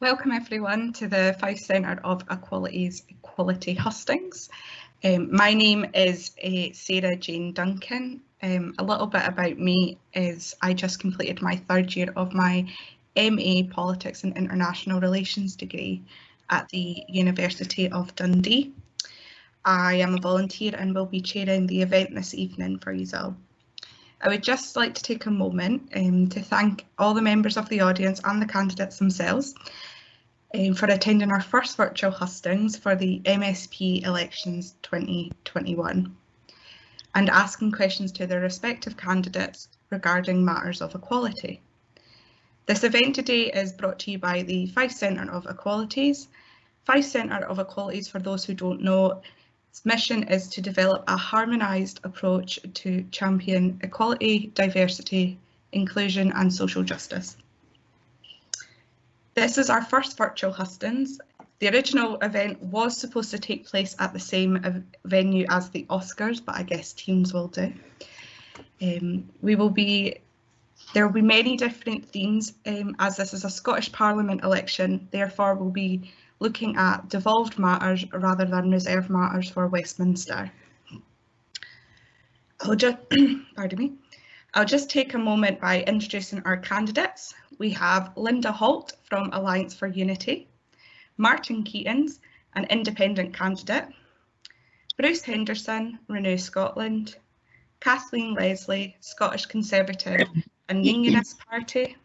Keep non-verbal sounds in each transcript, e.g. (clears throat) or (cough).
Welcome everyone to the Fife Centre of Equality's Equality Hustings. Um, my name is uh, Sarah Jane Duncan. Um, a little bit about me is I just completed my third year of my MA Politics and International Relations degree at the University of Dundee. I am a volunteer and will be chairing the event this evening for you all. I would just like to take a moment um, to thank all the members of the audience and the candidates themselves um, for attending our first virtual hustings for the MSP elections 2021 and asking questions to their respective candidates regarding matters of equality. This event today is brought to you by the Fife Centre of Equalities. Fife Centre of Equalities, for those who don't know, its mission is to develop a harmonised approach to champion equality, diversity, inclusion and social justice. This is our first virtual hustings. The original event was supposed to take place at the same venue as the Oscars, but I guess teams will do. Um, we will be, there will be many different themes um, as this is a Scottish Parliament election, therefore we'll be looking at devolved matters rather than reserved matters for Westminster. I'll just, (clears throat) pardon me, I'll just take a moment by introducing our candidates. We have Linda Holt from Alliance for Unity, Martin Keatings, an independent candidate, Bruce Henderson, Renew Scotland, Kathleen Leslie, Scottish Conservative and Unionist Party,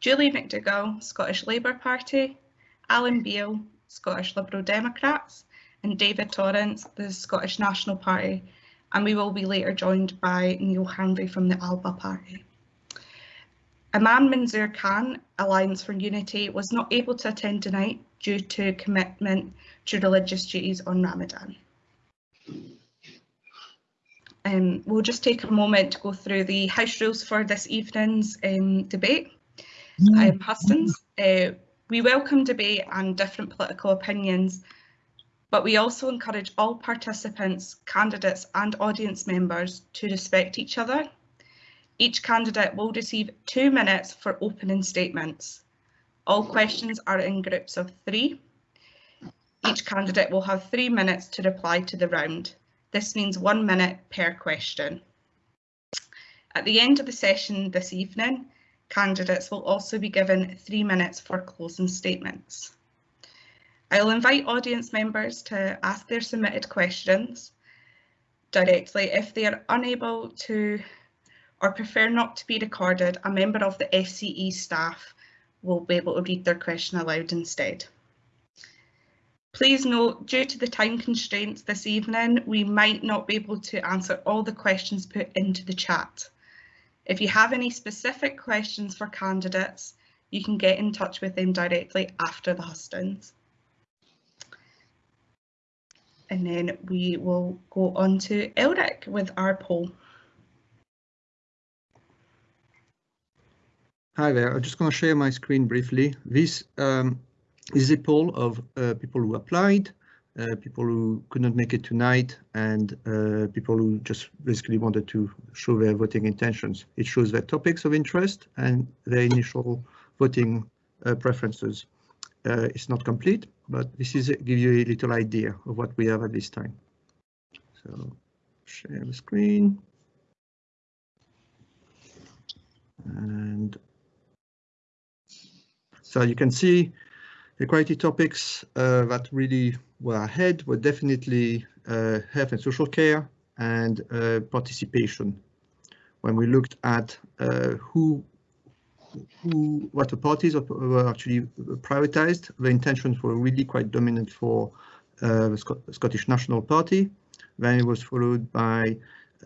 Julie McDougall, Scottish Labour Party, Alan Beale, Scottish Liberal Democrats, and David Torrance, the Scottish National Party, and we will be later joined by Neil Hanvey from the ALBA Party. Imam Manzoor Khan, Alliance for Unity, was not able to attend tonight due to commitment to religious duties on Ramadan. Um, we'll just take a moment to go through the house rules for this evening's um, debate. Um, Hustings, uh, we welcome debate and different political opinions, but we also encourage all participants, candidates and audience members to respect each other. Each candidate will receive two minutes for opening statements. All questions are in groups of three. Each candidate will have three minutes to reply to the round. This means one minute per question. At the end of the session this evening, Candidates will also be given three minutes for closing statements. I'll invite audience members to ask their submitted questions directly. If they are unable to or prefer not to be recorded, a member of the FCE staff will be able to read their question aloud instead. Please note, due to the time constraints this evening, we might not be able to answer all the questions put into the chat. If you have any specific questions for candidates, you can get in touch with them directly after the hustings. And then we will go on to Elric with our poll. Hi there, I'm just going to share my screen briefly. This um, is a poll of uh, people who applied people who could not make it tonight and uh, people who just basically wanted to show their voting intentions. It shows their topics of interest and their initial voting uh, preferences. Uh, it's not complete, but this is give you a little idea of what we have at this time. So share the screen. And so you can see equality topics uh, that really were ahead were definitely uh, health and social care and uh, participation. When we looked at who who what the parties were actually prioritized, the intentions were really quite dominant for uh, the Sc Scottish National Party. Then it was followed by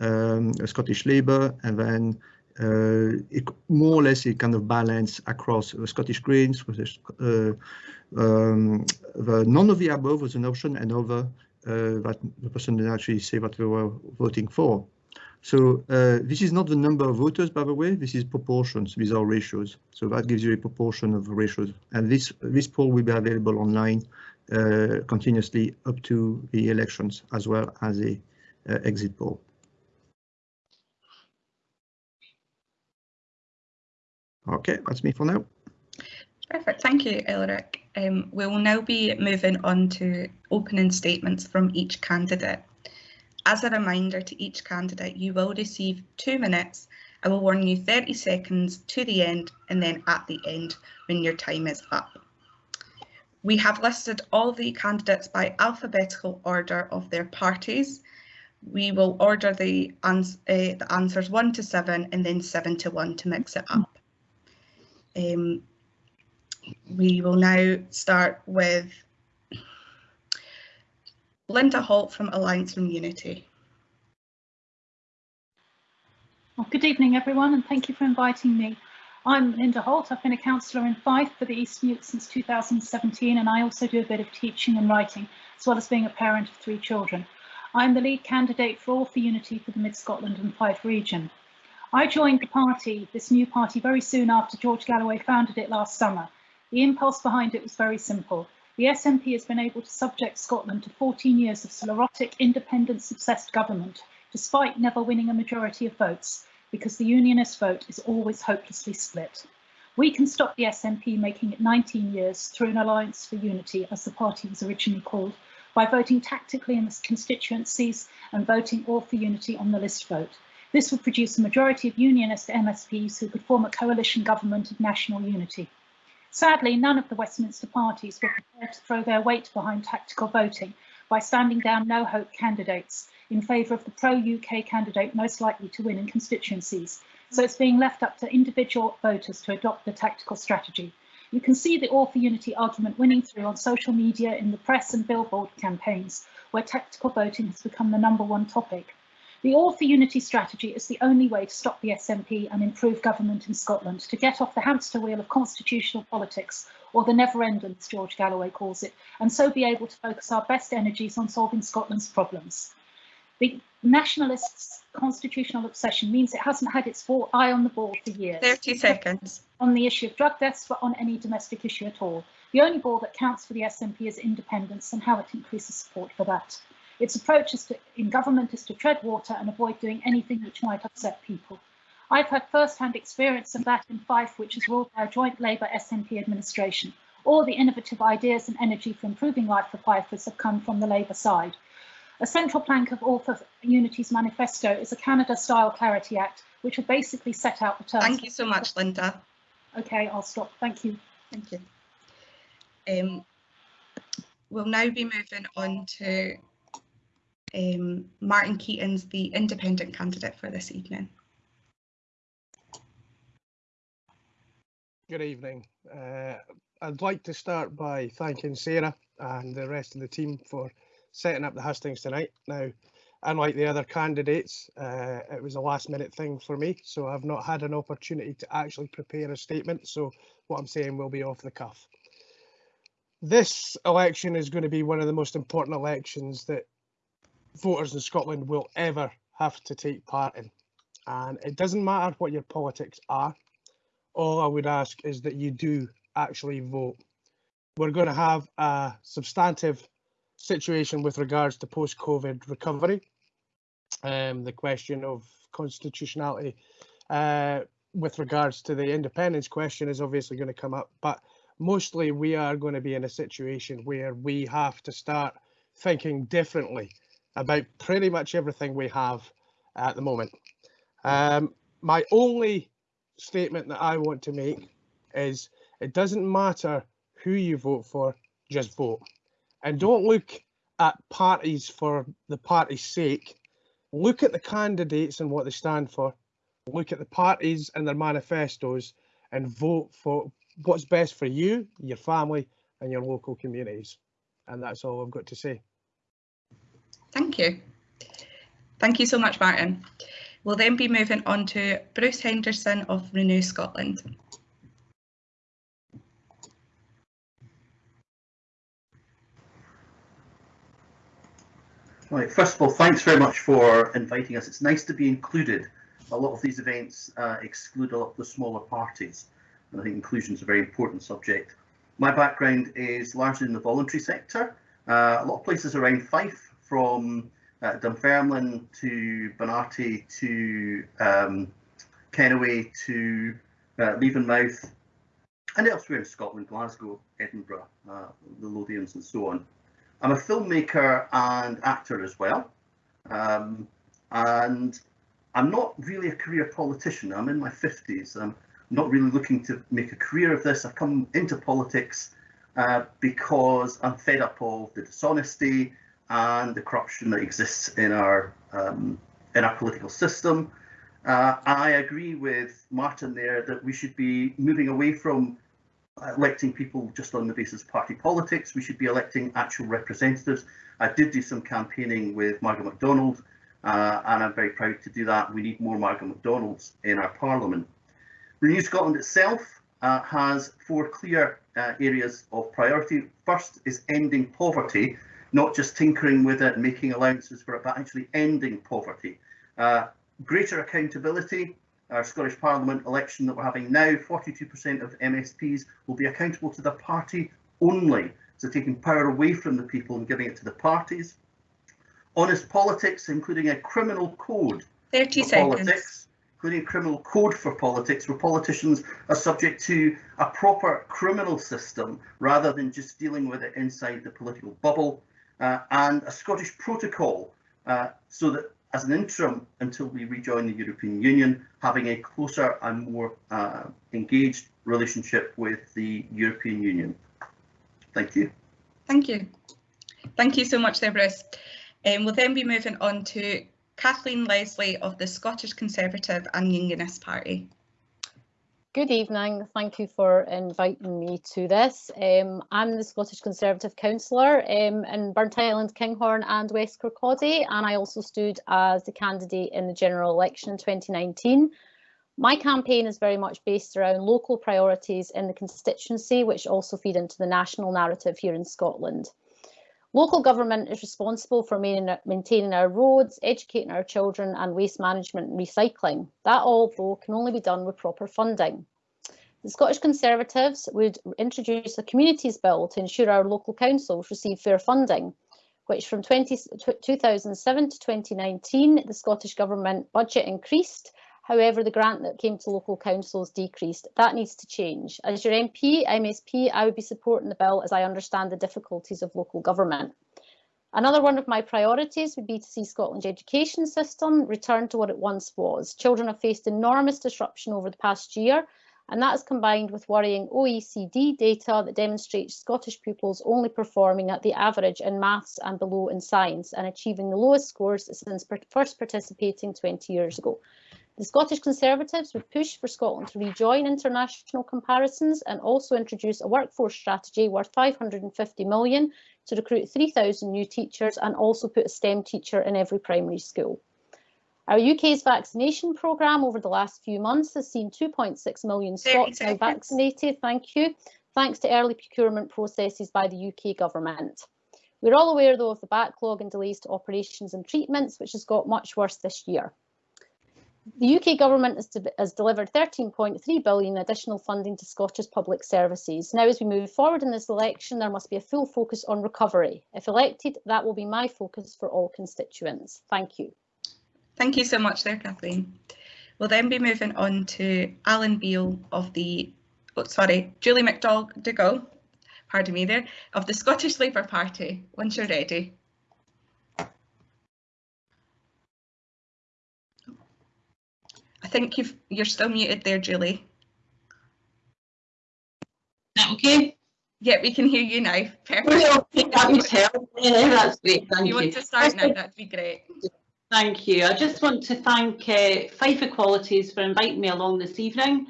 um, Scottish Labour and then uh, it, more or less a kind of balance across the Scottish Greens, uh, um, the none of the above was an option and over uh, that the person didn't actually say what they were voting for. So uh, this is not the number of voters, by the way, this is proportions, these are ratios. So that gives you a proportion of ratios. And this, this poll will be available online uh, continuously up to the elections as well as a uh, exit poll. Okay, that's me for now. Perfect, thank you, Elric. Um, we will now be moving on to opening statements from each candidate. As a reminder to each candidate, you will receive two minutes. I will warn you 30 seconds to the end and then at the end when your time is up. We have listed all the candidates by alphabetical order of their parties. We will order the, ans uh, the answers one to seven and then seven to one to mix it up. Um, we will now start with Linda Holt from Alliance from Unity. Well, good evening, everyone, and thank you for inviting me. I'm Linda Holt. I've been a councillor in Fife for the East Neuk since 2017, and I also do a bit of teaching and writing, as well as being a parent of three children. I'm the lead candidate for All for Unity for the Mid Scotland and Fife region. I joined the party, this new party, very soon after George Galloway founded it last summer. The impulse behind it was very simple. The SNP has been able to subject Scotland to 14 years of sclerotic, independence-obsessed government, despite never winning a majority of votes, because the unionist vote is always hopelessly split. We can stop the SNP making it 19 years through an alliance for unity, as the party was originally called, by voting tactically in the constituencies and voting all for unity on the list vote. This would produce a majority of unionist MSPs who could form a coalition government of national unity. Sadly, none of the Westminster parties were prepared to throw their weight behind tactical voting by standing down no-hope candidates in favour of the pro-UK candidate most likely to win in constituencies. So it's being left up to individual voters to adopt the tactical strategy. You can see the All for Unity argument winning through on social media, in the press and billboard campaigns, where tactical voting has become the number one topic. The All for Unity strategy is the only way to stop the SNP and improve government in Scotland, to get off the hamster wheel of constitutional politics, or the never ending, as George Galloway calls it, and so be able to focus our best energies on solving Scotland's problems. The nationalists' constitutional obsession means it hasn't had its eye on the ball for years. 30 seconds. On the issue of drug deaths, but on any domestic issue at all. The only ball that counts for the SNP is independence and how it increases support for that. Its approach to, in government is to tread water and avoid doing anything which might upset people. I've had first-hand experience of that in Fife, which is ruled by a joint Labour SNP administration. All the innovative ideas and energy for improving life for Fifers have come from the Labour side. A central plank of All Unity's manifesto is a Canada-style Clarity Act, which will basically set out the terms. Thank you so much, Linda. Okay, I'll stop. Thank you. Thank you. Um, we'll now be moving on to um, Martin Keatings the independent candidate for this evening. Good evening. Uh, I'd like to start by thanking Sarah and the rest of the team for setting up the hustings tonight. Now, unlike the other candidates, uh, it was a last minute thing for me, so I've not had an opportunity to actually prepare a statement, so what I'm saying will be off the cuff. This election is going to be one of the most important elections that voters in Scotland will ever have to take part in. And it doesn't matter what your politics are. All I would ask is that you do actually vote. We're going to have a substantive situation with regards to post-COVID recovery. Um, the question of constitutionality uh, with regards to the independence question is obviously going to come up, but mostly we are going to be in a situation where we have to start thinking differently about pretty much everything we have at the moment. Um, my only statement that I want to make is it doesn't matter who you vote for, just vote. And don't look at parties for the party's sake. Look at the candidates and what they stand for. Look at the parties and their manifestos and vote for what's best for you, your family and your local communities. And that's all I've got to say. Thank you. Thank you so much, Martin. We'll then be moving on to Bruce Henderson of Renew Scotland. Right, first of all, thanks very much for inviting us. It's nice to be included. A lot of these events uh, exclude a lot of the smaller parties, and I think inclusion is a very important subject. My background is largely in the voluntary sector. Uh, a lot of places around Fife from uh, Dunfermline to Benarty to um, Kennoway to uh, Levenmouth and elsewhere in Scotland, Glasgow, Edinburgh, uh, the Lothians and so on. I'm a filmmaker and actor as well. Um, and I'm not really a career politician. I'm in my 50s. I'm not really looking to make a career of this. I've come into politics uh, because I'm fed up of the dishonesty and the corruption that exists in our um, in our political system. Uh, I agree with Martin there that we should be moving away from electing people just on the basis of party politics. We should be electing actual representatives. I did do some campaigning with Margaret MacDonald, uh, and I'm very proud to do that. We need more Margaret MacDonalds in our parliament. Renew Scotland itself uh, has four clear uh, areas of priority. First is ending poverty, not just tinkering with it and making allowances for it, but actually ending poverty. Uh, greater accountability, our Scottish Parliament election that we're having now, 42% of MSPs will be accountable to the party only. So taking power away from the people and giving it to the parties. Honest politics, including a criminal code 30 seconds. politics, including a criminal code for politics, where politicians are subject to a proper criminal system rather than just dealing with it inside the political bubble, uh, and a Scottish protocol uh, so that as an interim until we rejoin the European Union, having a closer and more uh, engaged relationship with the European Union. Thank you. Thank you. Thank you so much there, Bruce. Um, we'll then be moving on to Kathleen Leslie of the Scottish Conservative and Unionist Party. Good evening. Thank you for inviting me to this. Um, I'm the Scottish Conservative councillor um, in Burntisland, Kinghorn and West Kirkcaldy and I also stood as the candidate in the general election in 2019. My campaign is very much based around local priorities in the constituency which also feed into the national narrative here in Scotland. Local government is responsible for maintaining our roads, educating our children and waste management and recycling. That all though can only be done with proper funding. The Scottish Conservatives would introduce a communities bill to ensure our local councils receive fair funding, which from 20, 2007 to 2019, the Scottish Government budget increased However, the grant that came to local councils decreased. That needs to change. As your MP, MSP, I would be supporting the bill as I understand the difficulties of local government. Another one of my priorities would be to see Scotland's education system return to what it once was. Children have faced enormous disruption over the past year, and that is combined with worrying OECD data that demonstrates Scottish pupils only performing at the average in maths and below in science and achieving the lowest scores since first participating 20 years ago. The Scottish Conservatives would push for Scotland to rejoin international comparisons and also introduce a workforce strategy worth 550 million to recruit 3,000 new teachers and also put a STEM teacher in every primary school. Our UK's vaccination programme over the last few months has seen 2.6 million Scots now vaccinated, thank you, thanks to early procurement processes by the UK government. We're all aware though of the backlog and delays to operations and treatments, which has got much worse this year. The UK government has, de has delivered 13.3 billion additional funding to Scottish public services. Now, as we move forward in this election, there must be a full focus on recovery. If elected, that will be my focus for all constituents. Thank you. Thank you so much there, Kathleen. We'll then be moving on to Alan Beale of the, oh, sorry, Julie McDougall, pardon me there, of the Scottish Labour Party, once you're ready. Think you've, you're still muted there, Julie. that okay? Yeah, we can hear you now. Perfect. Well, that would help. Yeah, that's great. Thank if you. you want to start now, that'd be great. Thank you. I just want to thank uh, Fife Equalities for inviting me along this evening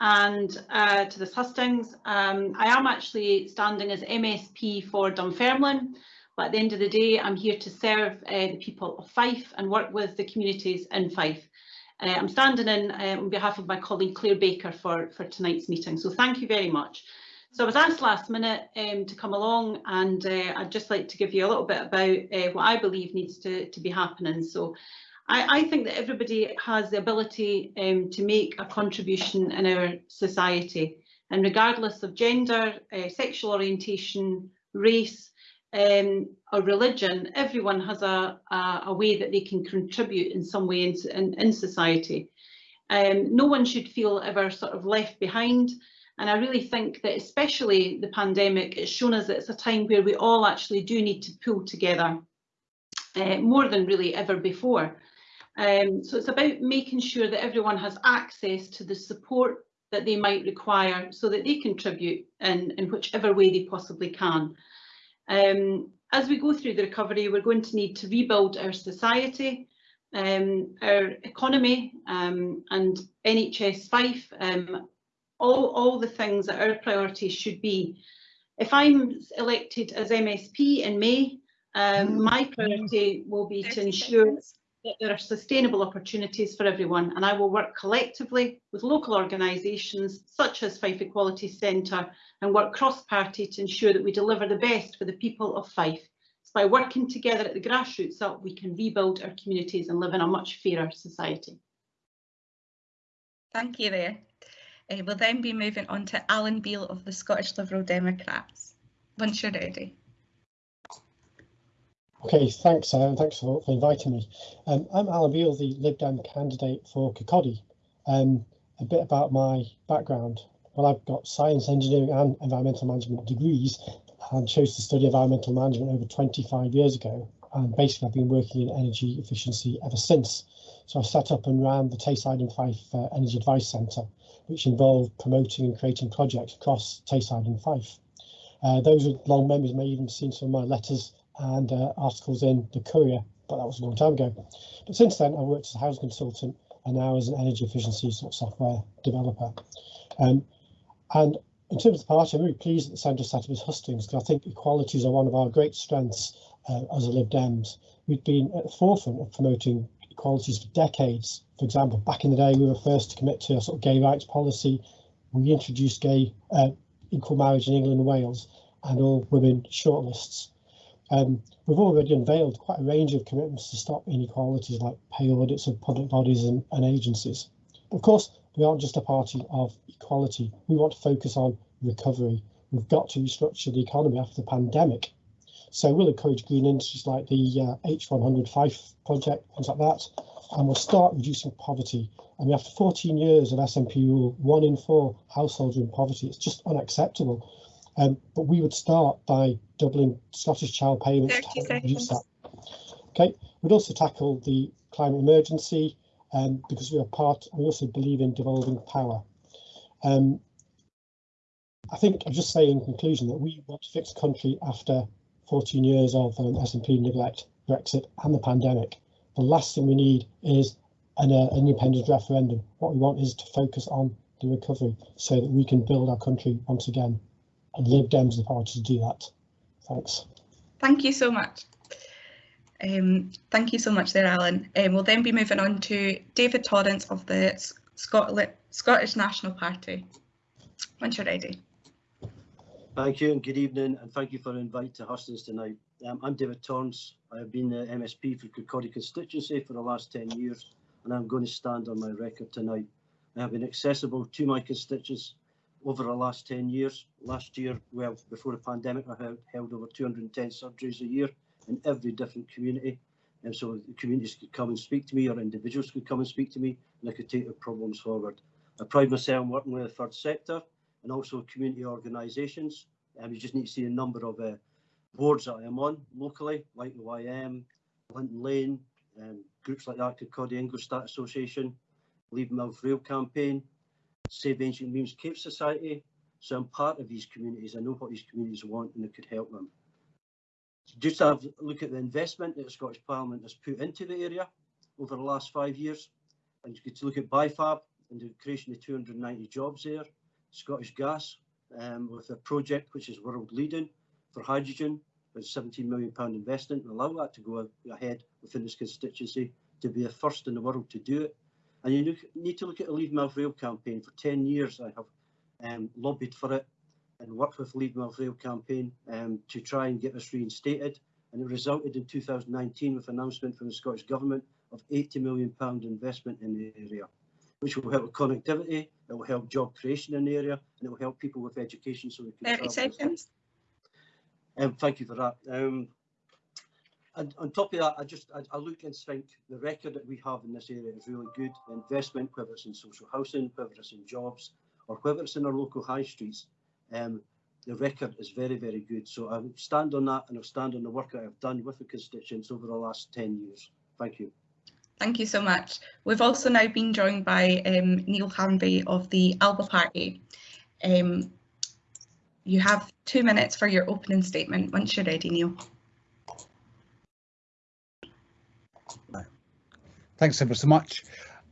and uh, to this hustings. Um, I am actually standing as MSP for Dunfermline, but at the end of the day, I'm here to serve uh, the people of Fife and work with the communities in Fife. Uh, I'm standing in uh, on behalf of my colleague Claire Baker for, for tonight's meeting, so thank you very much. So I was asked last minute um, to come along and uh, I'd just like to give you a little bit about uh, what I believe needs to, to be happening. So I, I think that everybody has the ability um, to make a contribution in our society and regardless of gender, uh, sexual orientation, race, um, or religion, everyone has a, a, a, way that they can contribute in some way in, in, in society. Um, no one should feel ever sort of left behind And I really think that especially the pandemic, it's shown us that it's a time where we all actually do need to pull together uh, more than really ever before. Um, so it's about making sure that everyone has access to the support that they might require so that they contribute in, in whichever way they possibly can. Um, as we go through the recovery, we're going to need to rebuild our society, um, our economy um, and NHS Fife, um, all, all the things that our priorities should be. If I'm elected as MSP in May, um, my priority will be to ensure that there are sustainable opportunities for everyone and I will work collectively with local organisations such as Fife Equality Centre and work cross-party to ensure that we deliver the best for the people of Fife. It's by working together at the grassroots that we can rebuild our communities and live in a much fairer society. Thank you there. Uh, we'll then be moving on to Alan Beale of the Scottish Liberal Democrats. Once you're ready. Okay, thanks, uh, thanks for, for inviting me. Um, I'm Alan Beale, the Lib Dem candidate for Kirkcaldy. Um, a bit about my background. Well, I've got science, engineering and environmental management degrees and chose to study environmental management over 25 years ago. And basically, I've been working in energy efficiency ever since. So I set up and ran the Tayside and Fife uh, Energy Advice Centre, which involved promoting and creating projects across Tayside and Fife. Uh, those with long memories may even have seen some of my letters and uh, articles in the Courier, but that was a long time ago. But since then, I've worked as a housing consultant and now as an energy efficiency sort of software developer. Um, and in terms of the party, I'm really pleased that the centre set up as hustings because I think equalities are one of our great strengths uh, as a Lib Dems. We've been at the forefront of promoting equalities for decades. For example, back in the day, we were first to commit to a sort of gay rights policy. We introduced gay uh, equal marriage in England and Wales and all women shortlists. Um, we've already unveiled quite a range of commitments to stop inequalities like pay audits of public bodies and, and agencies. Of course, we aren't just a party of equality. We want to focus on recovery. We've got to restructure the economy after the pandemic. So we'll encourage green industries like the uh, H100 Fife project, things like that, and we'll start reducing poverty. I mean, after 14 years of SNP rule, one in four households are in poverty. It's just unacceptable. Um, but we would start by doubling Scottish child payments to help reduce that. Okay, we'd also tackle the climate emergency um, because we are part, we also believe in devolving power. Um, I think I'll just say in conclusion that we want to fix the country after 14 years of um, SNP neglect, Brexit and the pandemic. The last thing we need is an uh, independent referendum. What we want is to focus on the recovery so that we can build our country once again and Lib Dems the party to do that. Thanks. Thank you so much. Um, thank you so much there, Alan. Um, we'll then be moving on to David Torrance of the Scotland, Scottish National Party. Once you're ready. Thank you and good evening and thank you for the invite to Hustings tonight. Um, I'm David Torrance. I have been the MSP for Kirkcaldy constituency for the last 10 years and I'm going to stand on my record tonight. I have been accessible to my constituents over the last 10 years. Last year, well, before the pandemic, I held, held over 210 surgeries a year in every different community. And so the communities could come and speak to me or individuals could come and speak to me and I could take their problems forward. I pride myself on working with the third sector and also community organisations. And you just need to see a number of uh, boards that I am on locally, like the YM, Linton Lane, um, groups like the that, Kirkcaldy Ingolstadt Association, Levenmouth Rail Campaign, Save Ancient Wemyss Caves Society. So I'm part of these communities. I know what these communities want and it could help them. Just to have a look at the investment that the Scottish Parliament has put into the area over the last five years. And you could look at BIFAB and the creation of 290 jobs there. Scottish Gas um, with a project which is world leading for hydrogen with 17 million pound investment and allow that to go ahead within this constituency to be the first in the world to do it. And you need to look at the Leven Rail campaign. For 10 years, I have um, lobbied for it and worked with Leven Rail campaign um, to try and get this reinstated. And it resulted in 2019 with announcement from the Scottish Government of 80 million pound investment in the area, which will help connectivity, it will help job creation in the area, and it will help people with education so can 30 seconds. Um, thank you for that. Um, and on top of that, I just I, I, look and think the record that we have in this area is really good. Investment, whether it's in social housing, whether it's in jobs, or whether it's in our local high streets, um, the record is very, very good. So I stand on that and I stand on the work that I've done with the constituents over the last 10 years. Thank you. Thank you so much. We've also now been joined by um, Neil Hanvey of the Alba Party. Um, you have two minutes for your opening statement once you're ready, Neil. Thanks ever so much.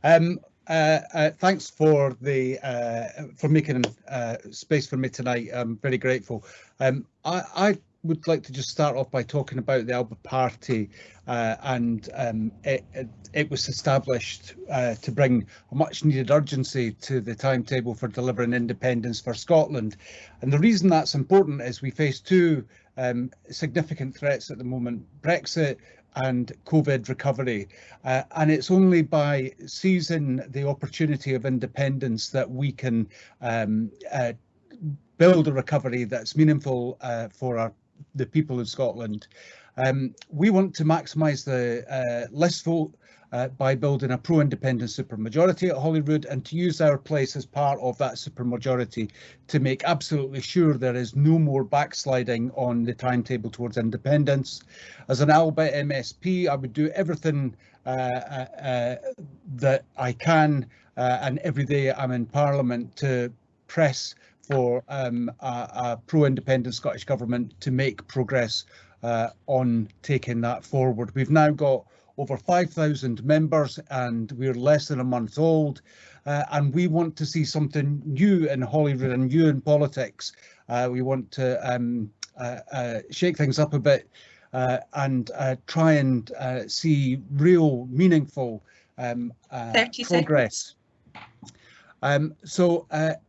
Um, uh, uh, thanks for the uh, for making uh, space for me tonight. I'm very grateful. Um, I, I, would like to just start off by talking about the Alba Party, uh, and um, it, it, it, was established uh, to bring a much needed urgency to the timetable for delivering independence for Scotland. And the reason that's important is we face two um, significant threats at the moment: Brexit and COVID recovery. Uh, and it's only by seizing the opportunity of independence that we can um, uh, build a recovery that's meaningful uh, for our the people of Scotland. Um, we want to maximise the uh, list vote uh, by building a pro-independent supermajority at Holyrood and to use our place as part of that supermajority to make absolutely sure there is no more backsliding on the timetable towards independence. As an Alba MSP, I would do everything uh, uh, uh, that I can uh, and every day I'm in Parliament to press for um, a, a pro-independent Scottish Government to make progress uh, on taking that forward. We've now got over 5,000 members and we're less than a month old. Uh, and we want to see something new in Holyrood and new in politics. Uh, we want to um, uh, uh shake things up a bit uh, and uh, try and see real meaningful um, progress. Um, so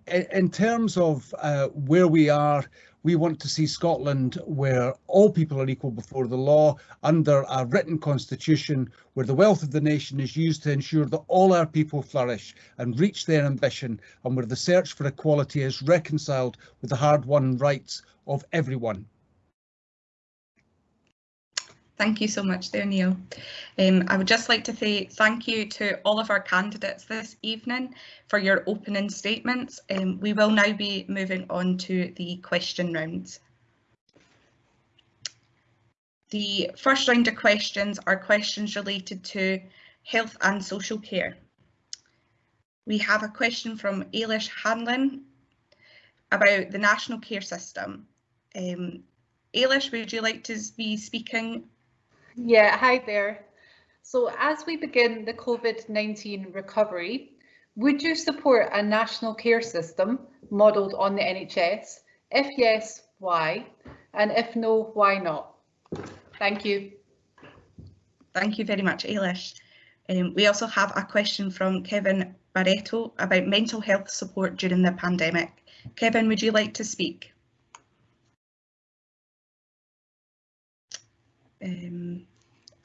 in terms of where we are, we want to see Scotland where all people are equal before the law under a written constitution where the wealth of the nation is used to ensure that all our people flourish and reach their ambition and where the search for equality is reconciled with the hard-won rights of everyone. Thank you so much there, Neil. Um, I would just like to say thank you to all of our candidates this evening for your opening statements. Um, we will now be moving on to the question rounds. The first round of questions are questions related to health and social care. We have a question from Ailish Hanlon about the national care system. Um, Ailish, would you like to be speaking yeah, hi there. So as we begin the COVID-19 recovery, would you support a national care system modelled on the NHS? If yes, why? And if no, why not? Thank you. Thank you very much, Ailish. Um, we also have a question from Kevin Barreto about mental health support during the pandemic. Kevin, would you like to speak? Um,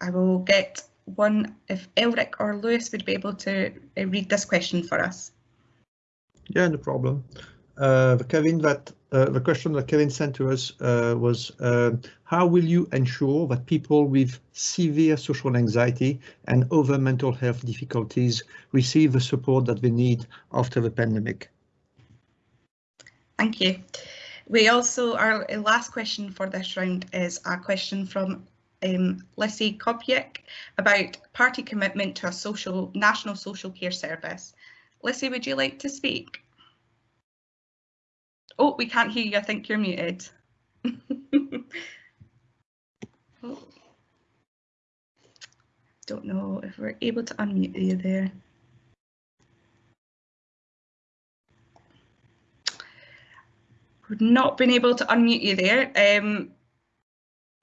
I will get one if Elric or Lewis would be able to uh, read this question for us. Yeah, no problem. Uh, Kevin, that uh, the question that Kevin sent to us uh, was uh, how will you ensure that people with severe social anxiety and other mental health difficulties receive the support that they need after the pandemic? Thank you. We also, our last question for this round is a question from um, Lissy Kopiek about party commitment to a social national social care service. Lissy, would you like to speak? Oh, we can't hear you. I think you're muted. (laughs) oh. Don't know if we're able to unmute you there. We've not been able to unmute you there. Um,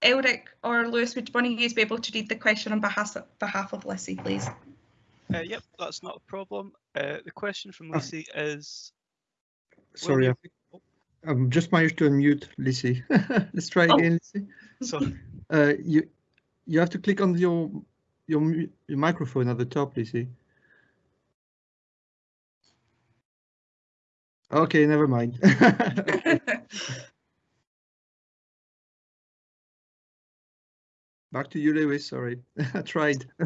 Elric or Lewis, would one of you be able to read the question on behalf of, behalf of Lissy, please? Uh, yep, that's not a problem. Uh, the question from Lissy oh. is... Sorry, I'm just managed to unmute Lissy. (laughs) Let's try oh. again, Lissy. Sorry. (laughs) Uh, you you have to click on your your your microphone at the top, Lissy. Okay, never mind. (laughs) Back to you, Lewis. Sorry, (laughs) I tried. (laughs) (laughs)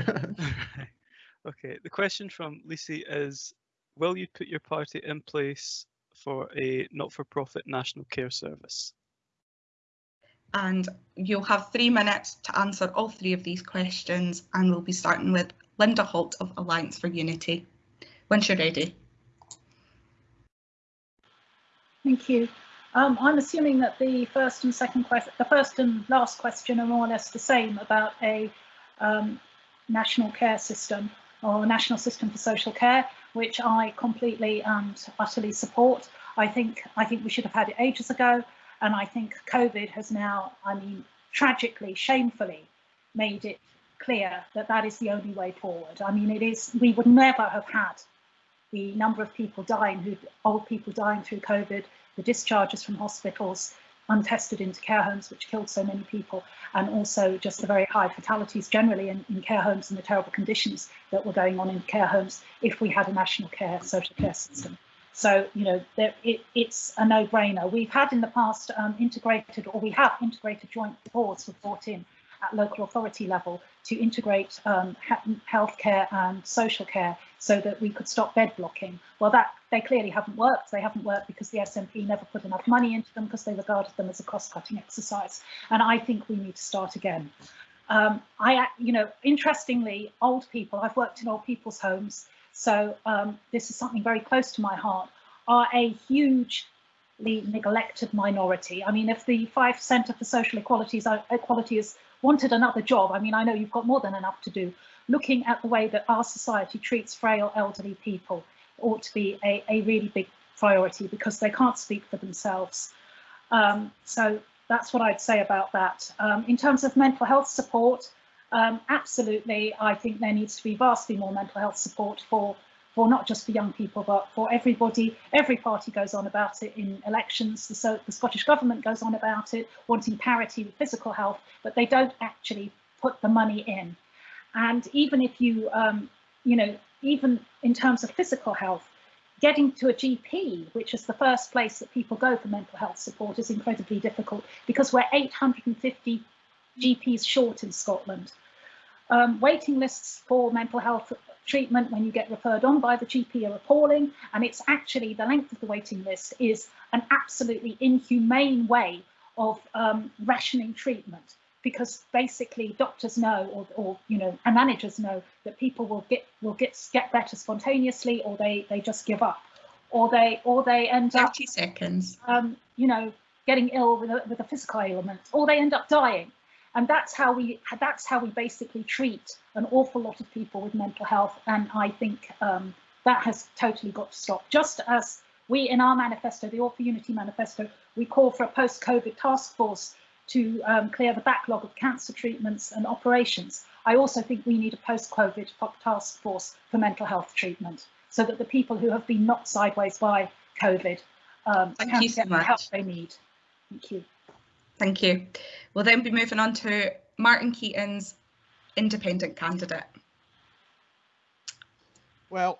okay, the question from Lissy is, will you put your party in place for a not-for-profit national care service? And you'll have three minutes to answer all three of these questions and we'll be starting with Linda Holt of Alliance for Unity. Once you're ready. Thank you. Um, I'm assuming that the first and second question, the first and last question are more or less the same about a um, national care system or national system for social care, which I completely and utterly support. I think I think we should have had it ages ago, and I think COVID has now, I mean, tragically, shamefully, made it clear that that is the only way forward. I mean, it is. We would never have had the number of people dying, who old people dying through COVID, the discharges from hospitals untested into care homes, which killed so many people, and also just the very high fatalities generally in, in, care homes and the terrible conditions that were going on in care homes if we had a national care social care system. So, you know, there, it, it's a no-brainer. We've had in the past um, integrated, or we have integrated joint boards were brought in at local authority level to integrate um, healthcare and social care so that we could stop bed blocking. Well, that they clearly haven't worked. They haven't worked because the SNP never put enough money into them because they regarded them as a cost-cutting exercise. And I think we need to start again. Um, I, you know, interestingly, old people, I've worked in old people's homes, so um, this is something very close to my heart, are a hugely neglected minority. I mean, if the Fife Centre for social equalities equality is wanted another job, I mean, I know you've got more than enough to do, looking at the way that our society treats frail elderly people ought to be a, a really big priority because they can't speak for themselves. Um, so that's what I'd say about that. Um, in terms of mental health support, um, absolutely, I think there needs to be vastly more mental health support for for not just for young people, but for everybody. Every party goes on about it in elections. The, so, the Scottish Government goes on about it, wanting parity with physical health, but they don't actually put the money in. And even if you, um, you know, even in terms of physical health, getting to a GP, which is the first place that people go for mental health support, is incredibly difficult because we're 850 GPs short in Scotland. Um, waiting lists for mental health treatment when you get referred on by the GP are appalling, and it's actually the length of the waiting list is an absolutely inhumane way of um, rationing treatment because basically doctors know or, or you know and managers know that people will get will get get better spontaneously or they they just give up. Or they or they end 30 up seconds. um, you know getting ill with a, with a physical ailment or they end up dying. And that's how we that's how we basically treat an awful lot of people with mental health. And i think um, that has totally got to stop. Just as we in our manifesto the all for unity manifesto we call for a post-covid task force to um, clear the backlog of cancer treatments and operations i also think we need a post-covid task force for mental health treatment so that the people who have been knocked sideways by covid um, Thank can you so get the help they need thank you Thank you. We'll then be moving on to Martin Keatings independent candidate. Well,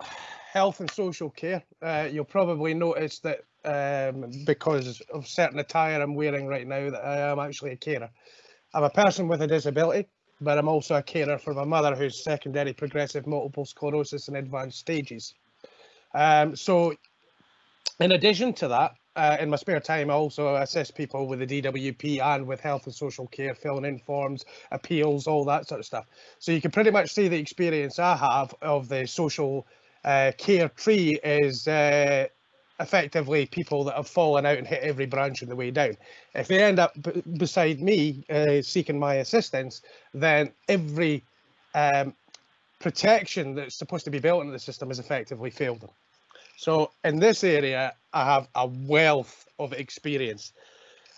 health and social care. Uh, you'll probably notice that um, because of certain attire I'm wearing right now that I am actually a carer. I'm a person with a disability, but I'm also a carer for my mother who's secondary progressive multiple sclerosis in advanced stages. Um, so in addition to that, uh, in my spare time, I also assist people with the DWP and with health and social care, filling in forms, appeals, all that sort of stuff. So you can pretty much see the experience I have of the social uh, care tree is uh, effectively people that have fallen out and hit every branch on the way down. If they end up beside me uh, seeking my assistance, then every um, protection that's supposed to be built into the system has effectively failed them. So in this area, I have a wealth of experience.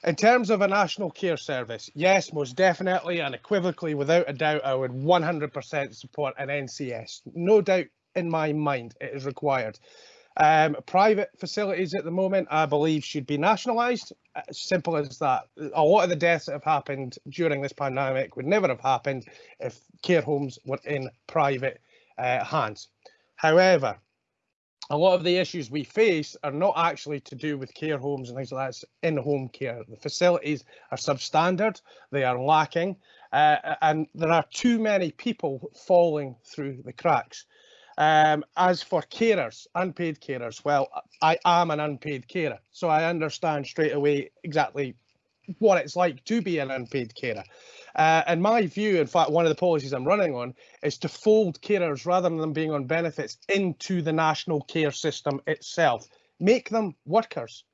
In terms of a national care service, yes, most definitely and equivocally, without a doubt, I would 100% support an NCS. No doubt in my mind it is required. Um, private facilities at the moment, I believe, should be nationalised. Simple as that. A lot of the deaths that have happened during this pandemic would never have happened if care homes were in private uh, hands. However, a lot of the issues we face are not actually to do with care homes and things like that. It's in-home care. The facilities are substandard, they are lacking, uh, and there are too many people falling through the cracks. Um, as for carers, unpaid carers, well, I am an unpaid carer, so I understand straight away exactly what it's like to be an unpaid carer. Uh, in my view, in fact, one of the policies I'm running on is to fold carers rather than them being on benefits into the national care system itself. Make them workers.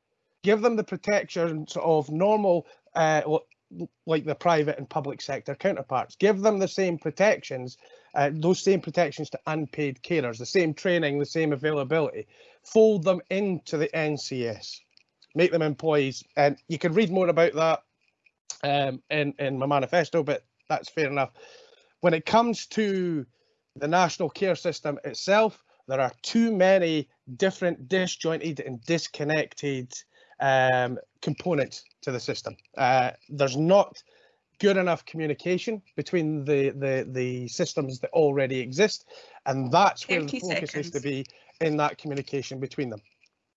Give them the protections of normal, uh, like the private and public sector counterparts. Give them the same protections, uh, those same protections to unpaid carers, the same training, the same availability. Fold them into the NCS. Make them employees. And you can read more about that um, in, in my manifesto, but that's fair enough. When it comes to the national care system itself, there are too many different disjointed and disconnected um, components to the system. Uh, there's not good enough communication between the, the, the systems that already exist, and that's where the focus seconds. to be in that communication between them.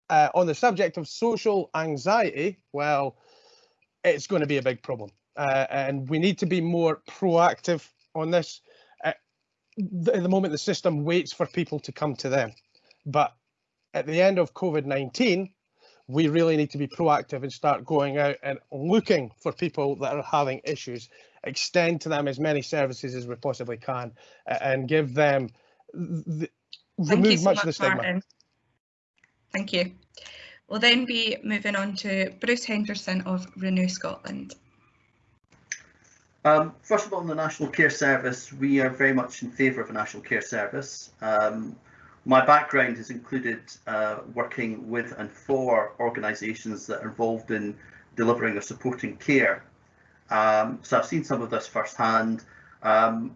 Uh, on the subject of social anxiety, well, it's going to be a big problem. Uh, and we need to be more proactive on this. Uh, the, at the moment, the system waits for people to come to them. But at the end of COVID-19, we really need to be proactive and start going out and looking for people that are having issues, extend to them as many services as we possibly can, uh, and give them, the, remove so much, much of the stigma. Martin. Thank you. We'll then be moving on to Bruce Henderson of Renew Scotland. Um, first of all, on the National Care Service, we are very much in favour of a National Care Service. Um, my background has included uh, working with and for organisations that are involved in delivering or supporting care. Um, so I've seen some of this firsthand. Um,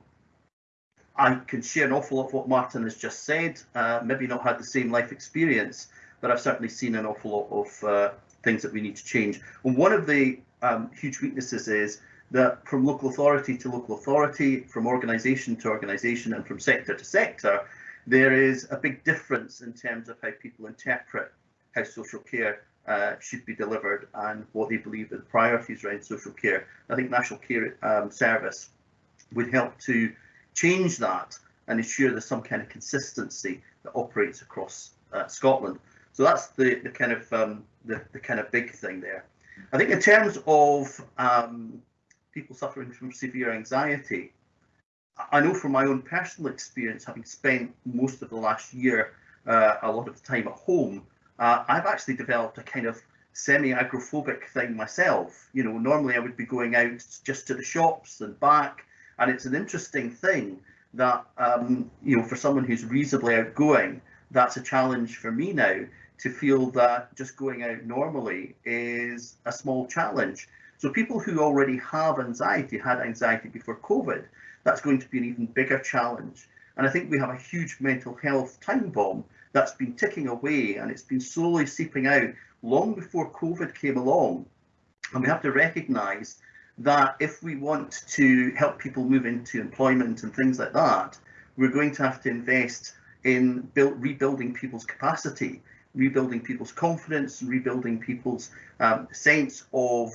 I can share an awful lot of what Martin has just said, uh, maybe not had the same life experience, but I've certainly seen an awful lot of uh, things that we need to change. And one of the um, huge weaknesses is that from local authority to local authority, from organisation to organisation and from sector to sector, there is a big difference in terms of how people interpret how social care uh, should be delivered and what they believe are the priorities around social care. I think National Care um, Service would help to change that and ensure there's some kind of consistency that operates across uh, Scotland. So that's the, the kind of um, the, the kind of big thing there. I think in terms of um, people suffering from severe anxiety, I know from my own personal experience, having spent most of the last year uh, a lot of the time at home, uh, I've actually developed a kind of semi-agrophobic thing myself. You know, normally I would be going out just to the shops and back, and it's an interesting thing that, um, you know, for someone who's reasonably outgoing, that's a challenge for me now to feel that just going out normally is a small challenge. So people who already have anxiety, had anxiety before COVID, that's going to be an even bigger challenge. And I think we have a huge mental health time bomb that's been ticking away and it's been slowly seeping out long before COVID came along. And we have to recognise that if we want to help people move into employment and things like that, we're going to have to invest in build, rebuilding people's capacity rebuilding people's confidence, rebuilding people's um, sense of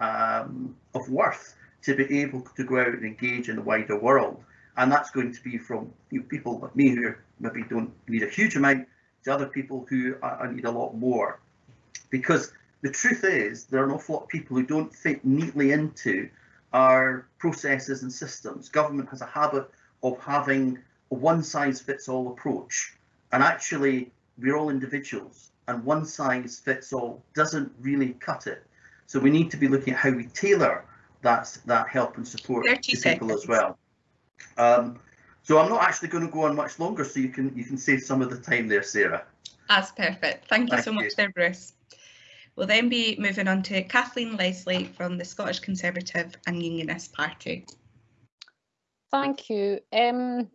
um, of worth to be able to go out and engage in the wider world. And that's going to be from you know, people like me who maybe don't need a huge amount to other people who uh, need a lot more. Because the truth is, there are an awful lot of people who don't fit neatly into our processes and systems. Government has a habit of having a one size fits all approach. And actually, we're all individuals and one size fits all doesn't really cut it. So we need to be looking at how we tailor that, that help and support to people seconds. as well. Um, so I'm not actually going to go on much longer, so you can you can save some of the time there, Sarah. That's perfect. Thank you Thank so you. much there, Bruce. We'll then be moving on to Kathleen Leslie from the Scottish Conservative and Unionist Party. Thank you. Um,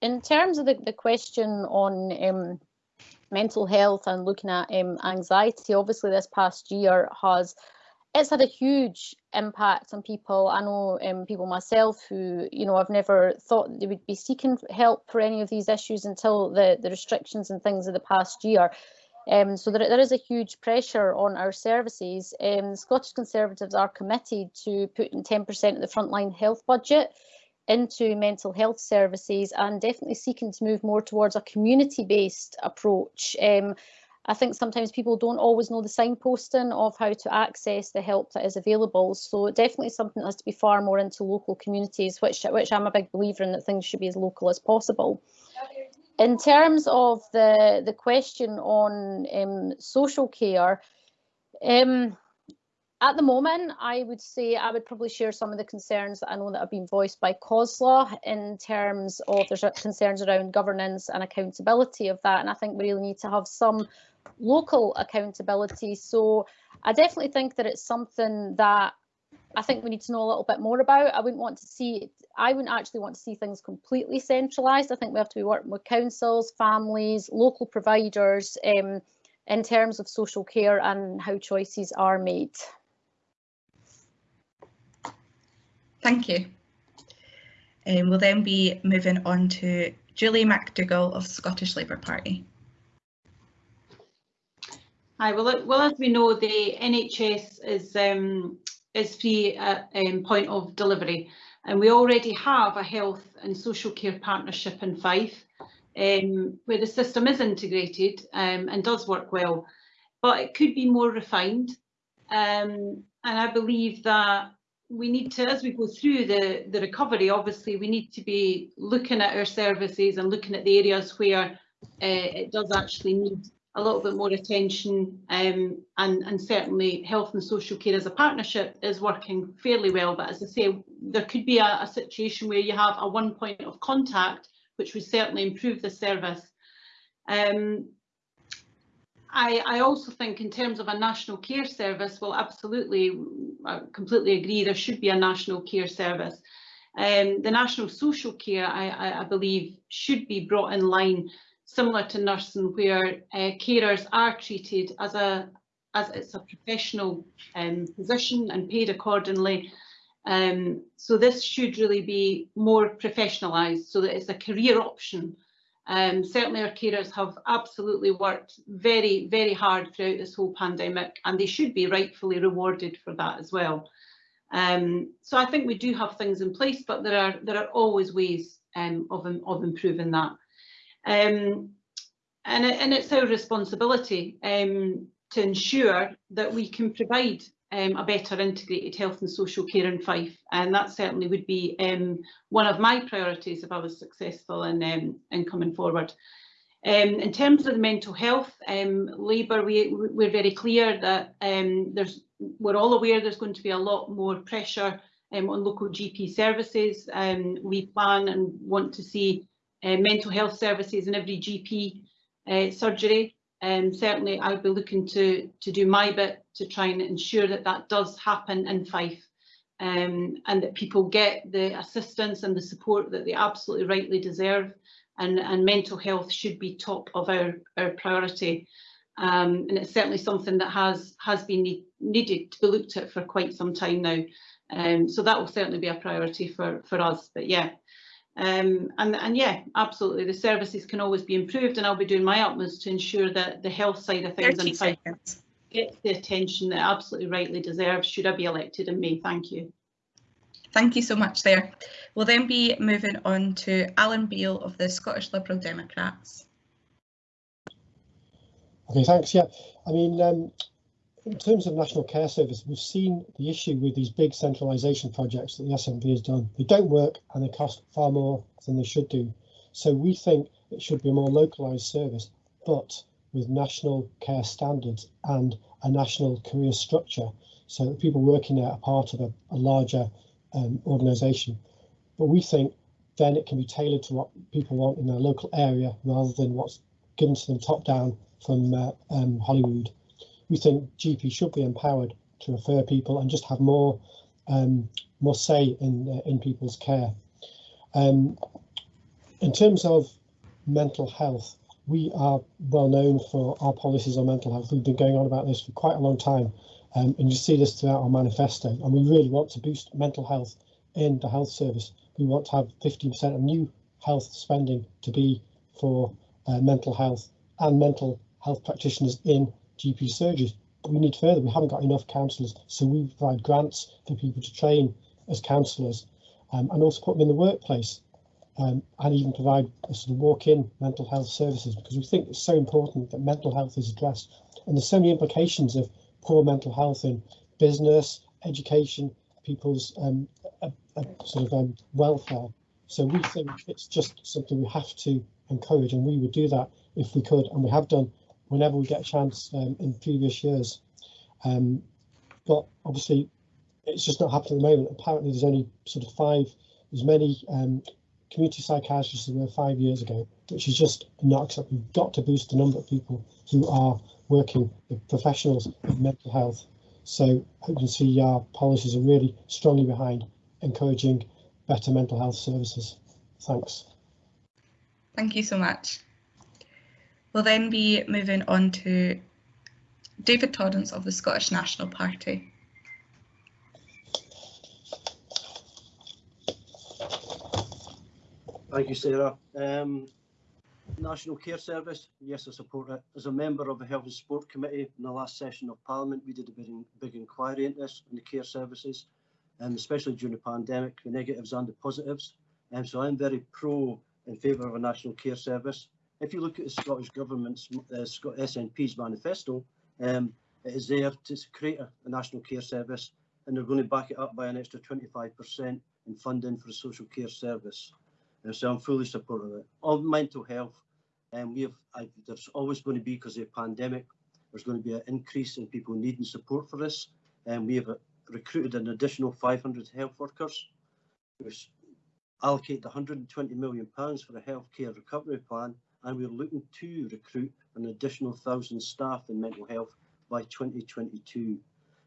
in terms of the, the question on um, mental health and looking at um, anxiety, obviously this past year has it's had a huge impact on people. I know um, people myself who, you know, I've never thought they would be seeking help for any of these issues until the, the restrictions and things of the past year. Um, so there, there is a huge pressure on our services. Um, Scottish Conservatives are committed to putting 10% of the frontline health budget into mental health services and definitely seeking to move more towards a community-based approach. Um, I think sometimes people don't always know the signposting of how to access the help that is available. So definitely something that has to be far more into local communities, which, which I'm a big believer in that things should be as local as possible. In terms of the, the question on um, social care, um, at the moment, I would say I would probably share some of the concerns that I know that have been voiced by COSLA in terms of there's concerns around governance and accountability of that. And I think we really need to have some local accountability. So I definitely think that it's something that I think we need to know a little bit more about. I wouldn't want to see, I wouldn't actually want to see things completely centralised. I think we have to be working with councils, families, local providers um, in terms of social care and how choices are made. Thank you. Um, we'll then be moving on to Julie McDougall of Scottish Labour Party. Hi, well, well, as we know, the NHS is um, is free at um, point of delivery, and we already have a health and social care partnership in Fife, um, where the system is integrated um, and does work well, but it could be more refined. Um, and I believe that we need to, as we go through the, the recovery, obviously we need to be looking at our services and looking at the areas where uh, it does actually need a little bit more attention um, and, and certainly health and social care as a partnership is working fairly well. But as I say, there could be a, a situation where you have a one point of contact, which would certainly improve the service. Um, I, I, also think in terms of a national care service, well, absolutely, I completely agree, there should be a national care service. Um, the national social care, I, I, believe, should be brought in line, similar to nursing, where uh, carers are treated as a as it's a professional um, position and paid accordingly. Um, so this should really be more professionalised so that it's a career option um, certainly our carers have absolutely worked very, very hard throughout this whole pandemic and they should be rightfully rewarded for that as well. Um, so I think we do have things in place, but there are there are always ways um, of, of improving that. Um, and, and it's our responsibility um, to ensure that we can provide um, a better integrated health and social care in Fife and that certainly would be um, one of my priorities if I was successful in, um, in coming forward. Um, in terms of the mental health, um, Labour, we, we're very clear that um, there's, we're all aware there's going to be a lot more pressure on local GP services. we plan and want to see uh, mental health services in every GP uh, surgery um, certainly I'll be looking to, to do my bit to try and ensure that that does happen in Fife um, and that people get the assistance and the support that they absolutely rightly deserve and, and mental health should be top of our, our priority. Um, and it's certainly something that has, has been need, needed to be looked at for quite some time now. Um, so that will certainly be a priority for, for us. But yeah, um, and, and yeah, absolutely, the services can always be improved and I'll be doing my utmost to ensure that the health side of things and seconds. gets the attention that absolutely rightly deserves should I be elected in May. Thank you. Thank you so much there. We'll then be moving on to Alan Beale of the Scottish Liberal Democrats. Okay, thanks. Yeah, I mean, um, in terms of National Care Service, we've seen the issue with these big centralisation projects that the SNP has done. They don't work and they cost far more than they should do. So we think it should be a more localised service, but with national care standards and a national career structure so that people working there are part of a, a larger um, organisation. But we think then it can be tailored to what people want in their local area rather than what's given to them top down from uh, um, Holyrood we think GP should be empowered to refer people and just have more um, more say in uh, in people's care. Um, in terms of mental health, we are well known for our policies on mental health. We've been going on about this for quite a long time, um, and you see this throughout our manifesto. And we really want to boost mental health in the health service. We want to have 15% of new health spending to be for uh, mental health and mental health practitioners in GP surgeries. But we need further. We haven't got enough counsellors, so we provide grants for people to train as counsellors. um, and also put them in the workplace um, and even provide a sort of walk-in mental health services because we think it's so important that mental health is addressed and there's so many implications of poor mental health in business, education, people's um, sort of um, welfare. So we think it's just something we have to encourage and we would do that if we could and we have done whenever we get a chance um, in previous years. Um, but obviously it's just not happening at the moment. Apparently there's only sort of five, as many um, community psychiatrists as there were five years ago, which is just not acceptable. We've got to boost the number of people who are working with professionals in mental health. So you can see our policies are really strongly behind encouraging better mental health services. Thanks. Thank you so much. We'll then be moving on to David Torrance of the Scottish National Party. Thank you, Sarah. Um, National Care Service, yes, I support it. As a member of the Health and Sport Committee in the last session of Parliament, we did a big, big inquiry into this in the care services, um, especially during the pandemic, the negatives and the positives. And um, so I'm very pro in favour of a National Care Service. If you look at the Scottish Government's uh, SNP's manifesto, um, it is there to create a, a, National Care Service and they're going to back it up by an extra 25% in funding for a social care service. And so I'm fully supportive of it. On mental health, um, we have I, there's always going to be because of the pandemic, there's going to be an increase in people needing support for this. And we have uh, recruited an additional 500 health workers. We've allocated 120 million pounds for a healthcare recovery plan, and we're looking to recruit an additional thousand staff in mental health by 2022.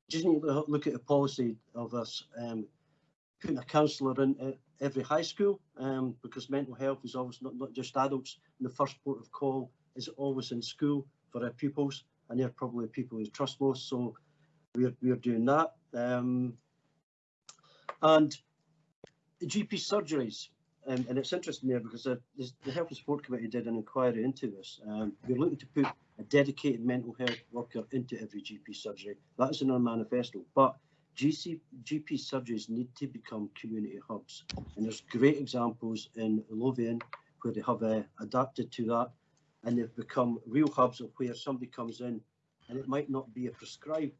Just need to look at the policy of us um, putting a counsellor in every high school um, because mental health is always not, not just adults. And the first port of call is always in school for our pupils, and they're probably people we trust most. So we're we're doing that. Um, and GP surgeries, um, and it's interesting there because the, the Health and Support Committee did an inquiry into this. Um, we're looking to put a dedicated mental health worker into every GP surgery. That is in our manifesto, but GC, GP surgeries need to become community hubs. And there's great examples in Lothian where they have uh, adapted to that and they've become real hubs of where somebody comes in and it might not be a prescribed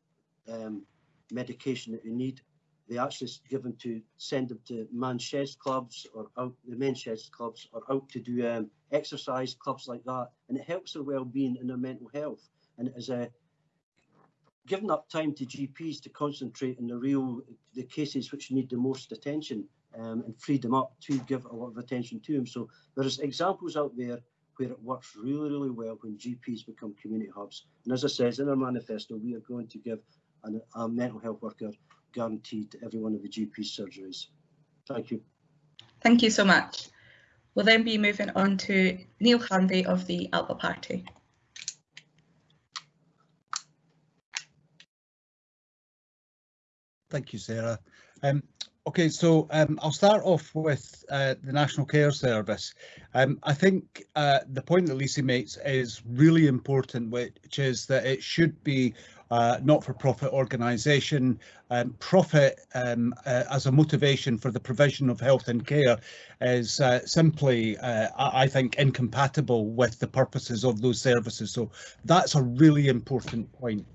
um, medication that you need. They actually given to send them to sheds clubs or out the men's sheds clubs or out to do um, exercise clubs like that. And it helps their well-being and their mental health. And it is a giving up time to GPs to concentrate on the real the cases which need the most attention um, and freed them up to give a lot of attention to them. So there's examples out there where it works really, really well when GPs become community hubs. And as I says in our manifesto, we are going to give an, a mental health worker guaranteed to every one of the GP surgeries. Thank you. Thank you so much. We'll then be moving on to Neil Hanvey of the ALBA Party. Thank you, Sarah. Um, okay, so um, I'll start off with uh, the National Care Service. Um, I think uh, the point that Lisa makes is really important, which is that it should be uh, not-for-profit organisation. Um, profit um, uh, as a motivation for the provision of health and care is uh, simply, uh, I think, incompatible with the purposes of those services. So that's a really important point.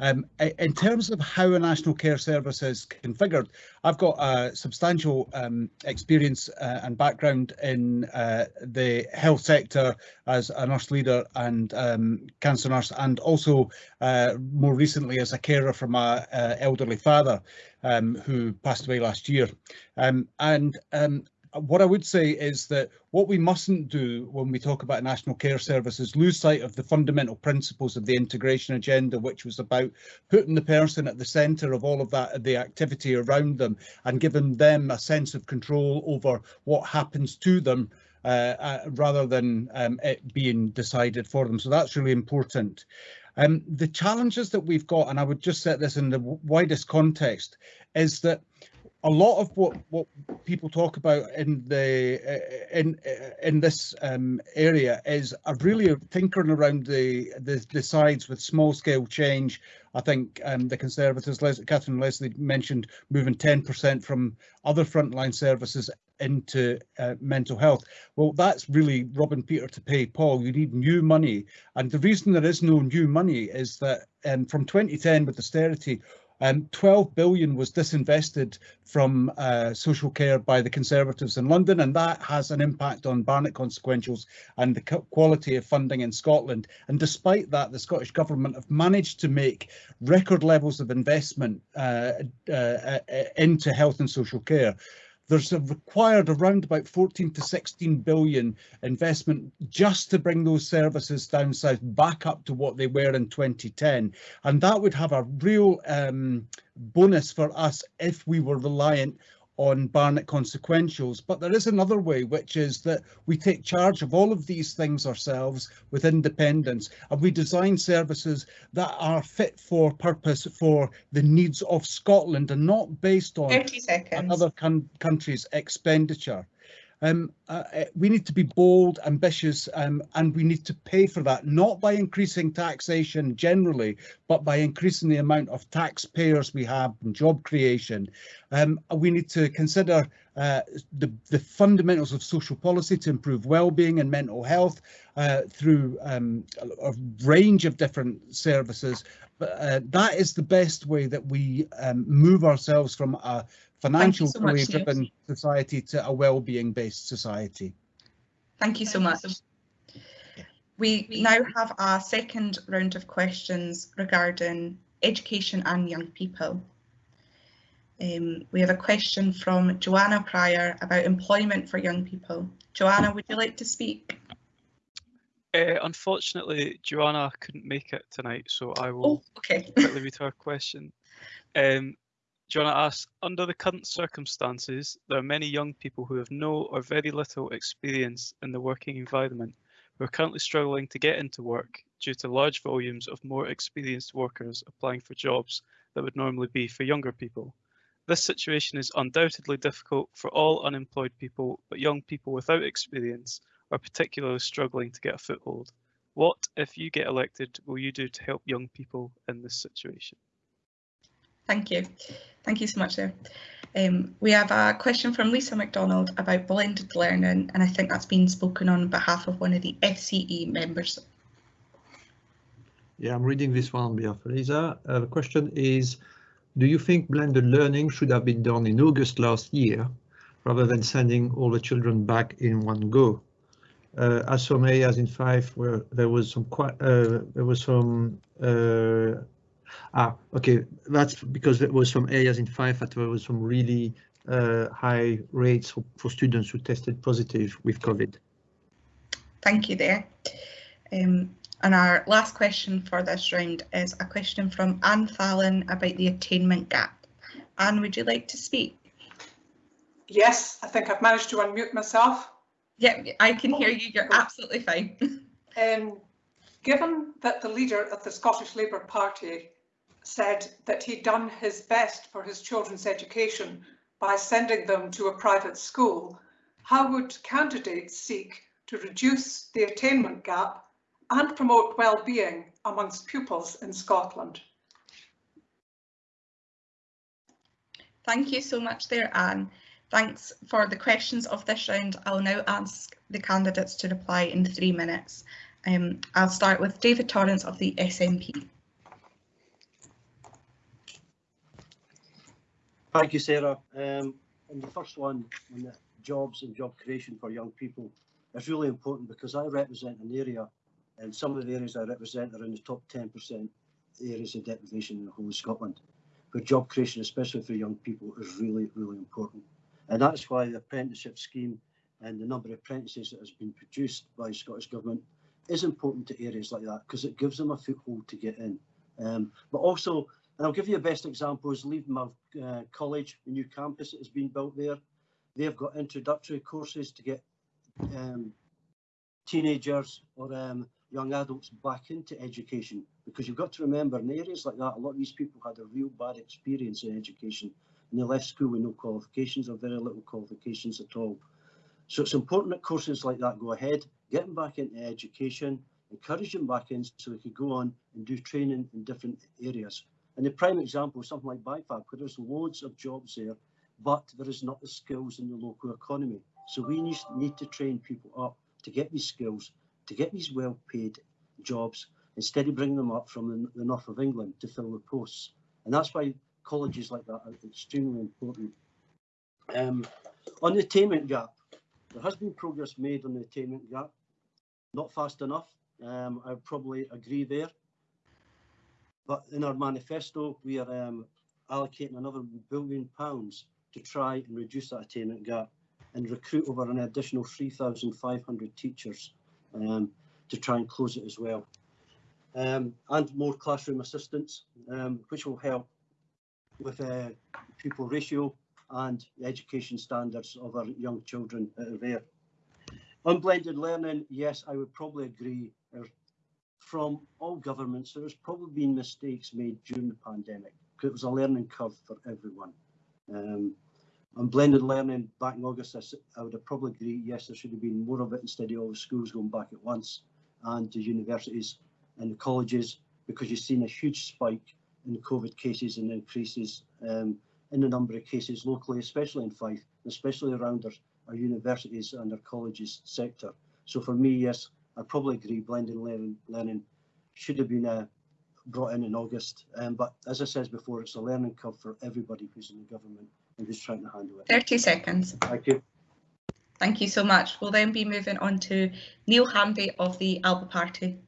Um, in terms of how a National Care Service is configured, I've got a substantial um, experience uh, and background in uh, the health sector as a nurse leader and um, cancer nurse, and also uh, more recently as a carer for my uh, elderly father um, who passed away last year. Um, and um, what I would say is that what we mustn't do when we talk about national care service is lose sight of the fundamental principles of the integration agenda, which was about putting the person at the centre of all of that, the activity around them and giving them a sense of control over what happens to them uh, uh, rather than um, it being decided for them. So that's really important. Um, the challenges that we've got, and I would just set this in the widest context, is that a lot of what what people talk about in the uh, in uh, in this um, area is a really tinkering around the, the the sides with small scale change. I think um, the Conservatives, Les Catherine Leslie mentioned moving 10% from other frontline services into uh, mental health. Well, that's really robbing Peter to pay Paul. You need new money. And the reason there is no new money is that um, from 2010 with austerity, um, 12 billion was disinvested from uh, social care by the Conservatives in London, and that has an impact on Barnett consequentials and the quality of funding in Scotland. And despite that, the Scottish Government have managed to make record levels of investment uh, uh, uh into health and social care there's a required around about 14 to 16 billion investment just to bring those services down south back up to what they were in 2010 and that would have a real um, bonus for us if we were reliant on Barnett consequentials. But there is another way, which is that we take charge of all of these things ourselves with independence and we design services that are fit for purpose for the needs of Scotland and not based on another country's expenditure. Um, uh, uh, we need to be bold, ambitious, um, and we need to pay for that, not by increasing taxation generally, but by increasing the amount of taxpayers we have and job creation. Um, we need to consider uh, the, the, fundamentals of social policy to improve well-being and mental health uh, through um, a, a, range of different services. But uh, that is the best way that we um, move ourselves from a financial so driven society to a well-being based society. Thank you so much. We now have a second round of questions regarding education and young people. Um, we have a question from Joanna Pryor about employment for young people. Joanna, would you like to speak? Uh, unfortunately, Joanna couldn't make it tonight, so I will oh, okay. quickly read her question. Um, Joanna asks, under the current circumstances, there are many young people who have no or very little experience in the working environment who are currently struggling to get into work due to large volumes of more experienced workers applying for jobs that would normally be for younger people. This situation is undoubtedly difficult for all unemployed people, but young people without experience are particularly struggling to get a foothold. What, if you get elected, will you do to help young people in this situation? Thank you. Thank you so much there. Um, we have a question from Lisa MacDonald about blended learning, and I think that's been spoken on behalf of one of the FCE members. Yeah, I'm reading this one on behalf of Lisa. Uh, the question is, do you think blended learning should have been done in August last year, rather than sending all the children back in one go? Uh, as some areas in Fife where there was some quite uh, there was some uh, Ah, okay, that's because there was some areas in Fife that there was some really uh, high rates for, for, students who tested positive with COVID. Thank you there. Um, and our last question for this round is a question from Anne Fallon about the attainment gap. Anne, would you like to speak? Yes, I think I've managed to unmute myself. Yeah, I can hear you. You're absolutely fine. (laughs) Um, given that the leader of the Scottish Labour Party said that he'd done his best for his children's education by sending them to a private school, how would candidates seek to reduce the attainment gap and promote well-being amongst pupils in Scotland? Thank you so much there, Anne. Thanks for the questions of this round. I'll now ask the candidates to reply in three minutes. Um, I'll start with David Torrance of the SNP. Thank you, Sarah. Um, and the first one, on the jobs and job creation for young people, is really important because I represent an area, and some of the areas I represent are in the top 10% areas of deprivation in the whole of Scotland. But job creation, especially for young people, is really, really important. And that's why the apprenticeship scheme and the number of apprentices that has been produced by Scottish Government is important to areas like that because it gives them a foothold to get in. Um, but also and I'll give you a best example is Levenmouth uh, College, the new campus that has been built there. They've got introductory courses to get um, teenagers or um, young adults back into education because you've got to remember in areas like that, a lot of these people had a real bad experience in education and they left school with no qualifications or very little qualifications at all. So it's important that courses like that go ahead, get them back into education, encourage them back in so they could go on and do training in different areas. And the prime example is something like BIFAB, where there's loads of jobs there, but there is not the skills in the local economy. So we need, to train people up to get these skills, to get these well-paid jobs, instead of bringing them up from the, the north of England to fill the posts. And that's why colleges like that are extremely important. Um, on the attainment gap, there has been progress made on the attainment gap, not fast enough. Um, I probably agree there. But in our manifesto, we are um, allocating another billion pounds to try and reduce that attainment gap and recruit over an additional 3,500 teachers um, to try and close it as well. Um, and more classroom assistants, um, which will help with uh, pupil ratio and the education standards of our young children there. Unblended learning, yes, I would probably agree. From all governments, there has probably been mistakes made during the pandemic because it was a learning curve for everyone. Um, on blended learning back in August, I, I, would have probably agree, yes, there should have been more of it instead of all the schools going back at once and the universities and the colleges because you've seen a huge spike in COVID cases and increases um, in the number of cases locally, especially in Fife, especially around our, our universities and our colleges sector. So for me, yes, I probably agree blended learning, learning should have been uh, brought in in August. Um, but as I said before, it's a learning curve for everybody who's in the government and who's trying to handle it. 30 seconds. Thank you. Thank you so much. We'll then be moving on to Neil Hanvey of the Alba Party.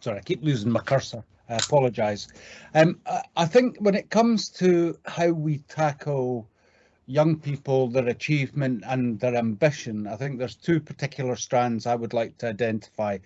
Sorry, I keep losing my cursor. I apologise. Um, I think when it comes to how we tackle young people, their achievement and their ambition, I think there's two particular strands I would like to identify.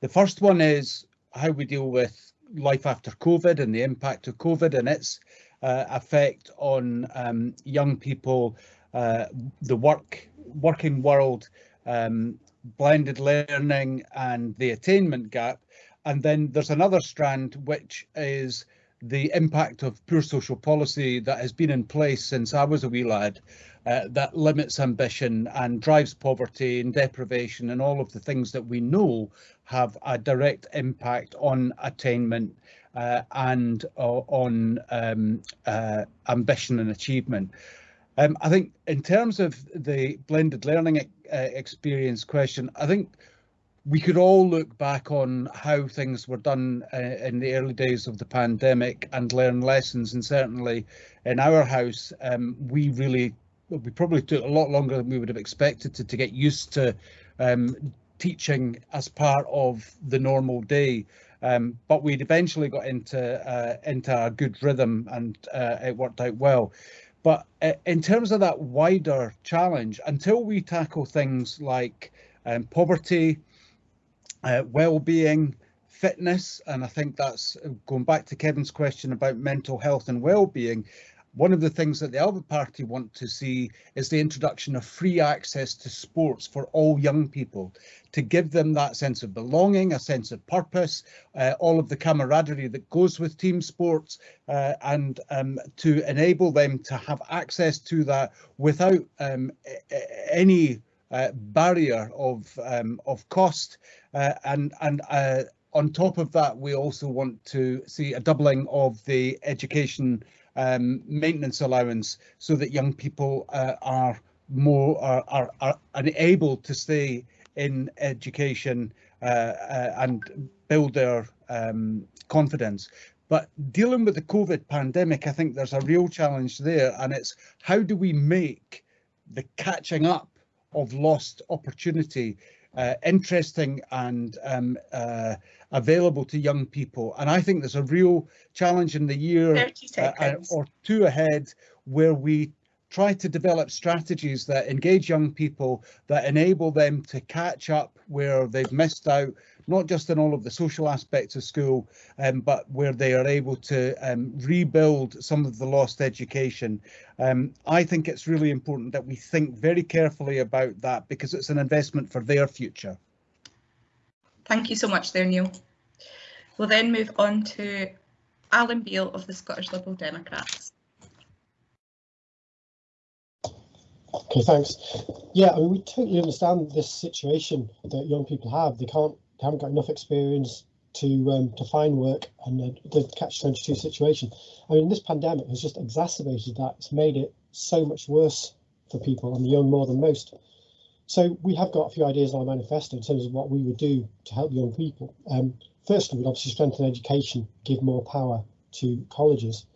The first one is how we deal with life after COVID and the impact of COVID and its uh, effect on um, young people, uh, the work working world, um, blended learning and the attainment gap. And then there's another strand, which is the impact of poor social policy that has been in place since I was a wee lad, uh, that limits ambition and drives poverty and deprivation and all of the things that we know have a direct impact on attainment uh, and uh, on um, uh, ambition and achievement. Um, I think in terms of the blended learning uh, experience question, I think we could all look back on how things were done uh, in the early days of the pandemic and learn lessons. And certainly in our house, um, we really, we probably took a lot longer than we would have expected to, to get used to um, teaching as part of the normal day. Um, but we'd eventually got into uh, into a good rhythm and uh, it worked out well. But uh, in terms of that wider challenge, until we tackle things like um, poverty, uh, well-being, fitness, and I think that's uh, going back to Kevin's question about mental health and well-being. One of the things that the Alba Party want to see is the introduction of free access to sports for all young people, to give them that sense of belonging, a sense of purpose, uh, all of the camaraderie that goes with team sports, uh, and um, to enable them to have access to that without um, any uh, barrier of um, of cost. Uh, and and uh, on top of that we also want to see a doubling of the education um, maintenance allowance so that young people uh, are more are, are, are able to stay in education uh, and build their um, confidence. But dealing with the COVID pandemic, I think there's a real challenge there, and it's how do we make the catching up of lost opportunity uh, interesting and um, uh, available to young people. And I think there's a real challenge in the year uh, or two ahead where we try to develop strategies that engage young people, that enable them to catch up where they've missed out, not just in all of the social aspects of school, um, but where they are able to um, rebuild some of the lost education. Um, I think it's really important that we think very carefully about that because it's an investment for their future. Thank you so much there, Neil. We'll then move on to Alan Beale of the Scottish Liberal Democrats. Okay, thanks. Yeah, I mean, we totally understand this situation that young people have. They can't, they haven't got enough experience to um, to find work and the, the catch-22 situation. I mean, this pandemic has just exacerbated that. It's made it so much worse for people and the young more than most. So we have got a few ideas in our manifesto in terms of what we would do to help young people. Um, firstly, we'd obviously strengthen education, give more power to colleges.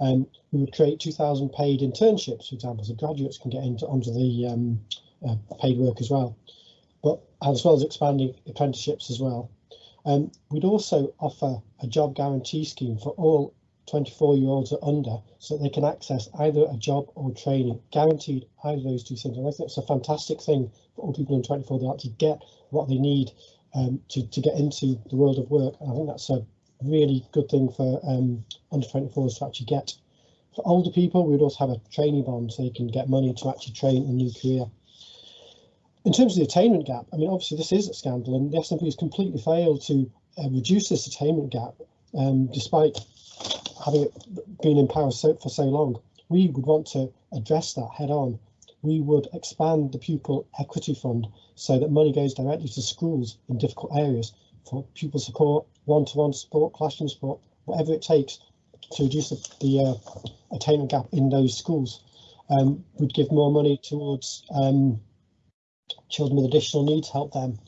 Um, we would create 2,000 paid internships, for example, so graduates can get into onto the um, uh, paid work as well, but as well as expanding apprenticeships as well. Um, we'd also offer a job guarantee scheme for all 24 year olds or under so that they can access either a job or training, guaranteed either of those two things. And I think it's a fantastic thing for all people in 24 to actually get what they need um, to, to get into the world of work. And I think that's a really good thing for um, under 24s to actually get. For older people, we would also have a training bond so they can get money to actually train a new career. In terms of the attainment gap, I mean, obviously this is a scandal and the SNP has completely failed to uh, reduce this attainment gap um, despite having been in power so, for so long. We would want to address that head on. We would expand the pupil equity fund so that money goes directly to schools in difficult areas for pupil support, one-to-one -one support, classroom support, whatever it takes to reduce the, the uh, attainment gap in those schools. Um, we'd give more money towards um, children with additional needs, help them.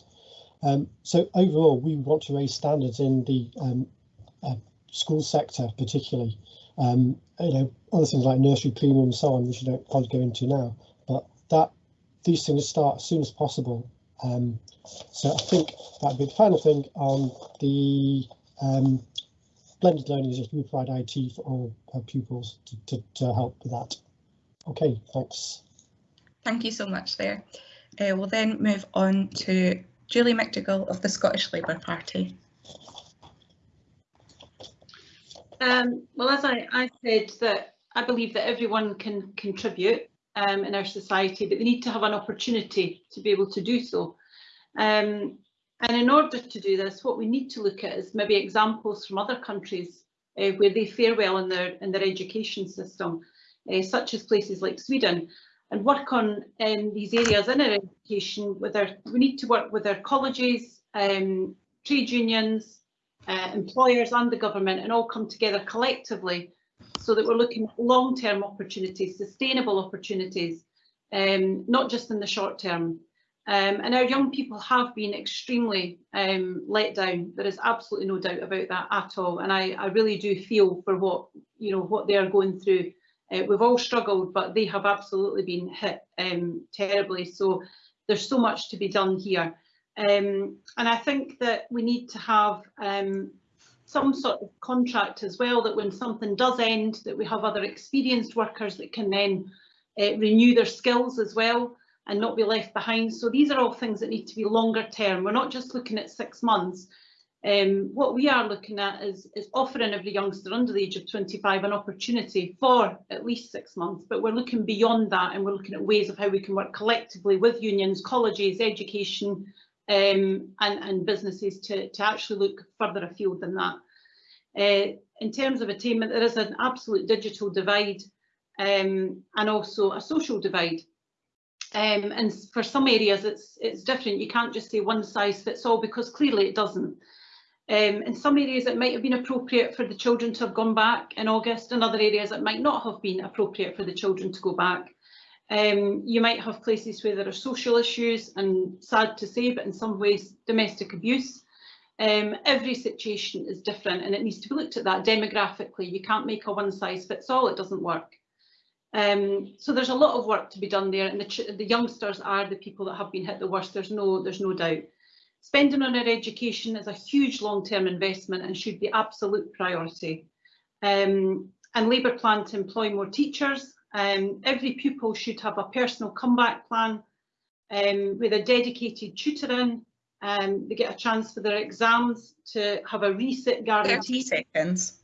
Um, so overall, we want to raise standards in the um, uh, school sector, particularly. Um, you know, other things like nursery premium and so on, which I don't quite go into now, but that these things start as soon as possible. Um, so I think that'd be the final thing on the um, blended learning is just we provide IT for all our pupils to, to, to help with that. Okay, thanks. Thank you so much there. Uh, we'll then move on to Julie McDougall of the Scottish Labour Party. Um, well, as I, I, said, that I believe that everyone can contribute um, in our society, but they need to have an opportunity to be able to do so. Um, and in order to do this, what we need to look at is maybe examples from other countries uh, where they fare well in their in their education system, uh, such as places like Sweden and work on um, these areas in our education with our, we need to work with our colleges, um, trade unions, uh, employers and the government and all come together collectively so that we're looking at long-term opportunities, sustainable opportunities, um, not just in the short term. Um, and our young people have been extremely um, let down. There is absolutely no doubt about that at all. And I, I really do feel for what you know what they are going through uh, we've all struggled, but they have absolutely been hit um, terribly. So there's so much to be done here. Um, and I think that we need to have um, some sort of contract as well, that when something does end, that we have other experienced workers that can then uh, renew their skills as well and not be left behind. So these are all things that need to be longer term. We're not just looking at six months, um, what we are looking at is, is offering every youngster under the age of 25 an opportunity for at least six months, but we're looking beyond that and we're looking at ways of how we can work collectively with unions, colleges, education um, and, and businesses to, to actually look further afield than that. Uh, in terms of attainment, there is an absolute digital divide um, and also a social divide. Um, and for some areas it's it's different. You can't just say one size fits all because clearly it doesn't. Um, in some areas it might have been appropriate for the children to have gone back in August, in other areas it might not have been appropriate for the children to go back. Um, you might have places where there are social issues and sad to say, but in some ways domestic abuse. Um, every situation is different and it needs to be looked at that demographically. You can't make a one size fits all, it doesn't work. Um, so there's a lot of work to be done there and the, the youngsters are the people that have been hit the worst, there's no, there's no doubt. Spending on our education is a huge long-term investment and should be absolute priority. Um, and Labour plan to employ more teachers. Um, every pupil should have a personal comeback plan um, with a dedicated tutoring. Um, they get a chance for their exams to have a reset guarantee. 30 seconds.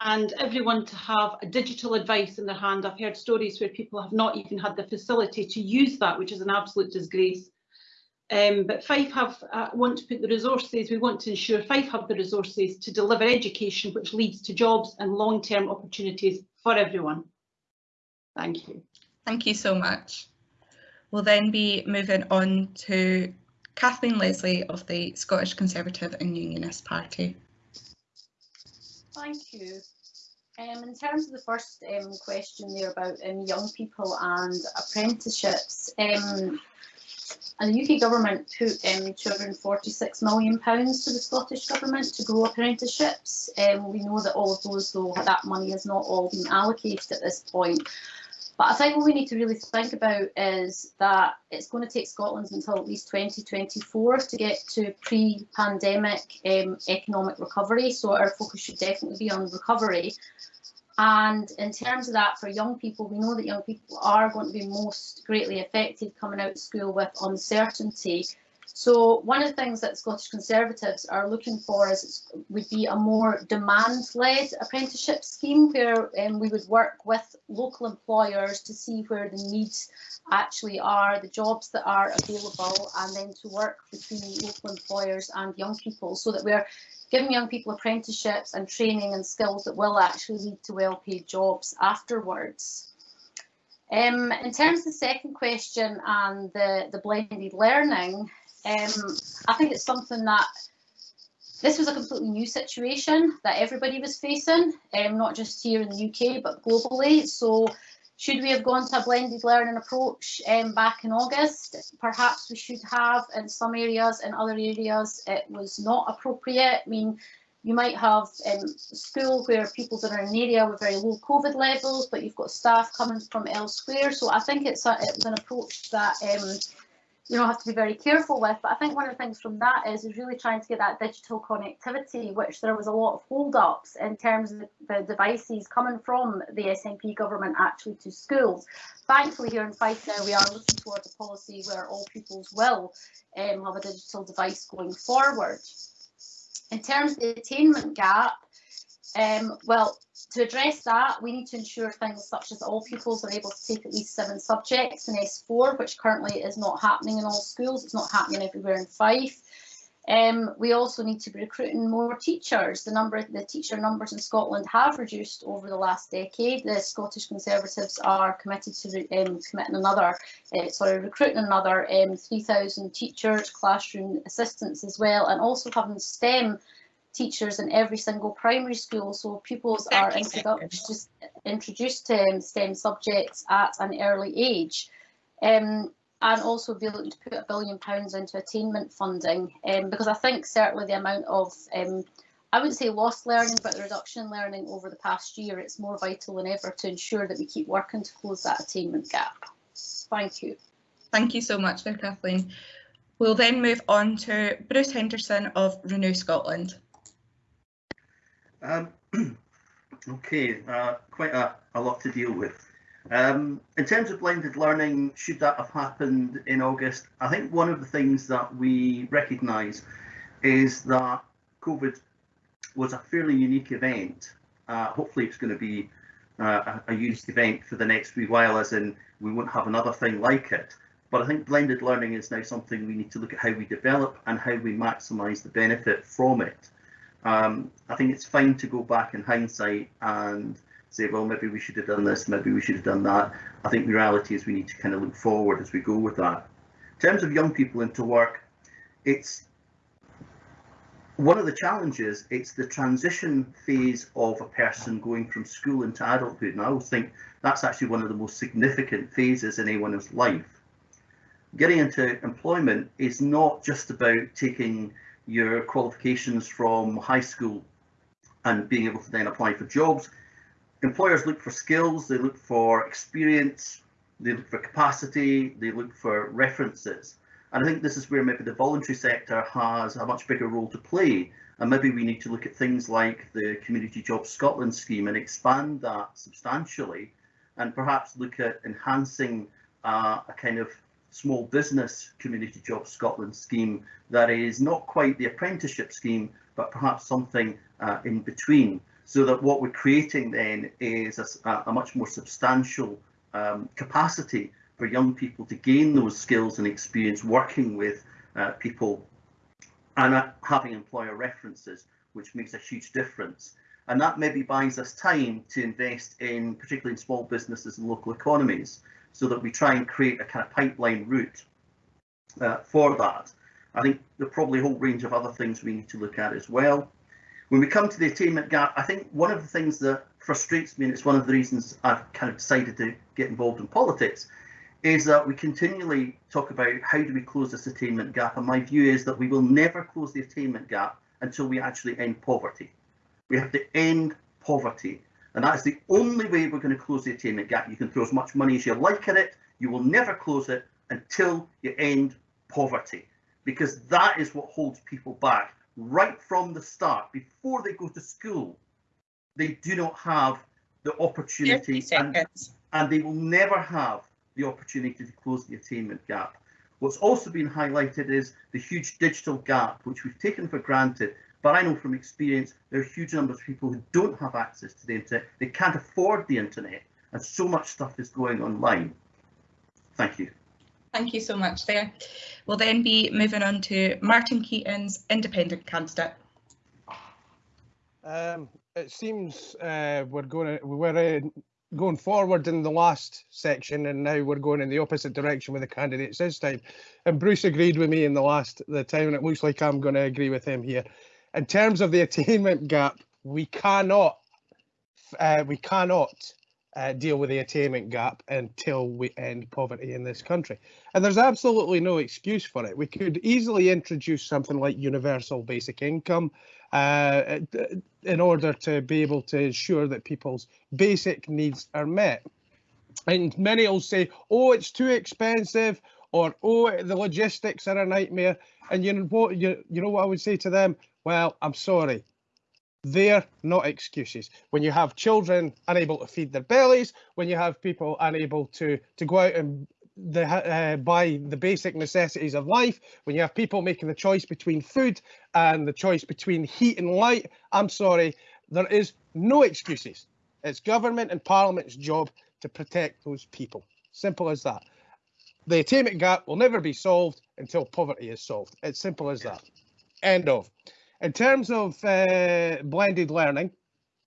And everyone to have a digital advice in their hand. I've heard stories where people have not even had the facility to use that, which is an absolute disgrace. Um, but Fife have uh, want to put the resources, we want to ensure Fife have the resources to deliver education which leads to jobs and long-term opportunities for everyone. Thank you. Thank you so much. We'll then be moving on to Kathleen Leslie of the Scottish Conservative and Unionist Party. Thank you. Um, in terms of the first um, question there about um, young people and apprenticeships, um, and the UK government put um, 246 million pounds to the Scottish government to grow apprenticeships. Um, we know that all of those, though, that money has not all been allocated at this point. But I think what we need to really think about is that it's going to take Scotland until at least 2024 to get to pre-pandemic um, economic recovery. So our focus should definitely be on recovery. And in terms of that, for young people, we know that young people are going to be most greatly affected coming out of school with uncertainty. So one of the things that Scottish Conservatives are looking for is would be a more demand-led apprenticeship scheme where um, we would work with local employers to see where the needs actually are, the jobs that are available, and then to work between local employers and young people so that we're giving young people apprenticeships and training and skills that will actually lead to well-paid jobs afterwards. Um, in terms of the second question and the, the blended learning, um, I think it's something that this was a completely new situation that everybody was facing, um, not just here in the UK, but globally. So should we have gone to a blended learning approach um, back in August? Perhaps we should have in some areas, in other areas it was not appropriate. I mean, you might have um, school where people that are in an area with very low COVID levels, but you've got staff coming from elsewhere. So I think it's a, it was an approach that um, you know have to be very careful with. But I think one of the things from that is is really trying to get that digital connectivity, which there was a lot of hold-ups in terms of the devices coming from the SNP government actually to schools. Thankfully, here in Fife now we are looking towards a policy where all pupils will um, have a digital device going forward. In terms of the attainment gap, um, well, to address that, we need to ensure things such as all pupils are able to take at least seven subjects in S4, which currently is not happening in all schools. It's not happening everywhere in Fife. Um, we also need to be recruiting more teachers. The number, the teacher numbers in Scotland have reduced over the last decade. The Scottish Conservatives are committed to um, committing another, uh, sorry, recruiting another um, 3,000 teachers, classroom assistants as well, and also having STEM teachers in every single primary school so pupils are introduced, introduced to STEM subjects at an early age. Um, and also be looking to put a billion pounds into attainment funding um, because I think certainly the amount of um, I wouldn't say lost learning, but the reduction in learning over the past year, it's more vital than ever to ensure that we keep working to close that attainment gap. Thank you. Thank you so much there, Kathleen. We'll then move on to Bruce Henderson of Renew Scotland. Um, (clears throat) okay, uh, quite a, a lot to deal with. Um, in terms of blended learning, should that have happened in August? I think one of the things that we recognise is that COVID was a fairly unique event. Uh, hopefully it's going to be uh, a, a unique event for the next wee while, as in we won't have another thing like it. But I think blended learning is now something we need to look at how we develop and how we maximise the benefit from it. Um, I think it's fine to go back in hindsight and say, well, maybe we should have done this, maybe we should have done that. I think the reality is we need to kind of look forward as we go with that. In terms of young people into work, it's one of the challenges, it's the transition phase of a person going from school into adulthood. And I always think that's actually one of the most significant phases in anyone's life. Getting into employment is not just about taking your qualifications from high school and being able to then apply for jobs employers look for skills, they look for experience, they look for capacity, they look for references. And I think this is where maybe the voluntary sector has a much bigger role to play. And maybe we need to look at things like the Community Jobs Scotland scheme and expand that substantially and perhaps look at enhancing uh, a kind of small business Community Jobs Scotland scheme that is not quite the apprenticeship scheme, but perhaps something uh, in between so that what we're creating then is a, a much more substantial um, capacity for young people to gain those skills and experience working with uh, people and uh, having employer references, which makes a huge difference. And that maybe buys us time to invest in, particularly in small businesses and local economies, so that we try and create a kind of pipeline route uh, for that. I think there are probably a whole range of other things we need to look at as well. When we come to the attainment gap, I think one of the things that frustrates me, and it's one of the reasons I've kind of decided to get involved in politics, is that we continually talk about how do we close this attainment gap. And my view is that we will never close the attainment gap until we actually end poverty. We have to end poverty. And that's the only way we're going to close the attainment gap. You can throw as much money as you like at it. You will never close it until you end poverty, because that is what holds people back right from the start. Before they go to school, they do not have the opportunity and, and they will never have the opportunity to close the attainment gap. What's also been highlighted is the huge digital gap, which we've taken for granted. But I know from experience, there are huge numbers of people who don't have access to the internet. They can't afford the internet, and so much stuff is going online. Thank you. Thank you so much there. We'll then be moving on to Martin Keatings independent candidate. Um, it seems uh, we're going to, we were uh, going forward in the last section and now we're going in the opposite direction with the candidates this time. And Bruce agreed with me in the last the time and it looks like I'm going to agree with him here. In terms of the attainment gap, we cannot uh, we cannot uh, deal with the attainment gap until we end poverty in this country. And there's absolutely no excuse for it. We could easily introduce something like universal basic income uh, in order to be able to ensure that people's basic needs are met. And many will say, oh, it's too expensive, or oh, the logistics are a nightmare. And you know what you, you know what I would say to them? Well, I'm sorry, they're not excuses. When you have children unable to feed their bellies, when you have people unable to to go out and the, uh, buy the basic necessities of life, when you have people making the choice between food and the choice between heat and light, I'm sorry, there is no excuses. It's government and parliament's job to protect those people. Simple as that. The attainment gap will never be solved until poverty is solved. It's simple as that. End of. In terms of uh, blended learning,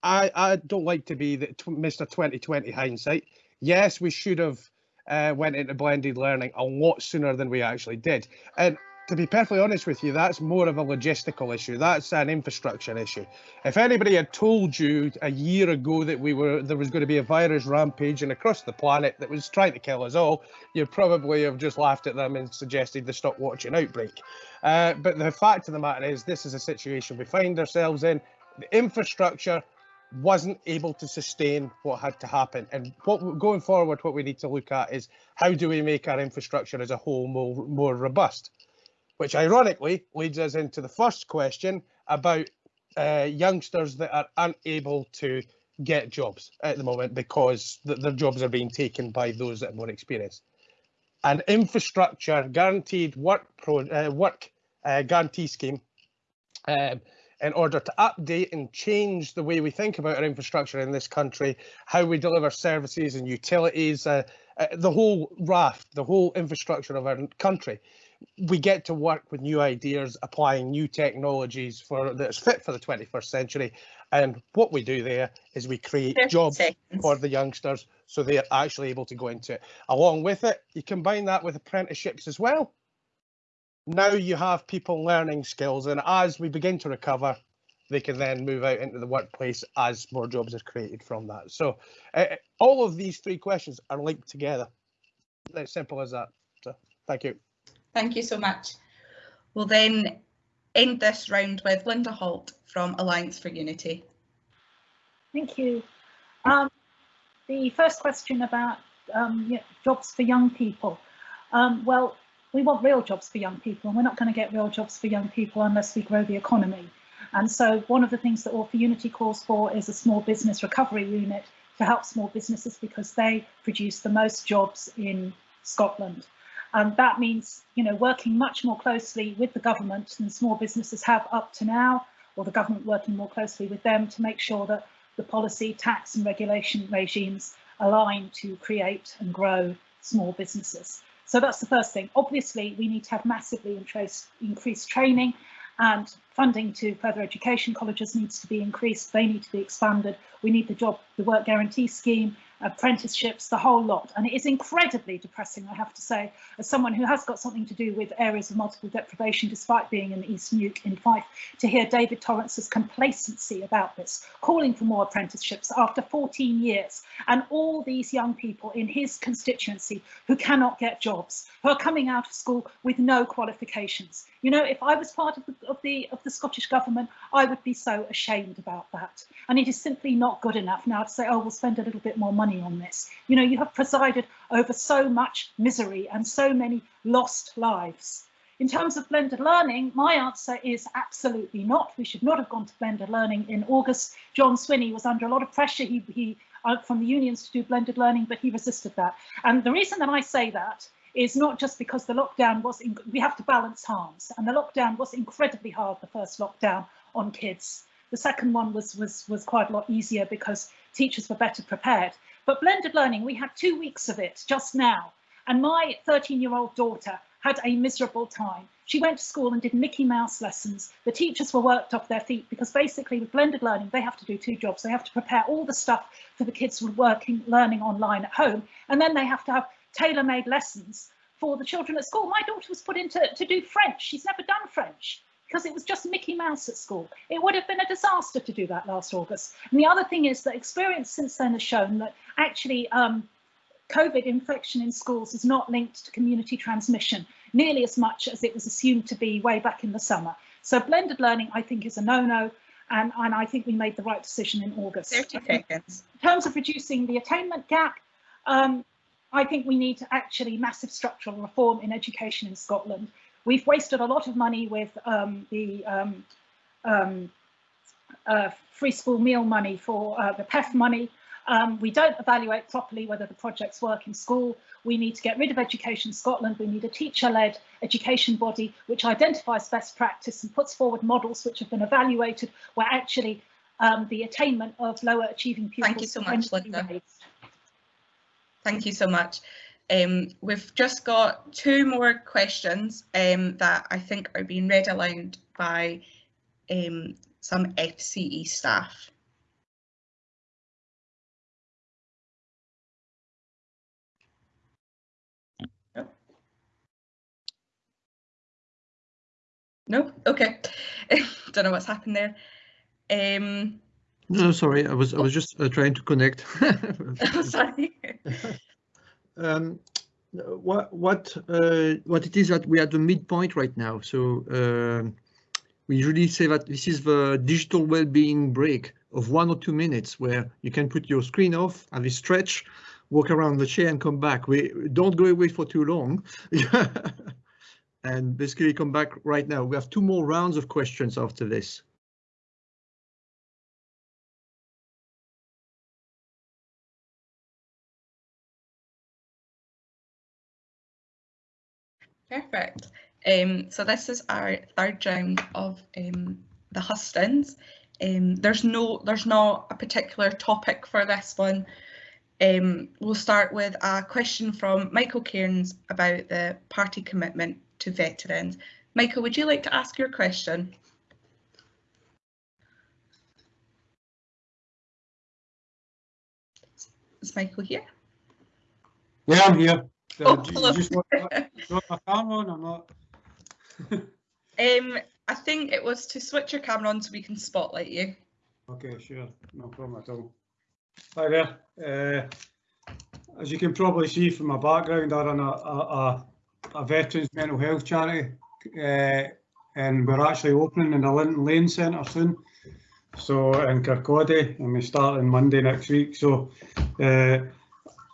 I, I don't like to be the Mr. 2020 hindsight. Yes, we should have uh, went into blended learning a lot sooner than we actually did. And to be perfectly honest with you, that's more of a logistical issue. That's an infrastructure issue. If anybody had told you a year ago that we were there was going to be a virus rampaging across the planet that was trying to kill us all, you'd probably have just laughed at them and suggested they stop watching Outbreak. Uh, but the fact of the matter is, this is a situation we find ourselves in. The infrastructure wasn't able to sustain what had to happen. And what going forward, what we need to look at is how do we make our infrastructure as a whole more, more robust? Which ironically leads us into the first question about uh, youngsters that are unable to get jobs at the moment because th their jobs are being taken by those that are more experienced. An infrastructure guaranteed work uh, work uh, guarantee scheme um, in order to update and change the way we think about our infrastructure in this country, how we deliver services and utilities, uh, uh, the whole raft, the whole infrastructure of our country. We get to work with new ideas, applying new technologies for that's fit for the 21st century. And what we do there is we create jobs seconds. for the youngsters so they're actually able to go into it. Along with it, you combine that with apprenticeships as well now you have people learning skills and as we begin to recover they can then move out into the workplace as more jobs are created from that so uh, all of these three questions are linked together as simple as that so thank you thank you so much we'll then end this round with linda holt from alliance for unity thank you um, the first question about um, jobs for young people um, well we want real jobs for young people and we're not going to get real jobs for young people unless we grow the economy. And so one of the things that All for Unity calls for is a small business recovery unit to help small businesses because they produce the most jobs in Scotland. And that means, you know, working much more closely with the government than small businesses have up to now, or the government working more closely with them to make sure that the policy, tax and regulation regimes align to create and grow small businesses. So that's the first thing. Obviously, we need to have massively increased training and funding to further education colleges needs to be increased. They need to be expanded. We need the job, the work guarantee scheme apprenticeships, the whole lot. And it is incredibly depressing, I have to say, as someone who has got something to do with areas of multiple deprivation, despite being in East Neuk in Fife, to hear David Torrance's complacency about this, calling for more apprenticeships after 14 years, and all these young people in his constituency who cannot get jobs, who are coming out of school with no qualifications. You know, if I was part of the, of the, of the Scottish Government, I would be so ashamed about that. And it is simply not good enough now to say, oh, we'll spend a little bit more money on this. You know, you have presided over so much misery and so many lost lives. In terms of blended learning, my answer is absolutely not. We should not have gone to blended learning in August. John Swinney was under a lot of pressure he, he, uh, from the unions to do blended learning, but he resisted that. And the reason that I say that is not just because the lockdown was, we have to balance harms, and the lockdown was incredibly hard, the first lockdown on kids. The second one was, was, was quite a lot easier because teachers were better prepared. But blended learning, we had two weeks of it just now. And my 13 year old daughter had a miserable time. She went to school and did Mickey Mouse lessons. The teachers were worked off their feet because basically with blended learning, they have to do two jobs. They have to prepare all the stuff for the kids who are working, learning online at home, and then they have to have tailor-made lessons for the children at school. My daughter was put in to, to do French. She's never done French because it was just Mickey Mouse at school. It would have been a disaster to do that last August. And the other thing is that experience since then has shown that actually um, COVID infection in schools is not linked to community transmission nearly as much as it was assumed to be way back in the summer. So blended learning, I think, is a no-no. And, and I think we made the right decision in August. 30 seconds. In terms of reducing the attainment gap, um, I think we need to actually massive structural reform in education in Scotland. We've wasted a lot of money with um, the um, um, uh, free school meal money for uh, the PEF money. Um, we don't evaluate properly whether the projects work in school. We need to get rid of Education Scotland. We need a teacher-led education body which identifies best practice and puts forward models which have been evaluated where actually um, the attainment of lower achieving pupils. Thank you so much, Linda. Thank you so much. Um, we've just got two more questions um, that I think are being read aloud by um, some FCE staff. No? No? Okay. (laughs) Don't know what's happened there. Um, no, sorry, I was I was just uh, trying to connect. oh, (laughs) (laughs) sorry. (laughs) um, what what uh, what it is that we are at the midpoint right now. So uh, we usually say that this is the digital well-being break of one or two minutes where you can put your screen off, have a stretch, walk around the chair and come back. We don't go away for too long. (laughs) and basically come back right now. We have two more rounds of questions after this. Perfect. Um, so this is our third round of um, the hustings. Um, there's no, there's not a particular topic for this one. Um, we'll start with a question from Michael Cairns about the party commitment to veterans. Michael, would you like to ask your question? Is Michael here? Yeah, I'm here. Oh, hello. You just want, (laughs) my camera on or not? um, I think it was to switch your camera on so we can spotlight you. Okay, sure, no problem at all. Hi there. Uh, as you can probably see from my background, I run a, a, a veterans mental health charity, uh, and we're actually opening in the Linton Lane Centre soon. So in Kirkcaldy, and we start on Monday next week. So uh,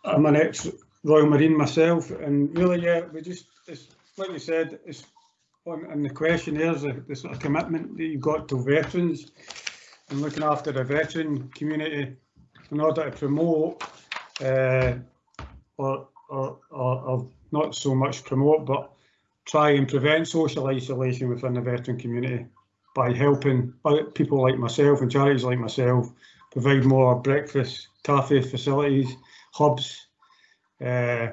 I'm an ex Royal Marine myself, and really, yeah, we just, it's like you said, it's on, and the question here is the, the sort of commitment that you've got to veterans and looking after the veteran community in order to promote uh, or, or, or, or not so much promote, but try and prevent social isolation within the veteran community by helping people like myself and charities like myself provide more breakfast, cafe facilities, hubs, uh,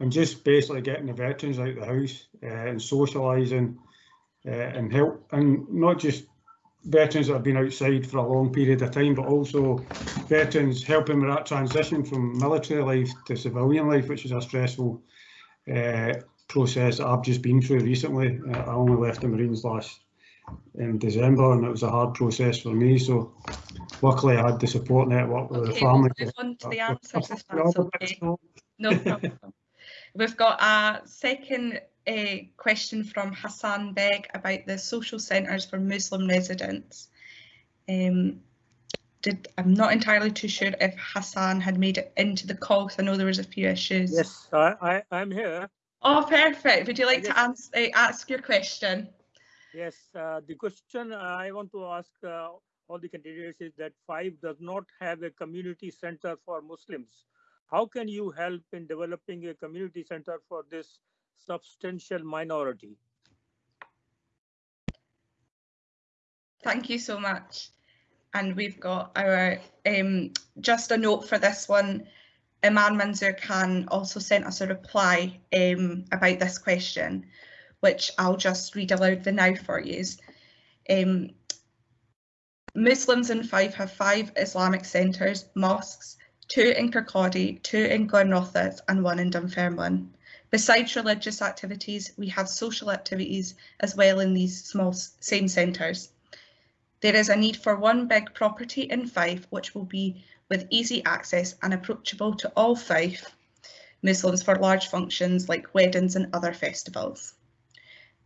and just basically getting the veterans out of the house uh, and socialising uh, and help, and not just veterans that have been outside for a long period of time, but also veterans helping with that transition from military life to civilian life, which is a stressful uh, process that I've just been through recently. Uh, I only left the Marines last in December and it was a hard process for me. So luckily I had the support network with okay, the family. On to the answers that's okay. No problem. We've got a second uh, question from Hassan Beg about the social centres for Muslim residents. Um, did I'm not entirely too sure if Hassan had made it into the call because I know there was a few issues. Yes, I, I, am here. Oh, perfect. Would you like to ans uh, ask your question? Yes, uh, the question I want to ask uh, all the candidates is that Fife does not have a community center for Muslims. How can you help in developing a community center for this substantial minority? Thank you so much. And we've got our, um, just a note for this one, Imam Manzoor Khan also sent us a reply um, about this question, which I'll just read aloud the now for you. Um, Muslims in Fife have five Islamic centres, mosques, two in Kirkcaldy, two in Glenrothes and one in Dunfermline. Besides religious activities, we have social activities as well in these small same centres. There is a need for one big property in Fife which will be with easy access and approachable to all Fife Muslims for large functions like weddings and other festivals.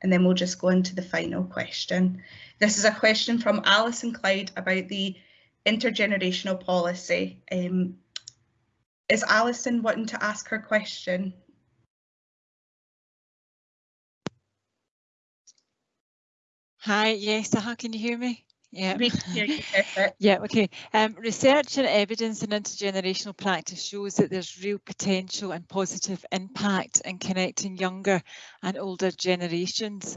And then we'll just go into the final question. This is a question from Alison Clyde about the intergenerational policy. Um, is Alison wanting to ask her question? Hi, yes, uh, can you hear me? Yeah. (laughs) Yeah, okay. Um, research and evidence in intergenerational practice shows that there's real potential and positive impact in connecting younger and older generations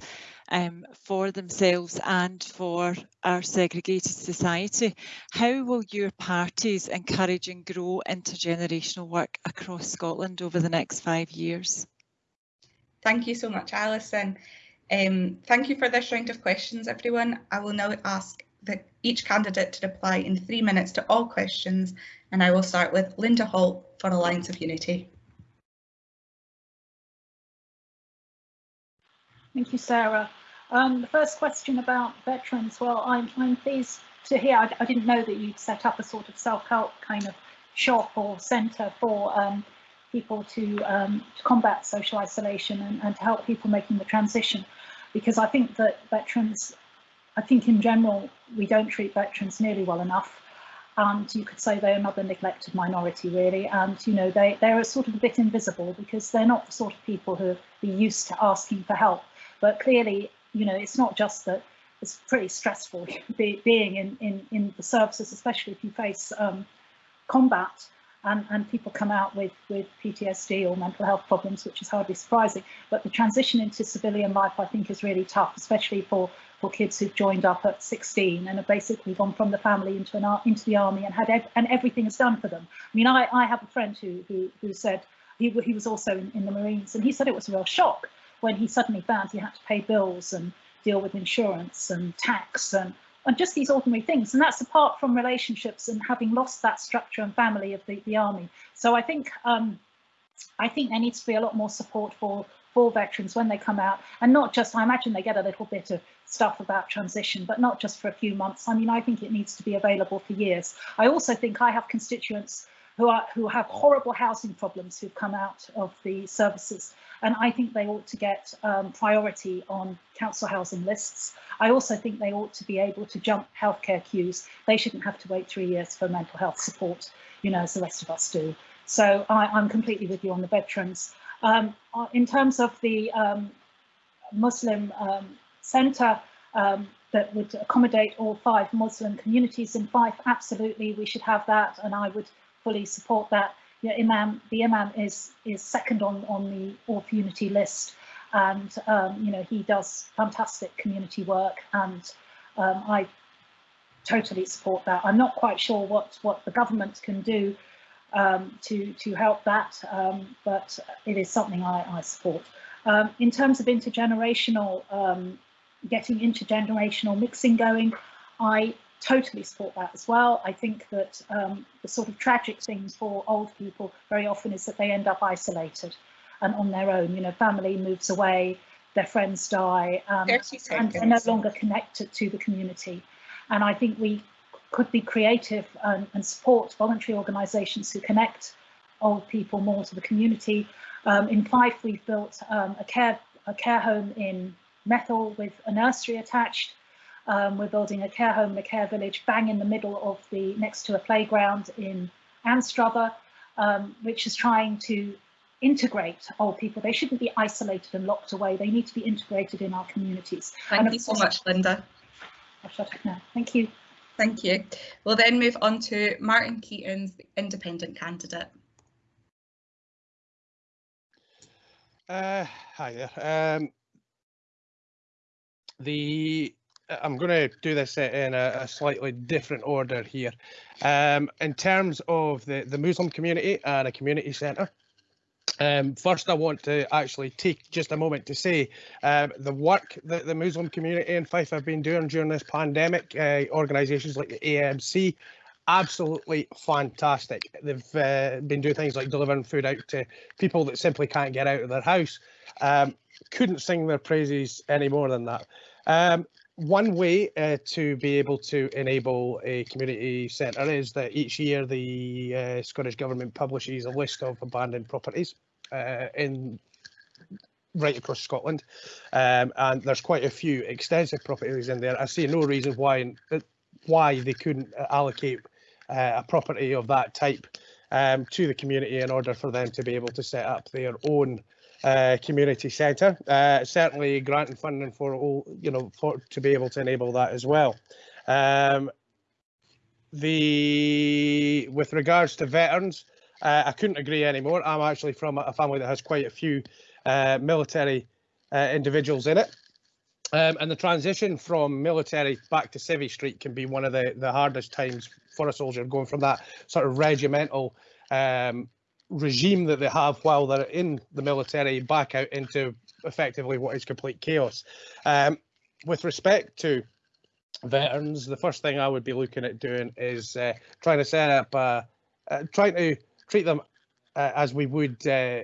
um, for themselves and for our segregated society. How will your parties encourage and grow intergenerational work across Scotland over the next five years? Thank you so much, Alison. Um, thank you for this round of questions, everyone. I will now ask the, each candidate to reply in three minutes to all questions, and I will start with Linda Holt for Alliance of Unity. Thank you, Sarah. Um, the first question about veterans, well, I'm, I'm pleased to hear, I, I, didn't know that you'd set up a sort of self-help kind of shop or centre for um, people to, um, to, combat social isolation and, and to help people making the transition because I think that veterans I think in general, we don't treat veterans nearly well enough. And you could say they're another neglected minority, really. And, you know, they, they're sort of a bit invisible because they're not the sort of people who be used to asking for help. But clearly, you know, it's not just that it's pretty stressful (laughs) be, being in, in, in the services, especially if you face um, combat and, and people come out with, with PTSD or mental health problems, which is hardly surprising. But the transition into civilian life, I think, is really tough, especially for for kids who've joined up at 16 and have basically gone from the family into an into the army and had ev and everything is done for them. I mean, I, I have a friend who who, who said he, he was also in, in the Marines and he said it was a real shock when he suddenly found he had to pay bills and deal with insurance and tax and and just these ordinary things. And that's apart from relationships and having lost that structure and family of the, the army. So I think um, I think there needs to be a lot more support for for veterans when they come out and not just I imagine they get a little bit of stuff about transition, but not just for a few months. I mean, I think it needs to be available for years. I also think I have constituents who are who have horrible housing problems who've come out of the services, and I think they ought to get um, priority on council housing lists. I also think they ought to be able to jump healthcare queues. They shouldn't have to wait three years for mental health support, you know, as the rest of us do. So I, am completely with you on the veterans. Um, in terms of the um, Muslim um, centre um, that would accommodate all five Muslim communities in Fife, absolutely, we should have that, and I would fully support that. Yeah, Imam, the Imam is is second on on the for Unity list, and um, you know he does fantastic community work, and um, I totally support that. I'm not quite sure what what the government can do um, to, to help that, um, but it is something I, I support. Um, in terms of intergenerational, um, getting intergenerational mixing going, I totally support that as well. I think that um, the sort of tragic thing for old people very often is that they end up isolated and on their own. You know, family moves away, their friends die, um, and they're no longer connected to the community. And I think we could be creative and, and support voluntary organisations who connect old people more to the community. Um, in Fife, we've built um, a care a care home in Methil with a nursery attached. Um, we're building a care home and a care village bang in the middle of the next to a playground in Anstruther, um, which is trying to integrate old people. They shouldn't be isolated and locked away. They need to be integrated in our communities. Thank you so much, Linda. I'll shut up now. Thank you. Thank you. We'll then move on to Martin Keatings, independent candidate. Uh, hi there. Um, the I'm going to do this in a, a slightly different order here. Um, in terms of the, the Muslim community and a community centre, um, first, I want to actually take just a moment to say um, the work that the Muslim community in Fife have been doing during this pandemic, uh, organisations like the AMC, absolutely fantastic. They've uh, been doing things like delivering food out to people that simply can't get out of their house. Um, couldn't sing their praises any more than that. Um, one way uh, to be able to enable a community centre is that each year the uh, Scottish Government publishes a list of abandoned properties uh, in right across Scotland, um, and there's quite a few extensive properties in there. I see no reason why why they couldn't allocate uh, a property of that type um, to the community in order for them to be able to set up their own uh, community centre. Uh, certainly, granting funding for all, you know, for to be able to enable that as well. Um, the with regards to veterans, uh, I couldn't agree anymore. I'm actually from a family that has quite a few uh, military uh, individuals in it. Um, and the transition from military back to Civvy Street can be one of the, the hardest times for a soldier going from that sort of regimental um, regime that they have while they're in the military back out into effectively what is complete chaos. Um, with respect to veterans, the first thing I would be looking at doing is uh, trying to set up, uh, uh, trying to treat them uh, as we would uh,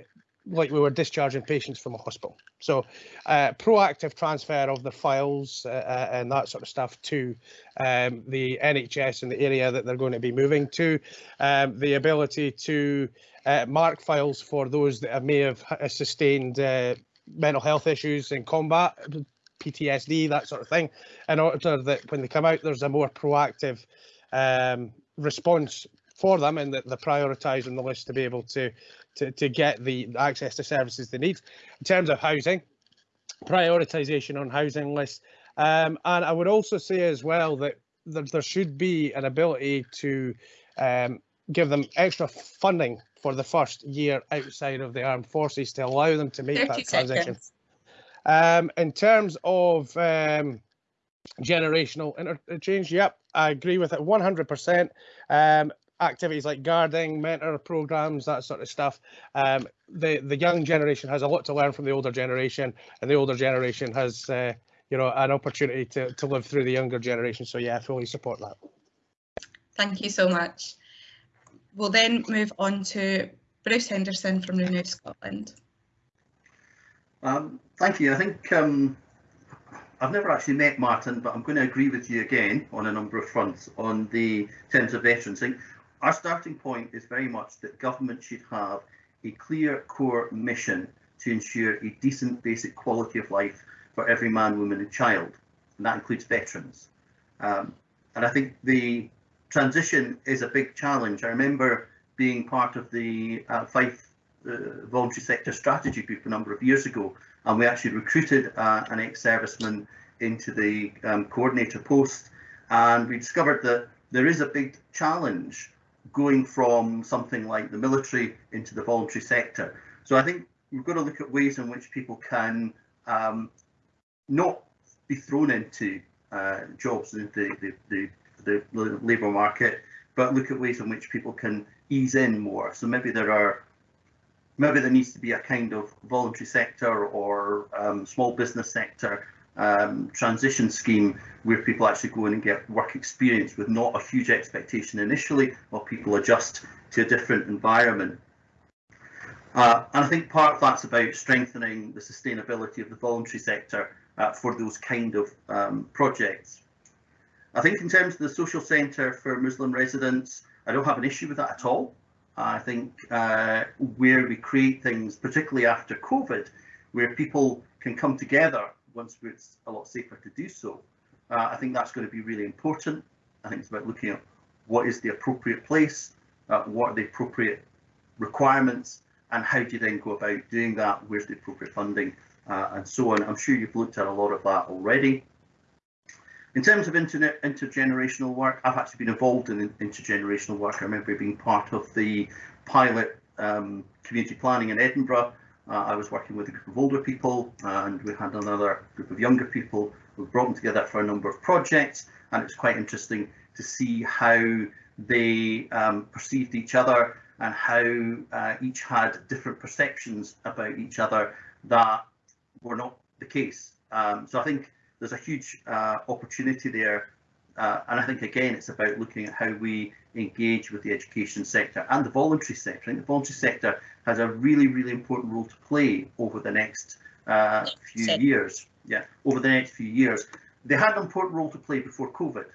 like we were discharging patients from a hospital. So uh, proactive transfer of the files and that sort of stuff to um, the NHS in the area that they're going to be moving to. Um, the ability to uh, mark files for those that may have sustained uh, mental health issues in combat, PTSD, that sort of thing, in order that when they come out, there's a more proactive um, response for them and that they're prioritised on the list to be able to, to, to get the access to services they need. In terms of housing, prioritisation on housing lists. Um, and I would also say as well that there, there should be an ability to um, give them extra funding for the first year outside of the armed forces to allow them to make that transition. Um, in terms of um, generational interchange, yep, I agree with it 100%. Um, activities like guarding, mentor programs, that sort of stuff. Um, the the young generation has a lot to learn from the older generation, and the older generation has uh, you know an opportunity to to live through the younger generation. So yeah, I fully support that. Thank you so much. We'll then move on to Bruce Henderson from Renew Scotland. Um, thank you. I think um, I've never actually met Martin, but I'm going to agree with you again on a number of fronts on the terms of veterans thing. Our starting point is very much that government should have a clear core mission to ensure a decent basic quality of life for every man, woman and child, and that includes veterans. Um, and I think the transition is a big challenge. I remember being part of the uh, Fife uh, voluntary sector strategy group a number of years ago, and we actually recruited uh, an ex-serviceman into the um, coordinator post, and we discovered that there is a big challenge going from something like the military into the voluntary sector. So I think we've got to look at ways in which people can um, not be thrown into uh, jobs into the, the, the, the labour market, but look at ways in which people can ease in more. So maybe there are maybe there needs to be a kind of voluntary sector or um, small business sector um, transition scheme where people actually go in and get work experience with not a huge expectation initially while people adjust to a different environment. Uh, and I think part of that's about strengthening the sustainability of the voluntary sector uh, for those kind of um, projects. I think in terms of the social centre for Muslim residents, I don't have an issue with that at all. I think uh, where we create things, particularly after COVID, where people can come together once it's a lot safer to do so, uh, I think that's going to be really important. I think it's about looking at what is the appropriate place, uh, what are the appropriate requirements, and how do you then go about doing that, where's the appropriate funding, uh, and so on. I'm sure you've looked at a lot of that already. In terms of internet intergenerational work, I've actually been involved in intergenerational work. I remember being part of the pilot um, community planning in Edinburgh. Uh, I was working with a group of older people and we had another group of younger people. We brought them together for a number of projects and it's quite interesting to see how they um, perceived each other and how uh, each had different perceptions about each other that were not the case. Um, so I think there's a huge uh, opportunity there. Uh, and I think, again, it's about looking at how we engage with the education sector and the voluntary sector. I think the voluntary sector has a really, really important role to play over the next uh, few years. Yeah, over the next few years. They had an important role to play before COVID,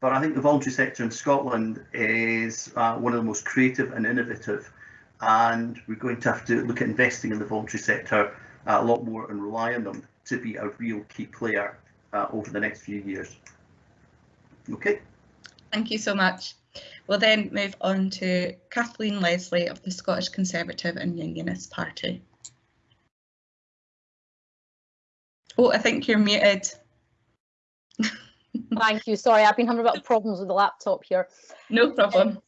but I think the voluntary sector in Scotland is uh, one of the most creative and innovative, and we're going to have to look at investing in the voluntary sector a lot more and rely on them to be a real key player uh, over the next few years. Okay. Thank you so much. We'll then move on to Kathleen Leslie of the Scottish Conservative and Unionist Party. Oh, I think you're muted. Thank you. Sorry, I've been having a bit of problems with the laptop here. No problem.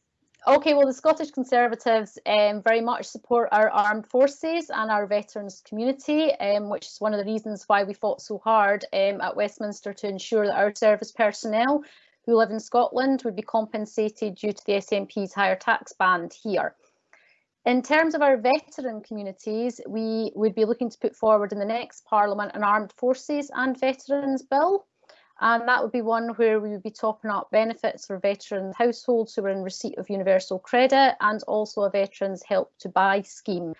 Okay, well, the Scottish Conservatives um, very much support our armed forces and our veterans community, um, which is one of the reasons why we fought so hard um, at Westminster to ensure that our service personnel who live in Scotland would be compensated due to the SNP's higher tax band here. In terms of our veteran communities, we would be looking to put forward in the next Parliament an Armed Forces and Veterans Bill, and that would be one where we would be topping up benefits for veteran households who are in receipt of universal credit and also a veterans help to buy scheme.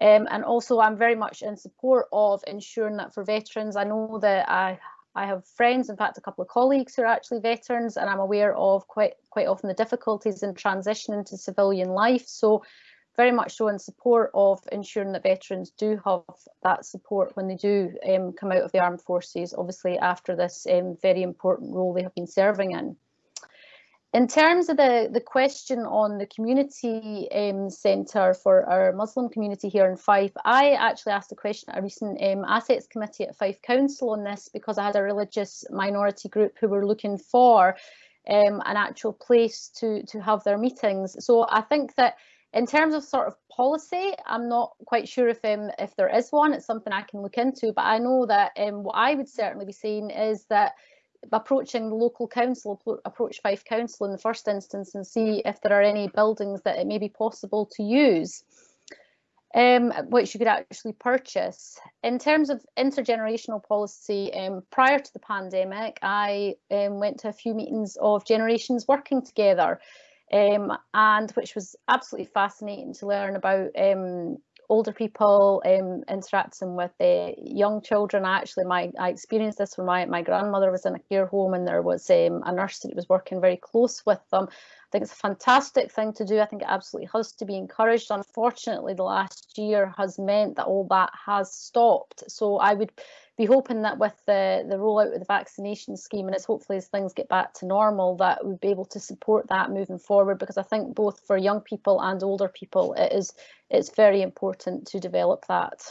Um, and also I'm very much in support of ensuring that for veterans, I know that I, I have friends, in fact a couple of colleagues who are actually veterans and I'm aware of quite, quite often the difficulties in transitioning to civilian life. So very much so in support of ensuring that veterans do have that support when they do um, come out of the armed forces, obviously after this um, very important role they have been serving in. In terms of the, the question on the community um, centre for our Muslim community here in Fife, I actually asked a question at a recent um, assets committee at Fife Council on this because I had a religious minority group who were looking for um, an actual place to, to have their meetings. So I think that in terms of sort of policy, I'm not quite sure if um, if there is one. It's something I can look into, but I know that um, what I would certainly be saying is that approaching the local council, approach Fife Council in the first instance and see if there are any buildings that it may be possible to use, um, which you could actually purchase. In terms of intergenerational policy, um, prior to the pandemic, I um, went to a few meetings of generations working together um, and which was absolutely fascinating to learn about um, older people um, interacting with uh, young children. Actually, my I experienced this when my, my grandmother was in a care home and there was um, a nurse that was working very close with them. I think it's a fantastic thing to do. I think it absolutely has to be encouraged. Unfortunately, the last year has meant that all that has stopped. So I would be hoping that with the, the rollout of the vaccination scheme and it's hopefully as things get back to normal that we'd be able to support that moving forward because I think both for young people and older people it is it's very important to develop that.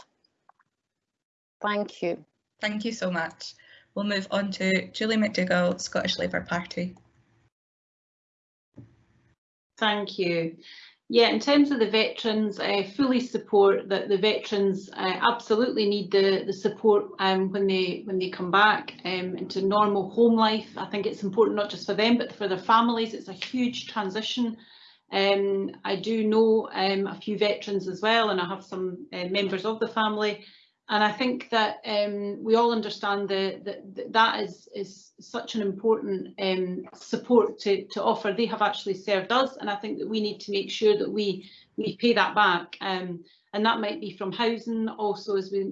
Thank you. Thank you so much. We'll move on to Julie McDougall, Scottish Labour Party. Thank you. Yeah, in terms of the veterans, I fully support that the veterans uh, absolutely need the, the support um, when they when they come back um, into normal home life. I think it's important not just for them but for their families. It's a huge transition. Um, I do know um, a few veterans as well and I have some uh, members of the family and I think that um, we all understand that the, that is, is such an important um, support to, to offer. They have actually served us, and I think that we need to make sure that we we pay that back. Um, and that might be from housing, also as we,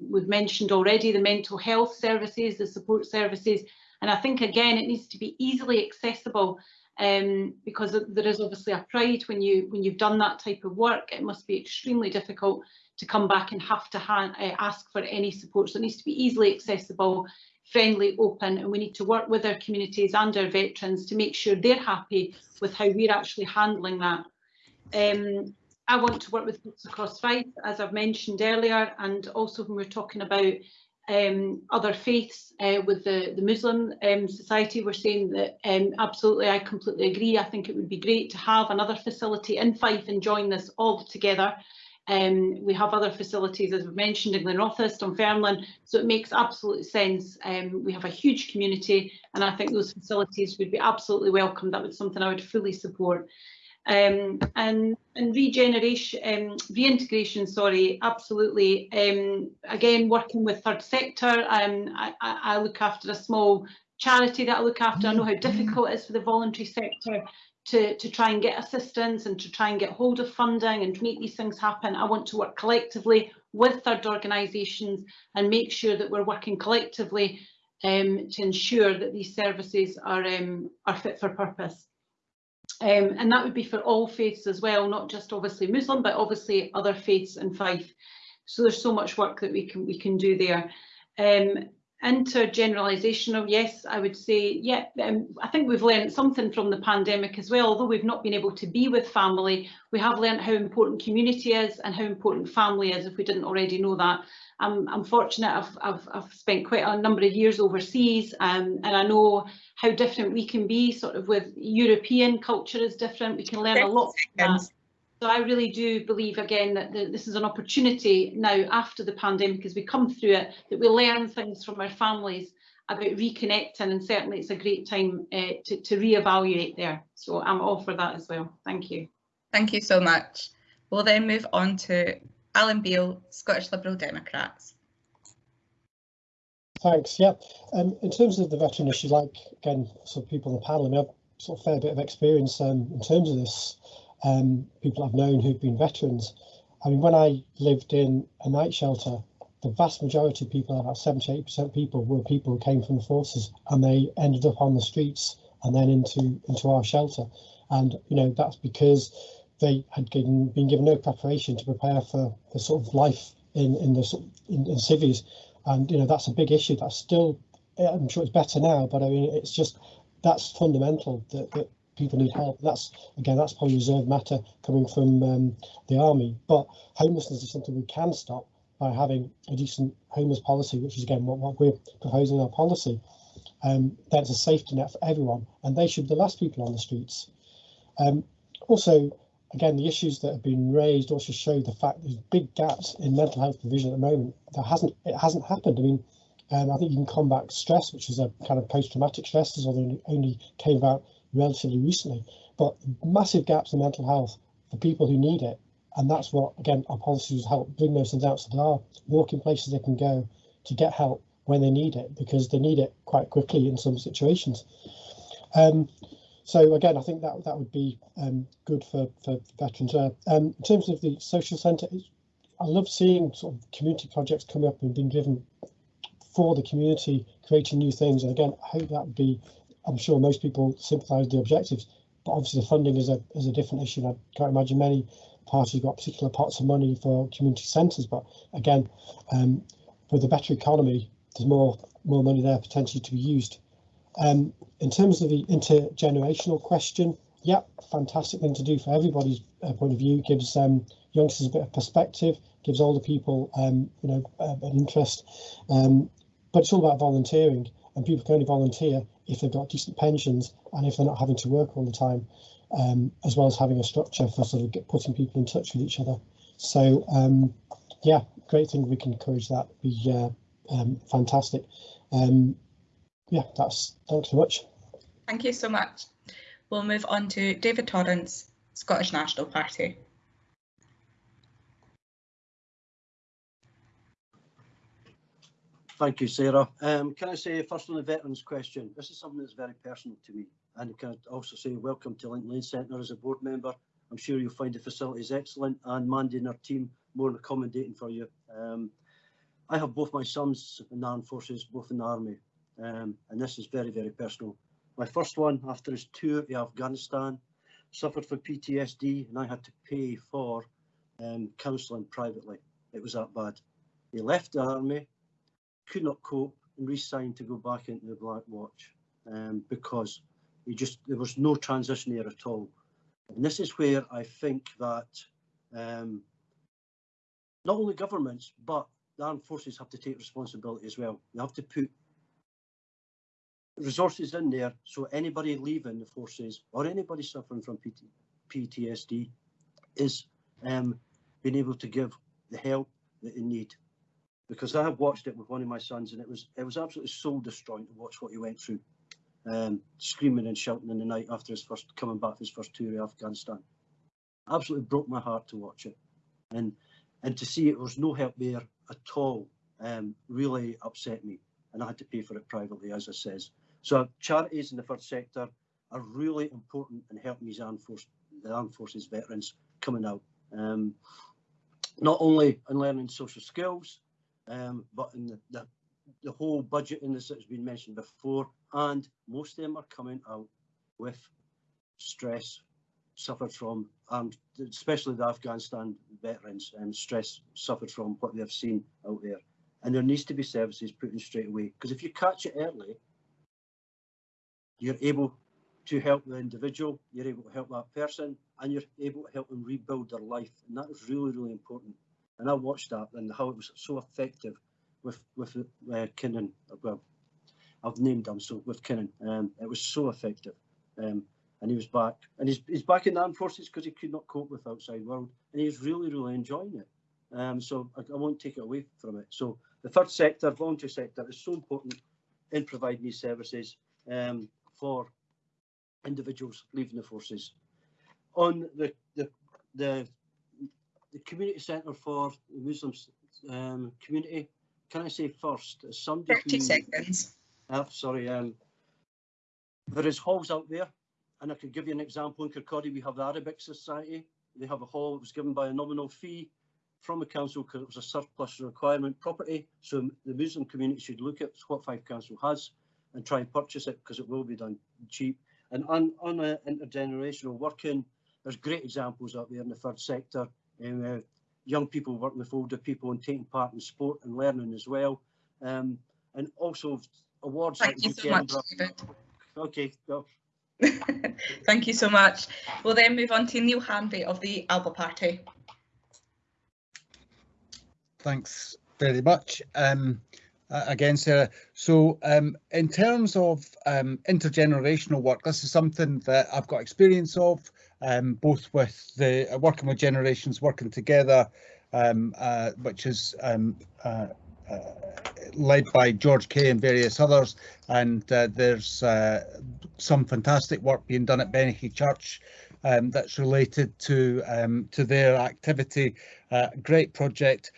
we've mentioned already, the mental health services, the support services. And I think again, it needs to be easily accessible um, because there is obviously a pride when you when you've done that type of work. It must be extremely difficult to come back and have to uh, ask for any support. So it needs to be easily accessible, friendly, open, and we need to work with our communities and our veterans to make sure they're happy with how we're actually handling that. Um, I want to work with groups across Fife, as I've mentioned earlier, and also when we're talking about um, other faiths uh, with the, the Muslim um, society, we're saying that um, absolutely, I completely agree. I think it would be great to have another facility in Fife and join this all together. Um, we have other facilities, as we've mentioned, in Glenrothes, Dunfermline, so it makes absolute sense. Um, we have a huge community, and I think those facilities would be absolutely welcome. That was something I would fully support. Um, and, and regeneration, um, reintegration, sorry, absolutely. Um, again, working with third sector, um, I, I, look after a small charity that I look after. I know how difficult it is for the voluntary sector to, to try and get assistance and to try and get hold of funding and to make these things happen. I want to work collectively with third organisations and make sure that we're working collectively um, to ensure that these services are, um, are fit for purpose. Um, and that would be for all faiths as well, not just obviously Muslim, but obviously other faiths in Fife. So there's so much work that we can we can do there. Um, intergenerational, yes, I would say, yeah, um, I think we've learned something from the pandemic as well. Although we've not been able to be with family, we have learned how important community is and how important family is, if we didn't already know that. I'm, I'm fortunate I've, I've, I've spent quite a number of years overseas um, and I know how different we can be, sort of with European culture is different. We can learn a lot from that. So I really do believe again that the, this is an opportunity now after the pandemic as we come through it that we learn things from our families about reconnecting and certainly it's a great time uh, to, to re-evaluate there. So I'm all for that as well. Thank you. Thank you so much. We'll then move on to Alan Beale, Scottish Liberal Democrats. Thanks. Yeah. Um, in terms of the veteran issue, like again, some people on the panel, I mean, I've sort of fair bit of experience um, in terms of this um, people I've known who've been veterans. I mean, when I lived in a night shelter, the vast majority of people, about 78% of people, were people who came from the forces and they ended up on the streets and then into into our shelter. And, you know, that's because they had given, been given no preparation to prepare for the sort of life in, in the in, in civies. And, you know, that's a big issue. That's still, I'm sure it's better now, but I mean, it's just, that's fundamental that, that people need help. That's again, that's probably reserved matter coming from um, the army. But homelessness is something we can stop by having a decent homeless policy, which is again what, what we're proposing in our policy. Um, that's a safety net for everyone, and they should be the last people on the streets. Um, also, again, the issues that have been raised also show the fact there's big gaps in mental health provision at the moment. That hasn't it hasn't happened. I mean, um, I think you can combat stress, which is a kind of post-traumatic stress, only, only came about relatively recently, but massive gaps in mental health for people who need it. And that's what, again, our policies help bring those things out. So there are walking places they can go to get help when they need it, because they need it quite quickly in some situations. Um, so again, I think that that would be um, good for, for veterans. Uh, um, in terms of the social centre, I love seeing sort of community projects coming up and being driven for the community, creating new things. And again, I hope that would be I'm sure most people sympathise with the objectives, but obviously the funding is a is a different issue. I can't imagine many parties got particular pots of money for community centres, but again, um, with a better economy, there's more more money there potentially to be used. Um, in terms of the intergenerational question, yeah, fantastic thing to do for everybody's uh, point of view. Gives um, youngsters a bit of perspective, gives older people, um, you know, uh, an interest. Um, but it's all about volunteering and people can only volunteer if they've got decent pensions and if they're not having to work all the time, um, as well as having a structure for sort of get, putting people in touch with each other. So um, yeah, great thing we can encourage that. Be uh, um, fantastic. Um, yeah, that's thanks so much. Thank you so much. We'll move on to David Torrance, Scottish National Party. Thank you, Sarah. Um, can I say first on the veterans question, this is something that's very personal to me. And can I also say welcome to Lincoln Lane Centre as a board member. I'm sure you'll find the facilities excellent and Mandy and her team more accommodating for you. Um, I have both my sons in the armed forces, both in the army, um, and this is very, very personal. My first one, after his tour to Afghanistan, suffered from PTSD and I had to pay for um, counselling privately. It was that bad. He left the army, could not cope and re-signed to go back into the Black Watch um, because he just there was no transition there at all. And this is where I think that um, not only governments but the armed forces have to take responsibility as well. You have to put resources in there so anybody leaving the forces or anybody suffering from PT, PTSD is um, being able to give the help that they need. Because I have watched it with one of my sons and it was it was absolutely soul destroying to watch what he went through. Um, screaming and shouting in the night after his first coming back his first tour of Afghanistan. Absolutely broke my heart to watch it. And and to see it was no help there at all um, really upset me and I had to pay for it privately as I says. So charities in the first sector are really important in helping these armed, force, the armed forces veterans coming out. Um, not only in learning social skills, um, but in the, the, the whole budget in this that has been mentioned before, and most of them are coming out with stress suffered from, and especially the Afghanistan veterans, and stress suffered from what they've seen out there. And there needs to be services put in straight away, because if you catch it early, you're able to help the individual, you're able to help that person, and you're able to help them rebuild their life. And that is really, really important. And I watched that and how it was so effective with with uh, Kinnan. Well, I've named him so with Kinnan. Um, it was so effective. Um, and he was back, and he's he's back in the armed forces because he could not cope with outside world, and he's really, really enjoying it. Um, so I, I won't take it away from it. So the third sector, voluntary sector, is so important in providing these services. Um, for individuals leaving the forces. On the the the, the community centre for the Muslim um, community, can I say first, somebody 30 who, seconds. Uh, sorry, um, there is halls out there, and I could give you an example. In Kirkcaldy, we have the Arabic Society. They have a hall that was given by a nominal fee from the council because it was a surplus requirement property. So the Muslim community should look at what Fife Council has and try and purchase it because it will be done cheap. And on, on a intergenerational working, there's great examples out there in the third sector. Um, uh, young people working with older people and taking part in sport and learning as well. Um, and also awards Thank like you so much, David. Okay, go. (laughs) Thank you so much. We'll then move on to Neil Hanvey of the Alba Party. Thanks very much. Um, uh, again, Sarah. So um, in terms of um, intergenerational work, this is something that I've got experience of, um, both with the uh, working with generations, working together, um, uh, which is um, uh, uh, led by George Kay and various others. And uh, there's some fantastic work being done at Beneke Church um, that's related to to their activity. great project.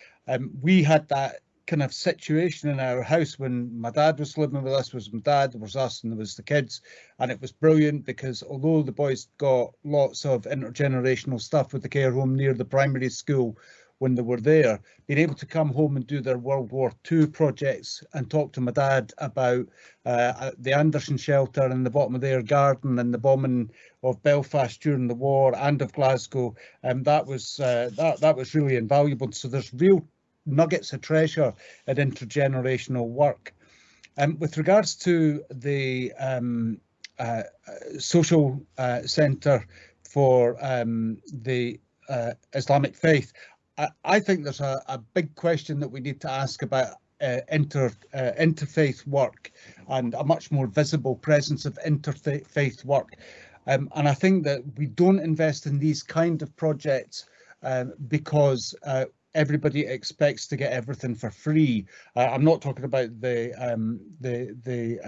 we had that kind of situation in our house when my dad was living with us was my dad, there was us and there was the kids. And it was brilliant because although the boys got lots of intergenerational stuff with the care home near the primary school when they were there, being able to come home and do their World War II projects and talk to my dad about uh, the Anderson shelter in the bottom of their garden and the bombing of Belfast during the war and of Glasgow, um, that was uh, that that was really invaluable. So there's real nuggets of treasure at intergenerational work. Um, with regards to the um, uh, social uh, centre for um, the uh, Islamic faith, I, I, think there's a, a, big question that we need to ask about uh, inter uh, interfaith work and a much more visible presence of interfaith work. Um, and I think that we don't invest in these kind of projects um, because uh, everybody expects to get everything for free. Uh, I'm not talking about the um, the the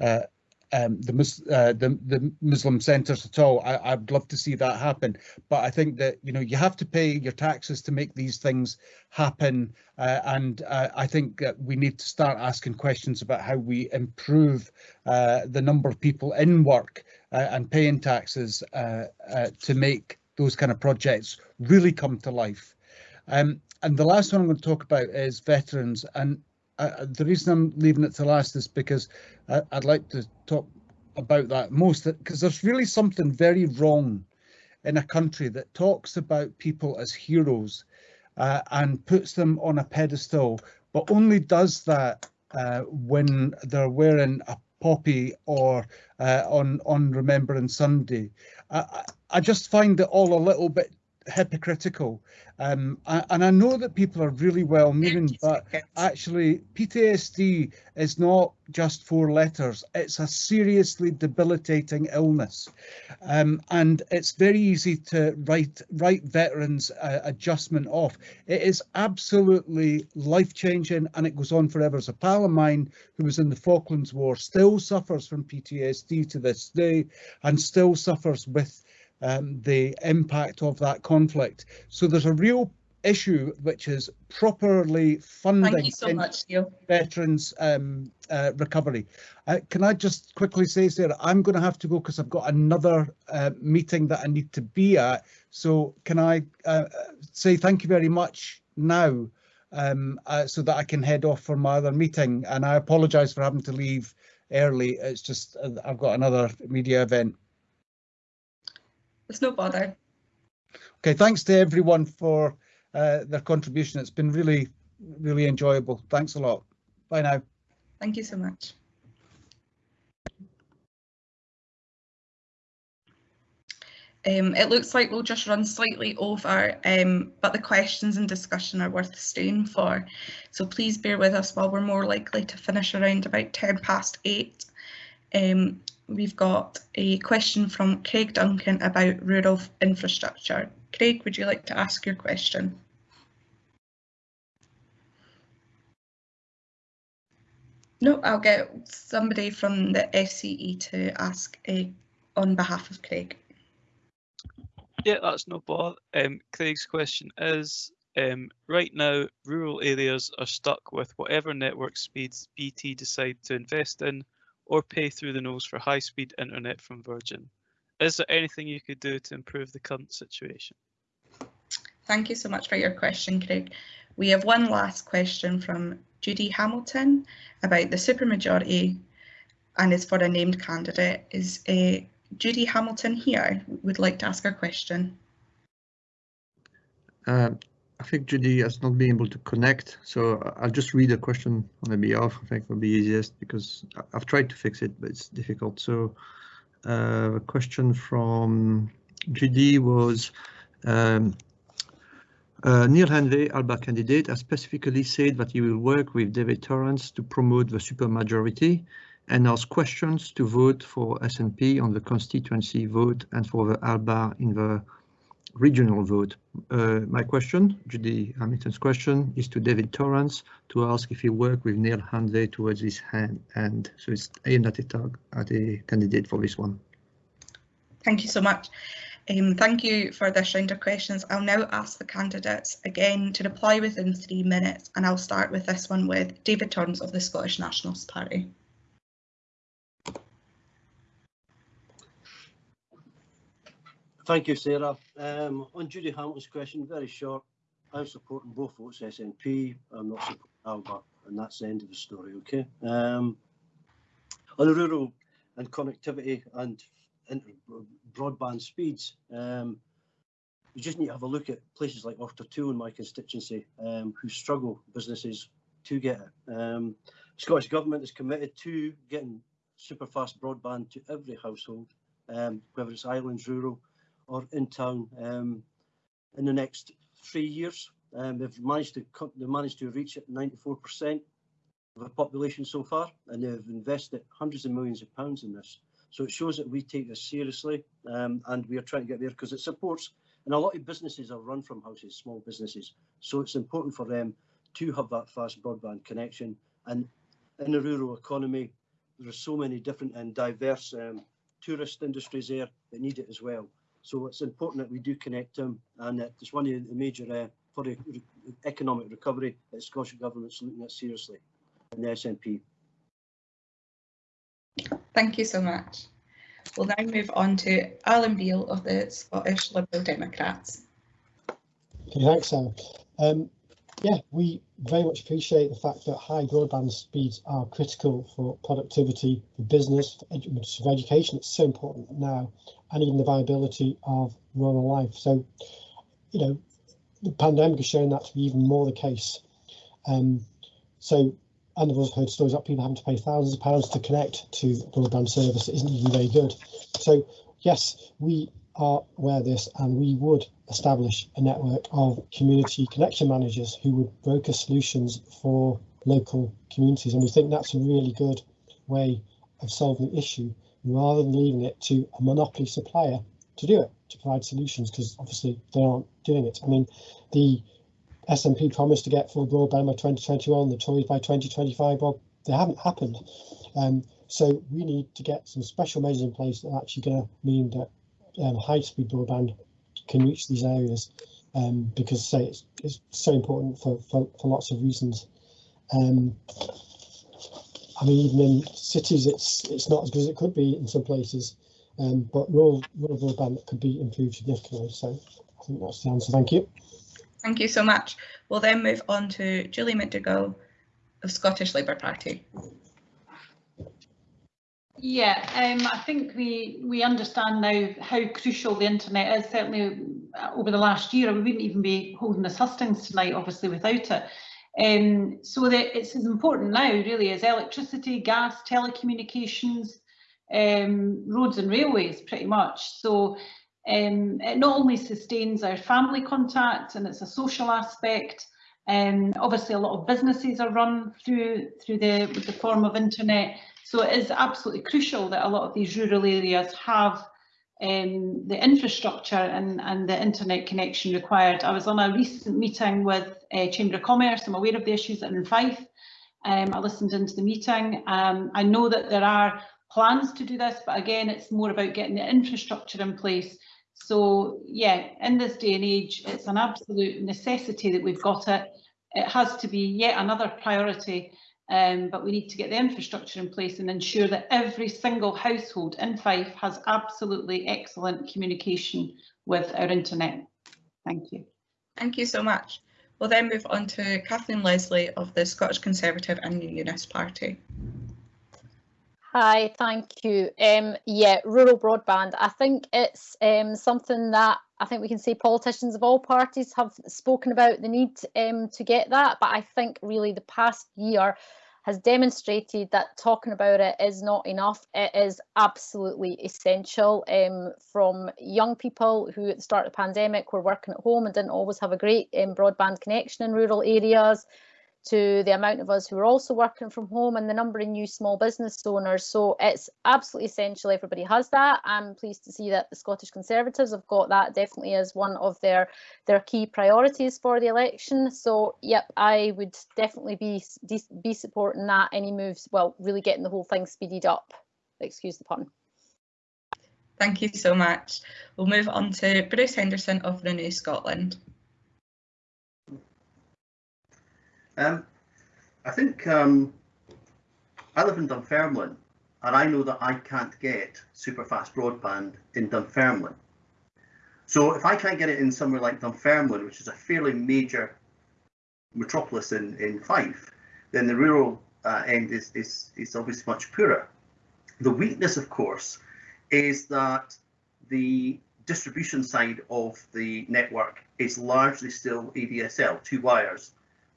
uh, uh, um, the, uh, the, the Muslim centres at all. I, would love to see that happen, but I think that you know you have to pay your taxes to make these things happen, uh, and uh, I think that we need to start asking questions about how we improve the number of people in work and paying taxes to make those kind of projects really come to life. Um, and the last one I'm going to talk about is veterans, and uh, the reason I'm leaving it to last is because I, I'd like to talk about that most because there's really something very wrong in a country that talks about people as heroes uh, and puts them on a pedestal, but only does that uh, when they're wearing a poppy or uh, on on Remembrance Sunday. I, I just find it all a little bit hypocritical. Um, and I know that people are really well meaning, but actually PTSD is not just four letters. It's a seriously debilitating illness. Um, and it's very easy to write, write veterans uh, adjustment off. It is absolutely life changing and it goes on forever. As a pal of mine who was in the Falklands War still suffers from PTSD to this day and still suffers with um, the impact of that conflict. So there's a real issue which is properly funding so much, veterans um, uh, recovery. Uh, can I just quickly say, Sarah, I'm going to have to go because I've got another uh, meeting that I need to be at. So can I uh, say thank you very much now um, uh, so that I can head off for my other meeting. And I apologise for having to leave early. It's just uh, I've got another media event. It's no bother. Okay, thanks to everyone for uh, their contribution. It's been really, really enjoyable. Thanks a lot. Bye now. Thank you so much. Um, it looks like we'll just run slightly over, um, but the questions and discussion are worth staying for. So please bear with us while we're more likely to finish around about 10 past 8. Um, we've got a question from Craig Duncan about rural infrastructure. Craig, would you like to ask your question? No, I'll get somebody from the SCE to ask uh, on behalf of Craig. Yeah, that's no bother. Um, Craig's question is, um, right now, rural areas are stuck with whatever network speeds BT decide to invest in or pay through the nose for high-speed internet from Virgin. Is there anything you could do to improve the current situation? Thank you so much for your question, Craig. We have one last question from Judy Hamilton about the supermajority and is for a named candidate. Is uh, Judy Hamilton here? Would like to ask her question. Uh, I think Judy has not been able to connect, so I'll just read the question on the behalf. I think will be easiest because I've tried to fix it, but it's difficult. So uh, a question from Judy was, um, uh, Neil Hanvey, ALBA candidate, has specifically said that he will work with David Torrance to promote the supermajority and ask questions to vote for SNP on the constituency vote and for the ALBA in the regional vote. Uh, my question, Judy Hamilton's question, is to David Torrance to ask if he worked with Neil Hanvey towards his hand, and so it's aimed at a, at a candidate for this one. Thank you so much. Um, thank you for this round of questions. I'll now ask the candidates again to reply within three minutes, and I'll start with this one with David Torrance of the Scottish Nationalist Party. Thank you, Sarah. Um, on Judy Hamilton's question, very short. I'm supporting both votes SNP. I'm not supporting Alba, and that's the end of the story. Okay. Um, on the rural and connectivity and broadband speeds, um, you just need to have a look at places like Two in my constituency, um, who struggle businesses to get it. Um, Scottish Government is committed to getting super fast broadband to every household, um, whether it's islands, rural, or in town um, in the next three years. Um, they've managed to they've managed to reach 94% of the population so far, and they've invested hundreds of millions of pounds in this. So it shows that we take this seriously, um, and we are trying to get there because it supports. And a lot of businesses are run from houses, small businesses. So it's important for them to have that fast broadband connection. And in the rural economy, there are so many different and diverse um, tourist industries there that need it as well. So it's important that we do connect them, and it's one of the major uh, for the economic recovery that the Scottish Government's looking at seriously in the SNP. Thank you so much. We'll now move on to Alan Beale of the Scottish Liberal Democrats. Okay, thanks, Sam. Um, yeah, we very much appreciate the fact that high broadband speeds are critical for productivity, for business, for, for education. It's so important now, and even the viability of rural life. So, you know, the pandemic has shown that to be even more the case. Um, so, and we've also heard stories about people having to pay thousands of pounds to connect to broadband service. Isn't even very good. So, yes, we are aware of this and we would establish a network of community connection managers who would broker solutions for local communities. And we think that's a really good way of solving the issue rather than leaving it to a monopoly supplier to do it, to provide solutions, because obviously they aren't doing it. I mean, the SNP promised to get full broadband by 2021, the Tories by 2025, well, they haven't happened. Um, so we need to get some special measures in place that are actually going to mean that um, high-speed broadband can reach these areas um, because say it's, it's so important for, for, for lots of reasons. Um, I mean, even in cities, it's it's not as good as it could be in some places, um, but rural, rural broadband could be improved significantly. So I think that's the answer. Thank you. Thank you so much. We'll then move on to Julie McDougall of Scottish Labour Party. Yeah, um, I think we we understand now how crucial the internet is. Certainly uh, over the last year, we wouldn't even be holding this hustings tonight, obviously, without it. Um, so that it's as important now, really, as electricity, gas, telecommunications, um, roads and railways, pretty much. So um, it not only sustains our family contact and it's a social aspect. Um, obviously, a lot of businesses are run through through the the form of internet. So it is absolutely crucial that a lot of these rural areas have um, the infrastructure and, and the internet connection required. I was on a recent meeting with uh, Chamber of Commerce. I'm aware of the issues in Fife. Um, I listened into the meeting. Um, I know that there are plans to do this, but again, it's more about getting the infrastructure in place. So yeah, in this day and age, it's an absolute necessity that we've got it. It has to be yet another priority um, but we need to get the infrastructure in place and ensure that every single household in Fife has absolutely excellent communication with our internet. Thank you. Thank you so much. We'll then move on to Kathleen Leslie of the Scottish Conservative and Unionist Party. Hi, thank you. Um, yeah, rural broadband. I think it's um, something that I think we can say politicians of all parties have spoken about the need um, to get that, but I think really the past year has demonstrated that talking about it is not enough. It is absolutely essential um, from young people who at the start of the pandemic were working at home and didn't always have a great um, broadband connection in rural areas to the amount of us who are also working from home and the number of new small business owners. So it's absolutely essential everybody has that. I'm pleased to see that the Scottish Conservatives have got that definitely as one of their their key priorities for the election. So yep, I would definitely be be supporting that any moves, well, really getting the whole thing speeded up. Excuse the pun. Thank you so much. We'll move on to Bruce Henderson of Renew Scotland. Um, I think um, I live in Dunfermline and I know that I can't get super fast broadband in Dunfermline. So if I can't get it in somewhere like Dunfermline, which is a fairly major metropolis in, in Fife, then the rural uh, end is, is, is obviously much poorer. The weakness, of course, is that the distribution side of the network is largely still ADSL, two wires,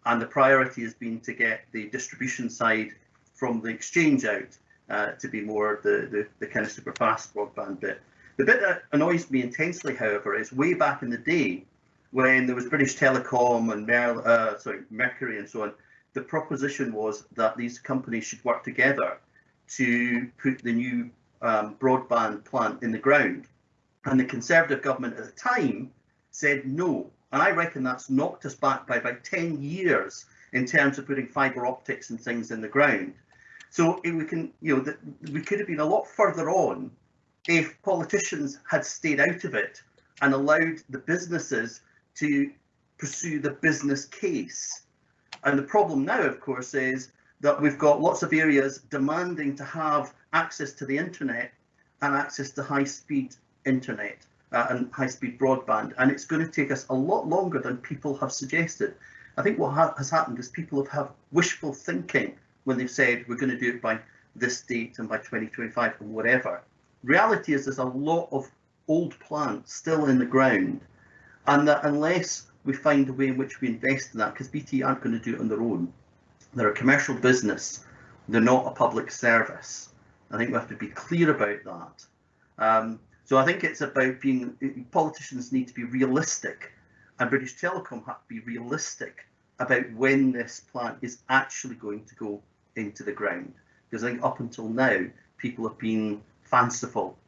and the priority has been to get the distribution side from the exchange out uh, to be more the, the, the kind of super fast broadband bit. The bit that annoys me intensely, however, is way back in the day when there was British Telecom and uh, sorry, Mercury and so on, the proposition was that these companies should work together to put the new um, broadband plant in the ground. And the Conservative government at the time said no. And I reckon that's knocked us back by about 10 years in terms of putting fibre optics and things in the ground. So we can, you know, we could have been a lot further on if politicians had stayed out of it and allowed the businesses to pursue the business case. And the problem now, of course, is that we've got lots of areas demanding to have access to the internet and access to high-speed internet uh, and high-speed broadband. And it's going to take us a lot longer than people have suggested. I think what ha has happened is people have, had wishful thinking when they've said we're going to do it by this date and by 2025 and whatever. Reality is there's a lot of old plants still in the ground and that unless we find a way in which we invest in that, because BT aren't going to do it on their own, they're a commercial business, they're not a public service. I think we have to be clear about that. Um, so I think it's about being, politicians need to be realistic and British Telecom have to be realistic about when this plant is actually going to go into the ground. Because I think up until now, people have been fanciful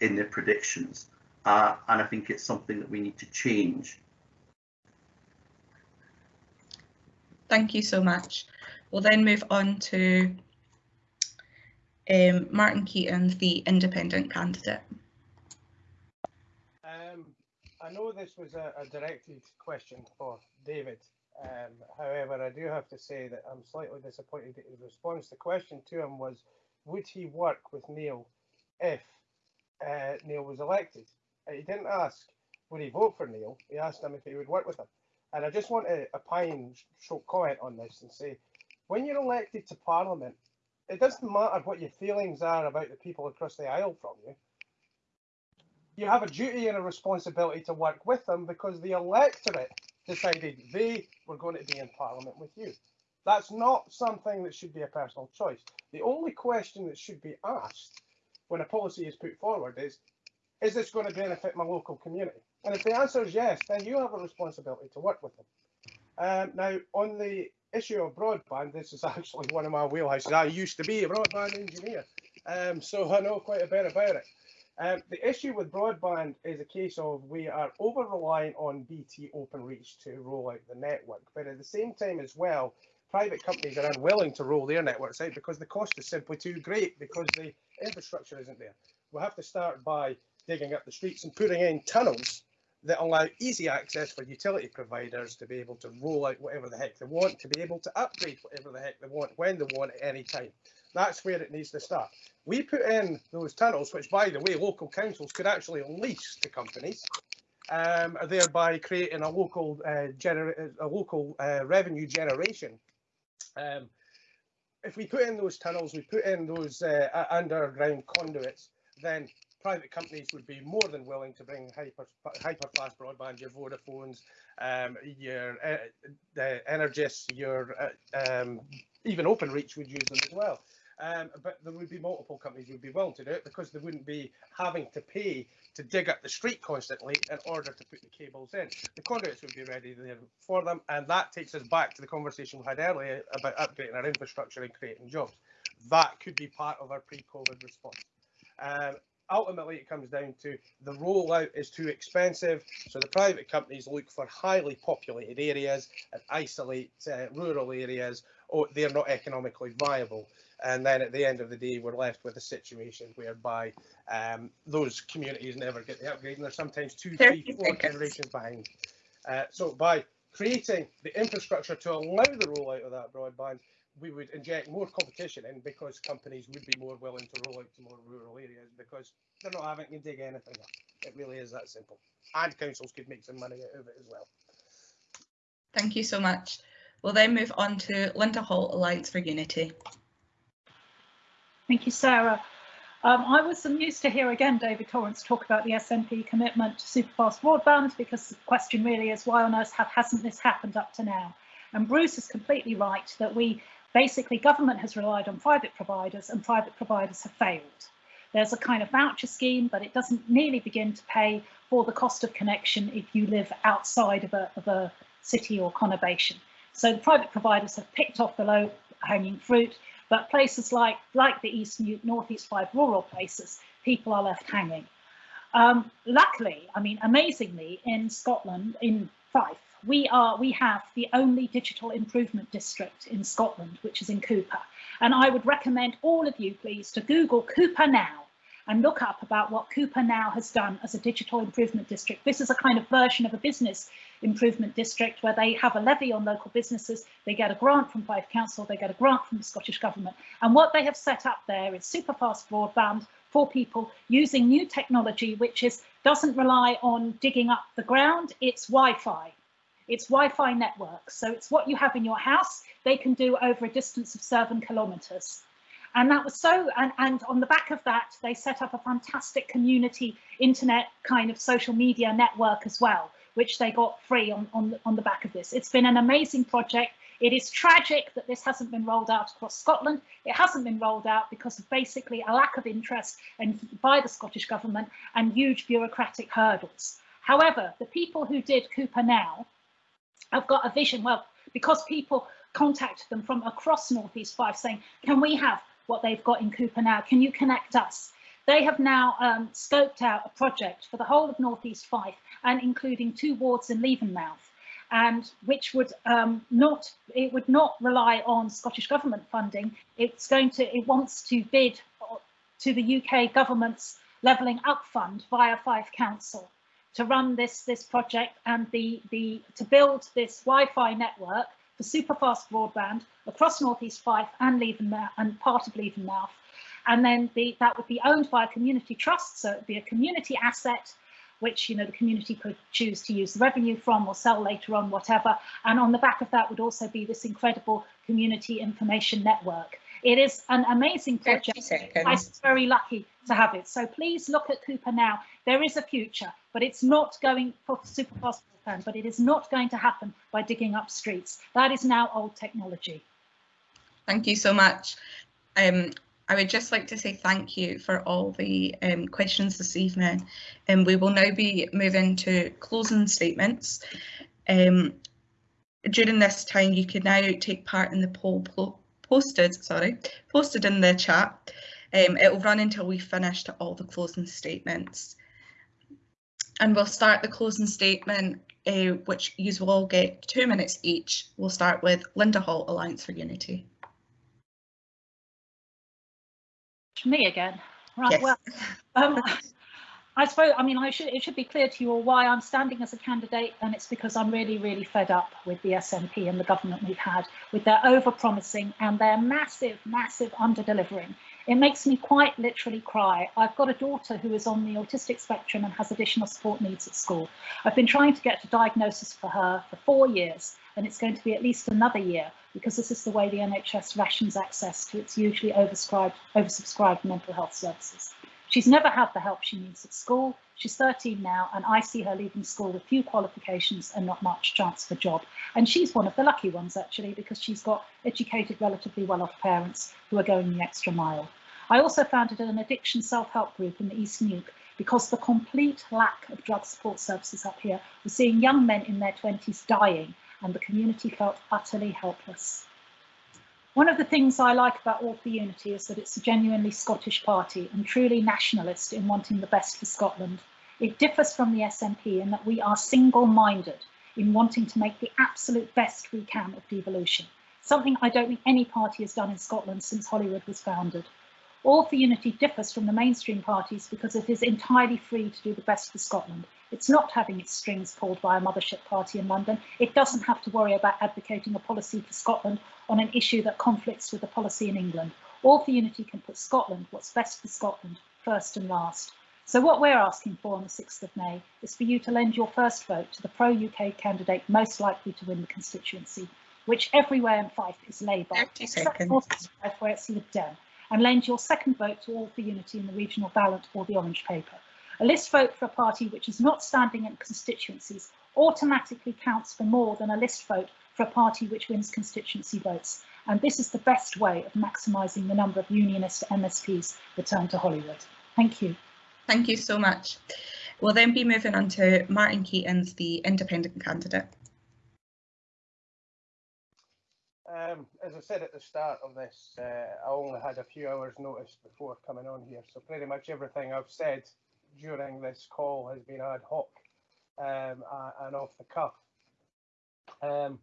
in their predictions. Uh, and I think it's something that we need to change. Thank you so much. We'll then move on to um, Martin Keating, the independent candidate. I know this was a, a directed question for David. Um, however, I do have to say that I'm slightly disappointed that his response. The question to him was, would he work with Neil if uh, Neil was elected? He didn't ask, would he vote for Neil? He asked him if he would work with him. And I just want to opine, short comment on this and say, when you're elected to Parliament, it doesn't matter what your feelings are about the people across the aisle from you. You have a duty and a responsibility to work with them because the electorate decided they were going to be in Parliament with you. That's not something that should be a personal choice. The only question that should be asked when a policy is put forward is, is this going to benefit my local community? And if the answer is yes, then you have a responsibility to work with them. Um, now, on the issue of broadband, this is (laughs) actually one of my wheelhouses. I used to be a broadband engineer, um, so I know quite a bit about it. Um, the issue with broadband is a case of we are over reliant on BT Openreach to roll out the network, but at the same time as well, private companies are unwilling to roll their networks out because the cost is simply too great because the infrastructure isn't there. We'll have to start by digging up the streets and putting in tunnels that allow easy access for utility providers to be able to roll out whatever the heck they want, to be able to upgrade whatever the heck they want, when they want, at any time. That's where it needs to start. We put in those tunnels, which by the way, local councils could actually lease to companies, um, thereby creating a local uh, a local uh, revenue generation. Um, if we put in those tunnels, we put in those uh, underground conduits, then private companies would be more than willing to bring hyper hyper fast broadband, your Vodafones, um, your uh, the Energis, your uh, um, even OpenReach would use them as well. Um, but there would be multiple companies who would be willing to do it because they wouldn't be having to pay to dig up the street constantly in order to put the cables in. The conduits would be ready there for them, and that takes us back to the conversation we had earlier about upgrading our infrastructure and creating jobs. That could be part of our pre-COVID response. Um, ultimately it comes down to the rollout is too expensive so the private companies look for highly populated areas and isolate uh, rural areas or they're not economically viable and then at the end of the day we're left with a situation whereby um, those communities never get the upgrade and they're sometimes two three four generations behind uh, so by creating the infrastructure to allow the rollout of that broadband we would inject more competition in because companies would be more willing to roll out to more rural areas because they're not having to dig anything up. It really is that simple. And councils could make some money out of it as well. Thank you so much. We'll then move on to Linda Hall, Alliance for Unity. Thank you, Sarah. Um, I was amused to hear again David Torrance talk about the SNP commitment to superfast broadband because the question really is why on earth have, hasn't this happened up to now? And Bruce is completely right that we basically government has relied on private providers and private providers have failed. There's a kind of voucher scheme, but it doesn't nearly begin to pay for the cost of connection if you live outside of a, of a city or conurbation. So the private providers have picked off the low hanging fruit, but places like, like the East North East Fife rural places, people are left hanging. Um, luckily, I mean, amazingly, in Scotland, in Fife, we are we have the only digital improvement district in Scotland, which is in Cupar. And I would recommend all of you, please, to Google Cupar Now and look up about what Cupar Now has done as a digital improvement district. This is a kind of version of a business improvement district where they have a levy on local businesses, they get a grant from Fife Council, they get a grant from the Scottish Government. And what they have set up there is super fast broadband for people using new technology, which is doesn't rely on digging up the ground, it's Wi-Fi. It's Wi-Fi networks. So it's what you have in your house, they can do over a distance of seven kilometers. And that was so, and, and on the back of that, they set up a fantastic community internet kind of social media network as well, which they got free on, on, on the back of this. It's been an amazing project. It is tragic that this hasn't been rolled out across Scotland. It hasn't been rolled out because of basically a lack of interest and by the Scottish Government and huge bureaucratic hurdles. However, the people who did Cupar Now have got a vision, well, because people contacted them from across Northeast Fife saying, can we have what they've got in Cupar Now? Can you connect us? They have now um, scoped out a project for the whole of Northeast Fife and including two wards in Levenmouth and which would um, not it would not rely on Scottish government funding. It's going to it wants to bid to the UK government's levelling up fund via Fife Council to run this this project and the the to build this Wi-Fi network for super fast broadband across Northeast Fife and Levenmouth and part of Levenmouth. And then the, that would be owned by a community trust, so it'd be a community asset which you know the community could choose to use the revenue from or sell later on, whatever. And on the back of that would also be this incredible community information network. It is an amazing project. I'm very lucky to have it. So please look at Cupar now. There is a future, but it's not going for super but it is not going to happen by digging up streets. That is now old technology. Thank you so much. Um, I would just like to say thank you for all the um, questions this evening. And um, we will now be moving to closing statements. Um, during this time, you can now take part in the poll posted, sorry, posted in the chat. Um, it will run until we finished all the closing statements. And we'll start the closing statement, uh, which you will all get two minutes each. We'll start with Linda Hall, Alliance for Unity. me again. Right, yes. well, um, I suppose, I mean, I should, it should be clear to you all why I'm standing as a candidate, and it's because I'm really, really fed up with the SNP and the government we've had, with their over-promising and their massive, massive under-delivering. It makes me quite literally cry. I've got a daughter who is on the autistic spectrum and has additional support needs at school. I've been trying to get a diagnosis for her for four years, and it's going to be at least another year because this is the way the NHS rations access to its usually oversubscribed, oversubscribed mental health services. She's never had the help she needs at school. She's 13 now, and I see her leaving school with few qualifications and not much chance for a job. And she's one of the lucky ones, actually, because she's got educated, relatively well-off parents who are going the extra mile. I also founded an addiction self-help group in the East Neuk because the complete lack of drug support services up here, we're seeing young men in their 20s dying and the community felt utterly helpless. One of the things I like about All for Unity is that it's a genuinely Scottish party and truly nationalist in wanting the best for Scotland. It differs from the SNP in that we are single-minded in wanting to make the absolute best we can of devolution, something I don't think any party has done in Scotland since Holyrood was founded. All for Unity differs from the mainstream parties because it is entirely free to do the best for Scotland. It's not having its strings pulled by a mothership party in London. It doesn't have to worry about advocating a policy for Scotland on an issue that conflicts with the policy in England. All for Unity can put Scotland, what's best for Scotland, first and last. So what we're asking for on the 6th of May is for you to lend your first vote to the pro-UK candidate most likely to win the constituency, which everywhere in Fife is Labour, except Fife where it's Lib Dem and lend your second vote to All for Unity in the regional ballot or the orange paper. A list vote for a party which is not standing in constituencies automatically counts for more than a list vote for a party which wins constituency votes. And this is the best way of maximising the number of unionist MSPs returned to Holyrood. Thank you. Thank you so much. We'll then be moving on to Martin Keatings, the independent candidate. Um, as I said at the start of this, uh, I only had a few hours notice before coming on here, so pretty much everything I've said during this call has been ad hoc um, and off the cuff. Um,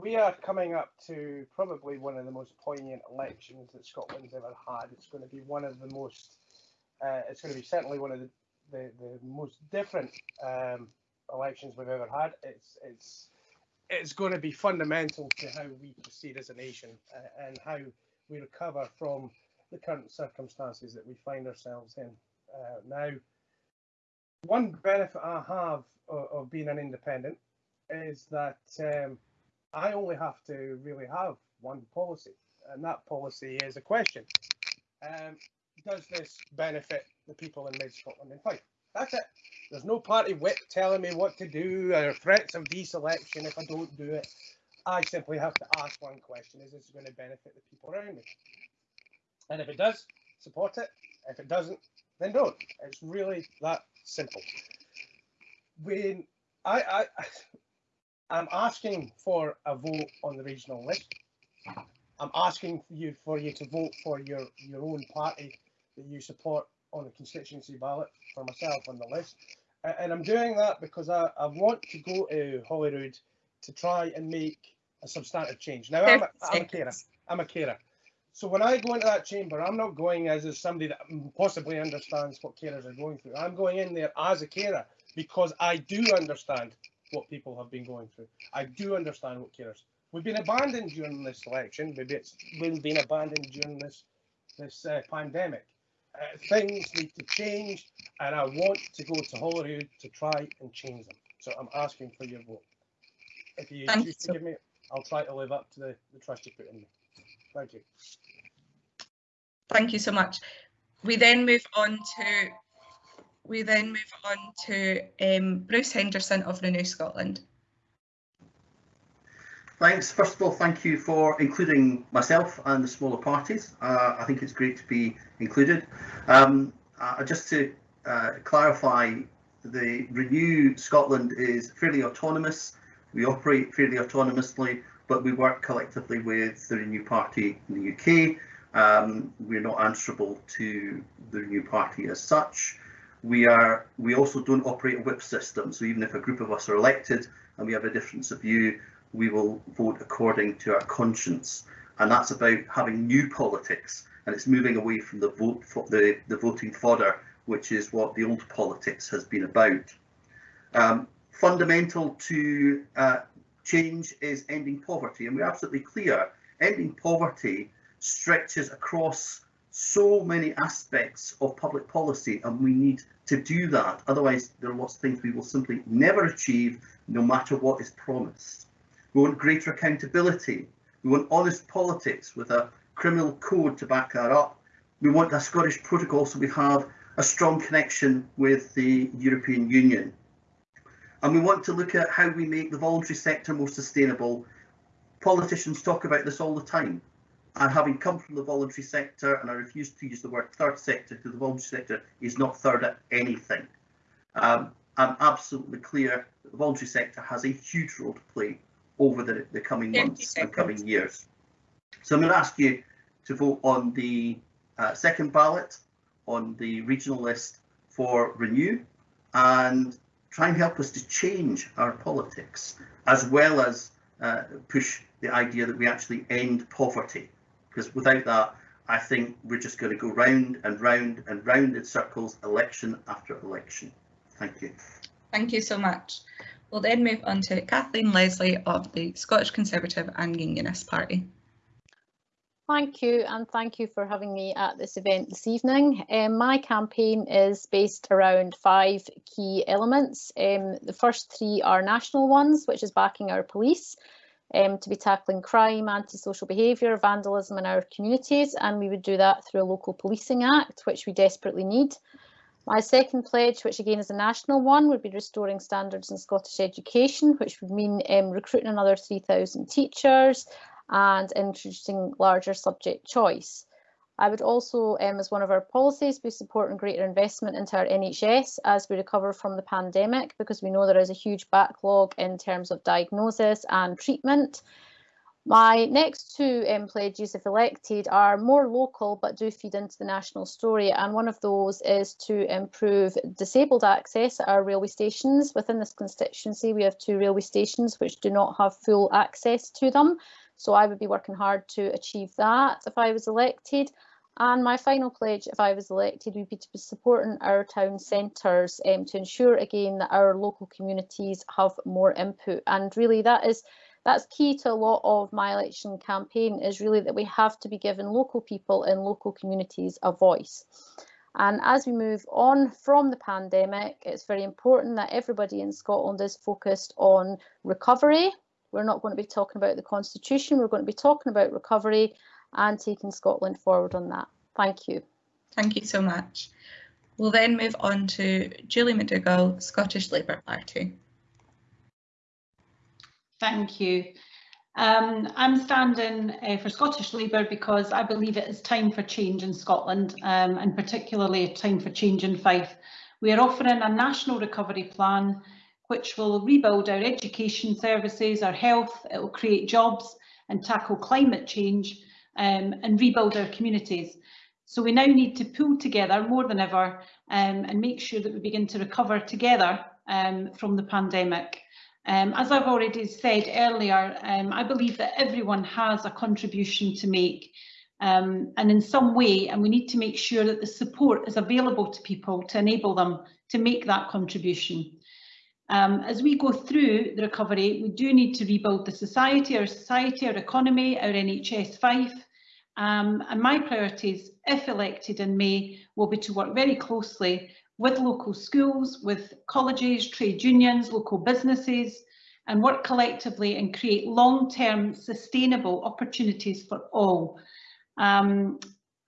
we are coming up to probably one of the most poignant elections that Scotland's ever had. It's going to be one of the most, uh, it's going to be certainly one of the, the, the most different um, elections we've ever had. It's, it's, it's going to be fundamental to how we proceed as a nation uh, and how we recover from the current circumstances that we find ourselves in. Uh, now, one benefit I have of, of, being an independent is that um, I only have to really have one policy, and that policy is a question. Um, does this benefit the people in Mid Scotland and Fife? That's it. There's no party whip telling me what to do or threats of deselection if I don't do it. I simply have to ask one question, is this going to benefit the people around me? And if it does, support it. If it doesn't, then don't. It's really that simple. When I, I, I'm asking for a vote on the regional list. I'm asking for you for you to vote for your, your own party that you support on the constituency ballot for myself on the list. And I'm doing that because I, I want to go to Holyrood to try and make a substantive change. Now, I'm a, I'm a carer. I'm a carer. So when I go into that chamber, I'm not going as, as somebody that possibly understands what carers are going through. I'm going in there as a carer because I do understand what people have been going through. I do understand what carers. We've been abandoned during this election. Maybe it's we've been abandoned during this this uh, pandemic. Uh, things need to change, and I want to go to Holyrood to try and change them. So I'm asking for your vote. If you Thank choose to give me, I'll try to live up to the, the trust you put in me. Thank you. Thank you so much. We then move on to we then move on to um, Bruce Henderson of Renew Scotland. Thanks. First of all, thank you for including myself and the smaller parties. Uh, I think it's great to be included. Um, uh, just to uh, clarify, the Renew Scotland is fairly autonomous. We operate fairly autonomously, but we work collectively with the Renew Party in the UK. Um, we're not answerable to the Renew Party as such. We are. We also don't operate a whip system, so even if a group of us are elected and we have a difference of view, we will vote according to our conscience. And that's about having new politics and it's moving away from the vote for the, the voting fodder, which is what the old politics has been about. Um, fundamental to uh, change is ending poverty, and we're absolutely clear ending poverty stretches across so many aspects of public policy, and we need to do that. Otherwise, there are lots of things we will simply never achieve, no matter what is promised. We want greater accountability. We want honest politics with a criminal code to back that up. We want a Scottish protocol so we have a strong connection with the European Union. And we want to look at how we make the voluntary sector more sustainable. Politicians talk about this all the time. And having come from the voluntary sector, and I refuse to use the word third sector because the voluntary sector is not third at anything. Um, I'm absolutely clear that the voluntary sector has a huge role to play over the, the coming months and coming years. So I'm going to ask you to vote on the uh, second ballot on the regional list for Renew and try and help us to change our politics as well as uh, push the idea that we actually end poverty because without that I think we're just going to go round and round and round in circles election after election. Thank you. Thank you so much. We'll then move on to Kathleen Leslie of the Scottish Conservative and Unionist Party. Thank you and thank you for having me at this event this evening. Um, my campaign is based around five key elements. Um, the first three are national ones, which is backing our police um, to be tackling crime, antisocial behaviour, vandalism in our communities, and we would do that through a local policing act, which we desperately need. My second pledge, which again is a national one, would be restoring standards in Scottish education, which would mean um, recruiting another 3,000 teachers and introducing larger subject choice. I would also, um, as one of our policies, be supporting greater investment into our NHS as we recover from the pandemic, because we know there is a huge backlog in terms of diagnosis and treatment. My next two um, pledges, if elected, are more local but do feed into the national story. And one of those is to improve disabled access at our railway stations. Within this constituency, we have two railway stations which do not have full access to them. So I would be working hard to achieve that if I was elected. And my final pledge, if I was elected, would be to be supporting our town centres um, to ensure again that our local communities have more input. And really that is that's key to a lot of my election campaign is really that we have to be giving local people in local communities a voice. And as we move on from the pandemic, it's very important that everybody in Scotland is focused on recovery. We're not going to be talking about the constitution, we're going to be talking about recovery and taking Scotland forward on that. Thank you. Thank you so much. We'll then move on to Julie McDougall, Scottish Labour Party. Thank you. Um, I'm standing uh, for Scottish Labour because I believe it is time for change in Scotland um, and particularly a time for change in Fife. We are offering a national recovery plan which will rebuild our education services, our health, it will create jobs and tackle climate change um, and rebuild our communities. So we now need to pull together more than ever um, and make sure that we begin to recover together um, from the pandemic. Um, as I've already said earlier, um, I believe that everyone has a contribution to make um, and in some way, and we need to make sure that the support is available to people to enable them to make that contribution. Um, as we go through the recovery, we do need to rebuild the society, our society, our economy, our NHS um, and my priorities, if elected in May, will be to work very closely with local schools, with colleges, trade unions, local businesses, and work collectively and create long-term sustainable opportunities for all. Um,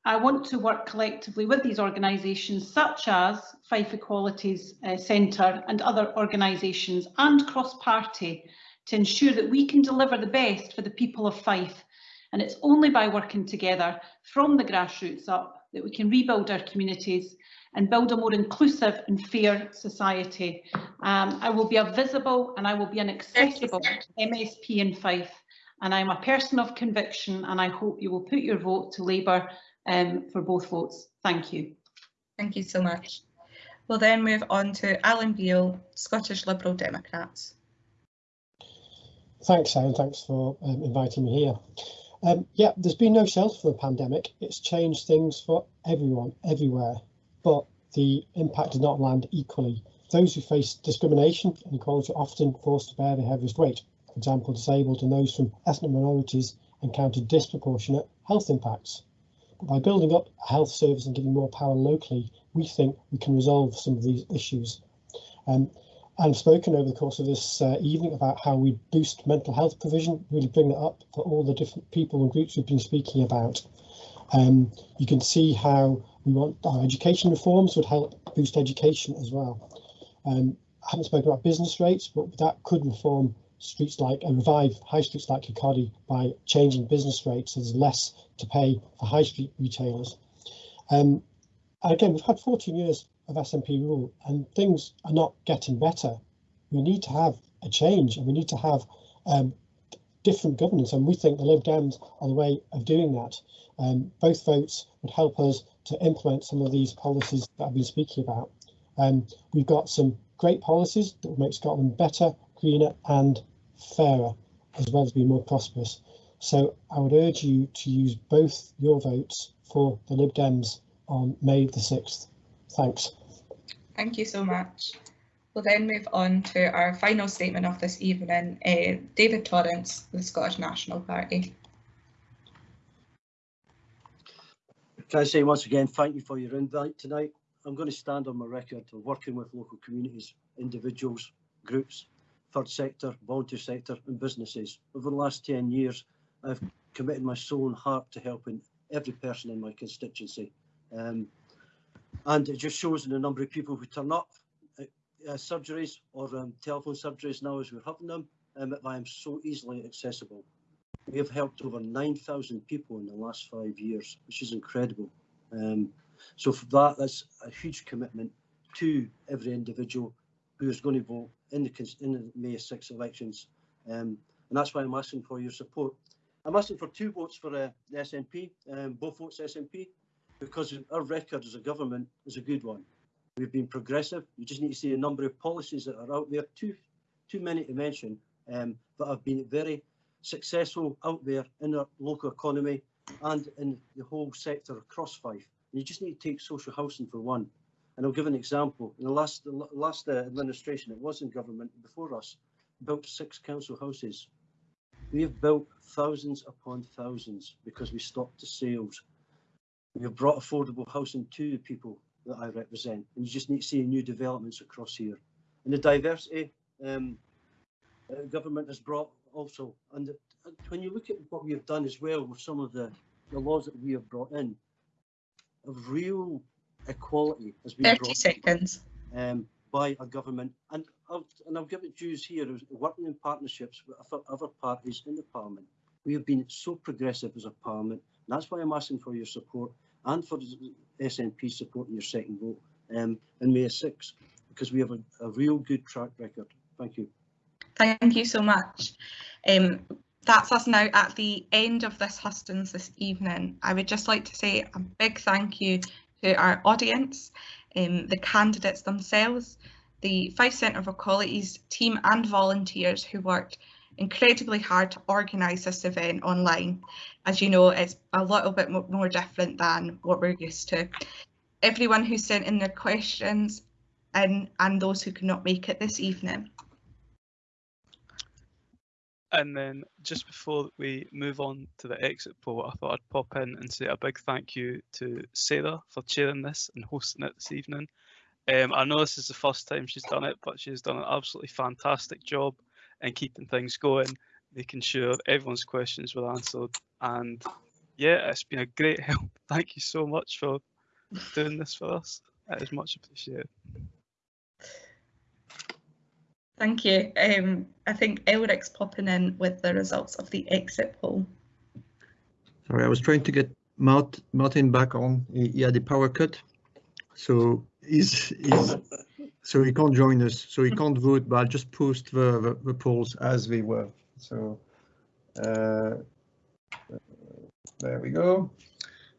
I want to work collectively with these organisations such as Fife Equalities uh, Centre and other organisations and cross-party to ensure that we can deliver the best for the people of Fife. And it's only by working together from the grassroots up that we can rebuild our communities and build a more inclusive and fair society. Um, I will be a visible and I will be an accessible MSP in Fife and I'm a person of conviction and I hope you will put your vote to Labour um, for both votes. Thank you. Thank you so much. We'll then move on to Alan Beale, Scottish Liberal Democrats. Thanks, Aaron. Thanks for um, inviting me here. Um, yeah, there's been no shelter for the pandemic. It's changed things for everyone, everywhere but the impact does not land equally. Those who face discrimination and equality are often forced to bear the heaviest weight. For example, disabled and those from ethnic minorities encounter disproportionate health impacts. But by building up a health service and giving more power locally, we think we can resolve some of these issues. Um, I've spoken over the course of this uh, evening about how we boost mental health provision, really bring that up for all the different people and groups we've been speaking about. Um, you can see how we want our education reforms would help boost education as well. Um, I haven't spoken about business rates, but that could reform streets like and revive high streets like Kirkcaldy by changing business rates. So there's less to pay for high street retailers. Um, again, we've had 14 years of SNP rule and things are not getting better. We need to have a change and we need to have um, different governance and we think the Lib Dems are the way of doing that. Um, both votes would help us to implement some of these policies that I've been speaking about. Um, we've got some great policies that will make Scotland better, greener and fairer, as well as be more prosperous. So I would urge you to use both your votes for the Lib Dems on May the 6th. Thanks. Thank you so much. We'll then move on to our final statement of this evening, uh, David Torrance, the Scottish National Party. Can I say once again, thank you for your invite tonight. I'm going to stand on my record of working with local communities, individuals, groups, third sector, voluntary sector and businesses. Over the last 10 years, I've committed my soul and heart to helping every person in my constituency. Um, and it just shows in the number of people who turn up at uh, surgeries or um, telephone surgeries now as we're having them, um, I am so easily accessible. We have helped over 9,000 people in the last five years, which is incredible. Um, so for that, that's a huge commitment to every individual who is going to vote in the, in the May 6 elections. Um, and that's why I'm asking for your support. I'm asking for two votes for uh, the SNP, um, both votes SNP, because our record as a government is a good one. We've been progressive. You just need to see a number of policies that are out there, too, too many to mention, um, but have been very successful out there in the local economy and in the whole sector across Fife. And you just need to take social housing for one. And I'll give an example. In the last, the last uh, administration, it was in government before us, built six council houses. We have built thousands upon thousands because we stopped the sales. We have brought affordable housing to the people that I represent. And you just need to see new developments across here. And the diversity um, uh, government has brought also, and when you look at what we have done as well with some of the, the laws that we have brought in, of real equality has been 30 brought seconds. Um, by a government, and I'll, and I'll give it dues here, working in partnerships with other parties in the Parliament. We have been so progressive as a Parliament, and that's why I'm asking for your support and for the SNP supporting your second vote um, in May 6, because we have a, a real good track record. Thank you. Thank you so much. Um, that's us now at the end of this Hustings this evening. I would just like to say a big thank you to our audience, um, the candidates themselves, the Fife Centre for Equalities team and volunteers who worked incredibly hard to organise this event online. As you know, it's a little bit more different than what we're used to. Everyone who sent in their questions and, and those who could not make it this evening. And then just before we move on to the exit poll, I thought I'd pop in and say a big thank you to Sarah for chairing this and hosting it this evening. Um, I know this is the first time she's done it, but she's done an absolutely fantastic job in keeping things going, making sure everyone's questions were answered. And yeah, it's been a great (laughs) help. Thank you so much for doing this for us. It is much appreciated. Thank you. Um, I think Elric's popping in with the results of the exit poll. Sorry, I was trying to get Mart Martin back on. He, he had a power cut, so he's, he's so he can't join us. So he can't vote, but I'll just post the, the, the polls as they were. So uh, there we go.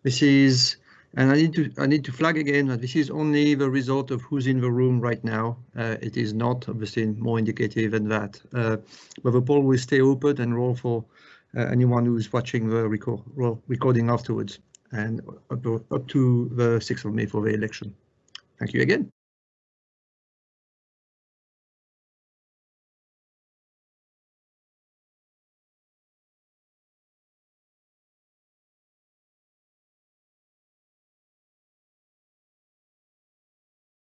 This is and I need to I need to flag again that this is only the result of who's in the room right now. Uh, it is not obviously more indicative than that. Uh, but the poll will stay open and roll for uh, anyone who's watching the record recording afterwards and up, up to the 6th of May for the election. Thank you again.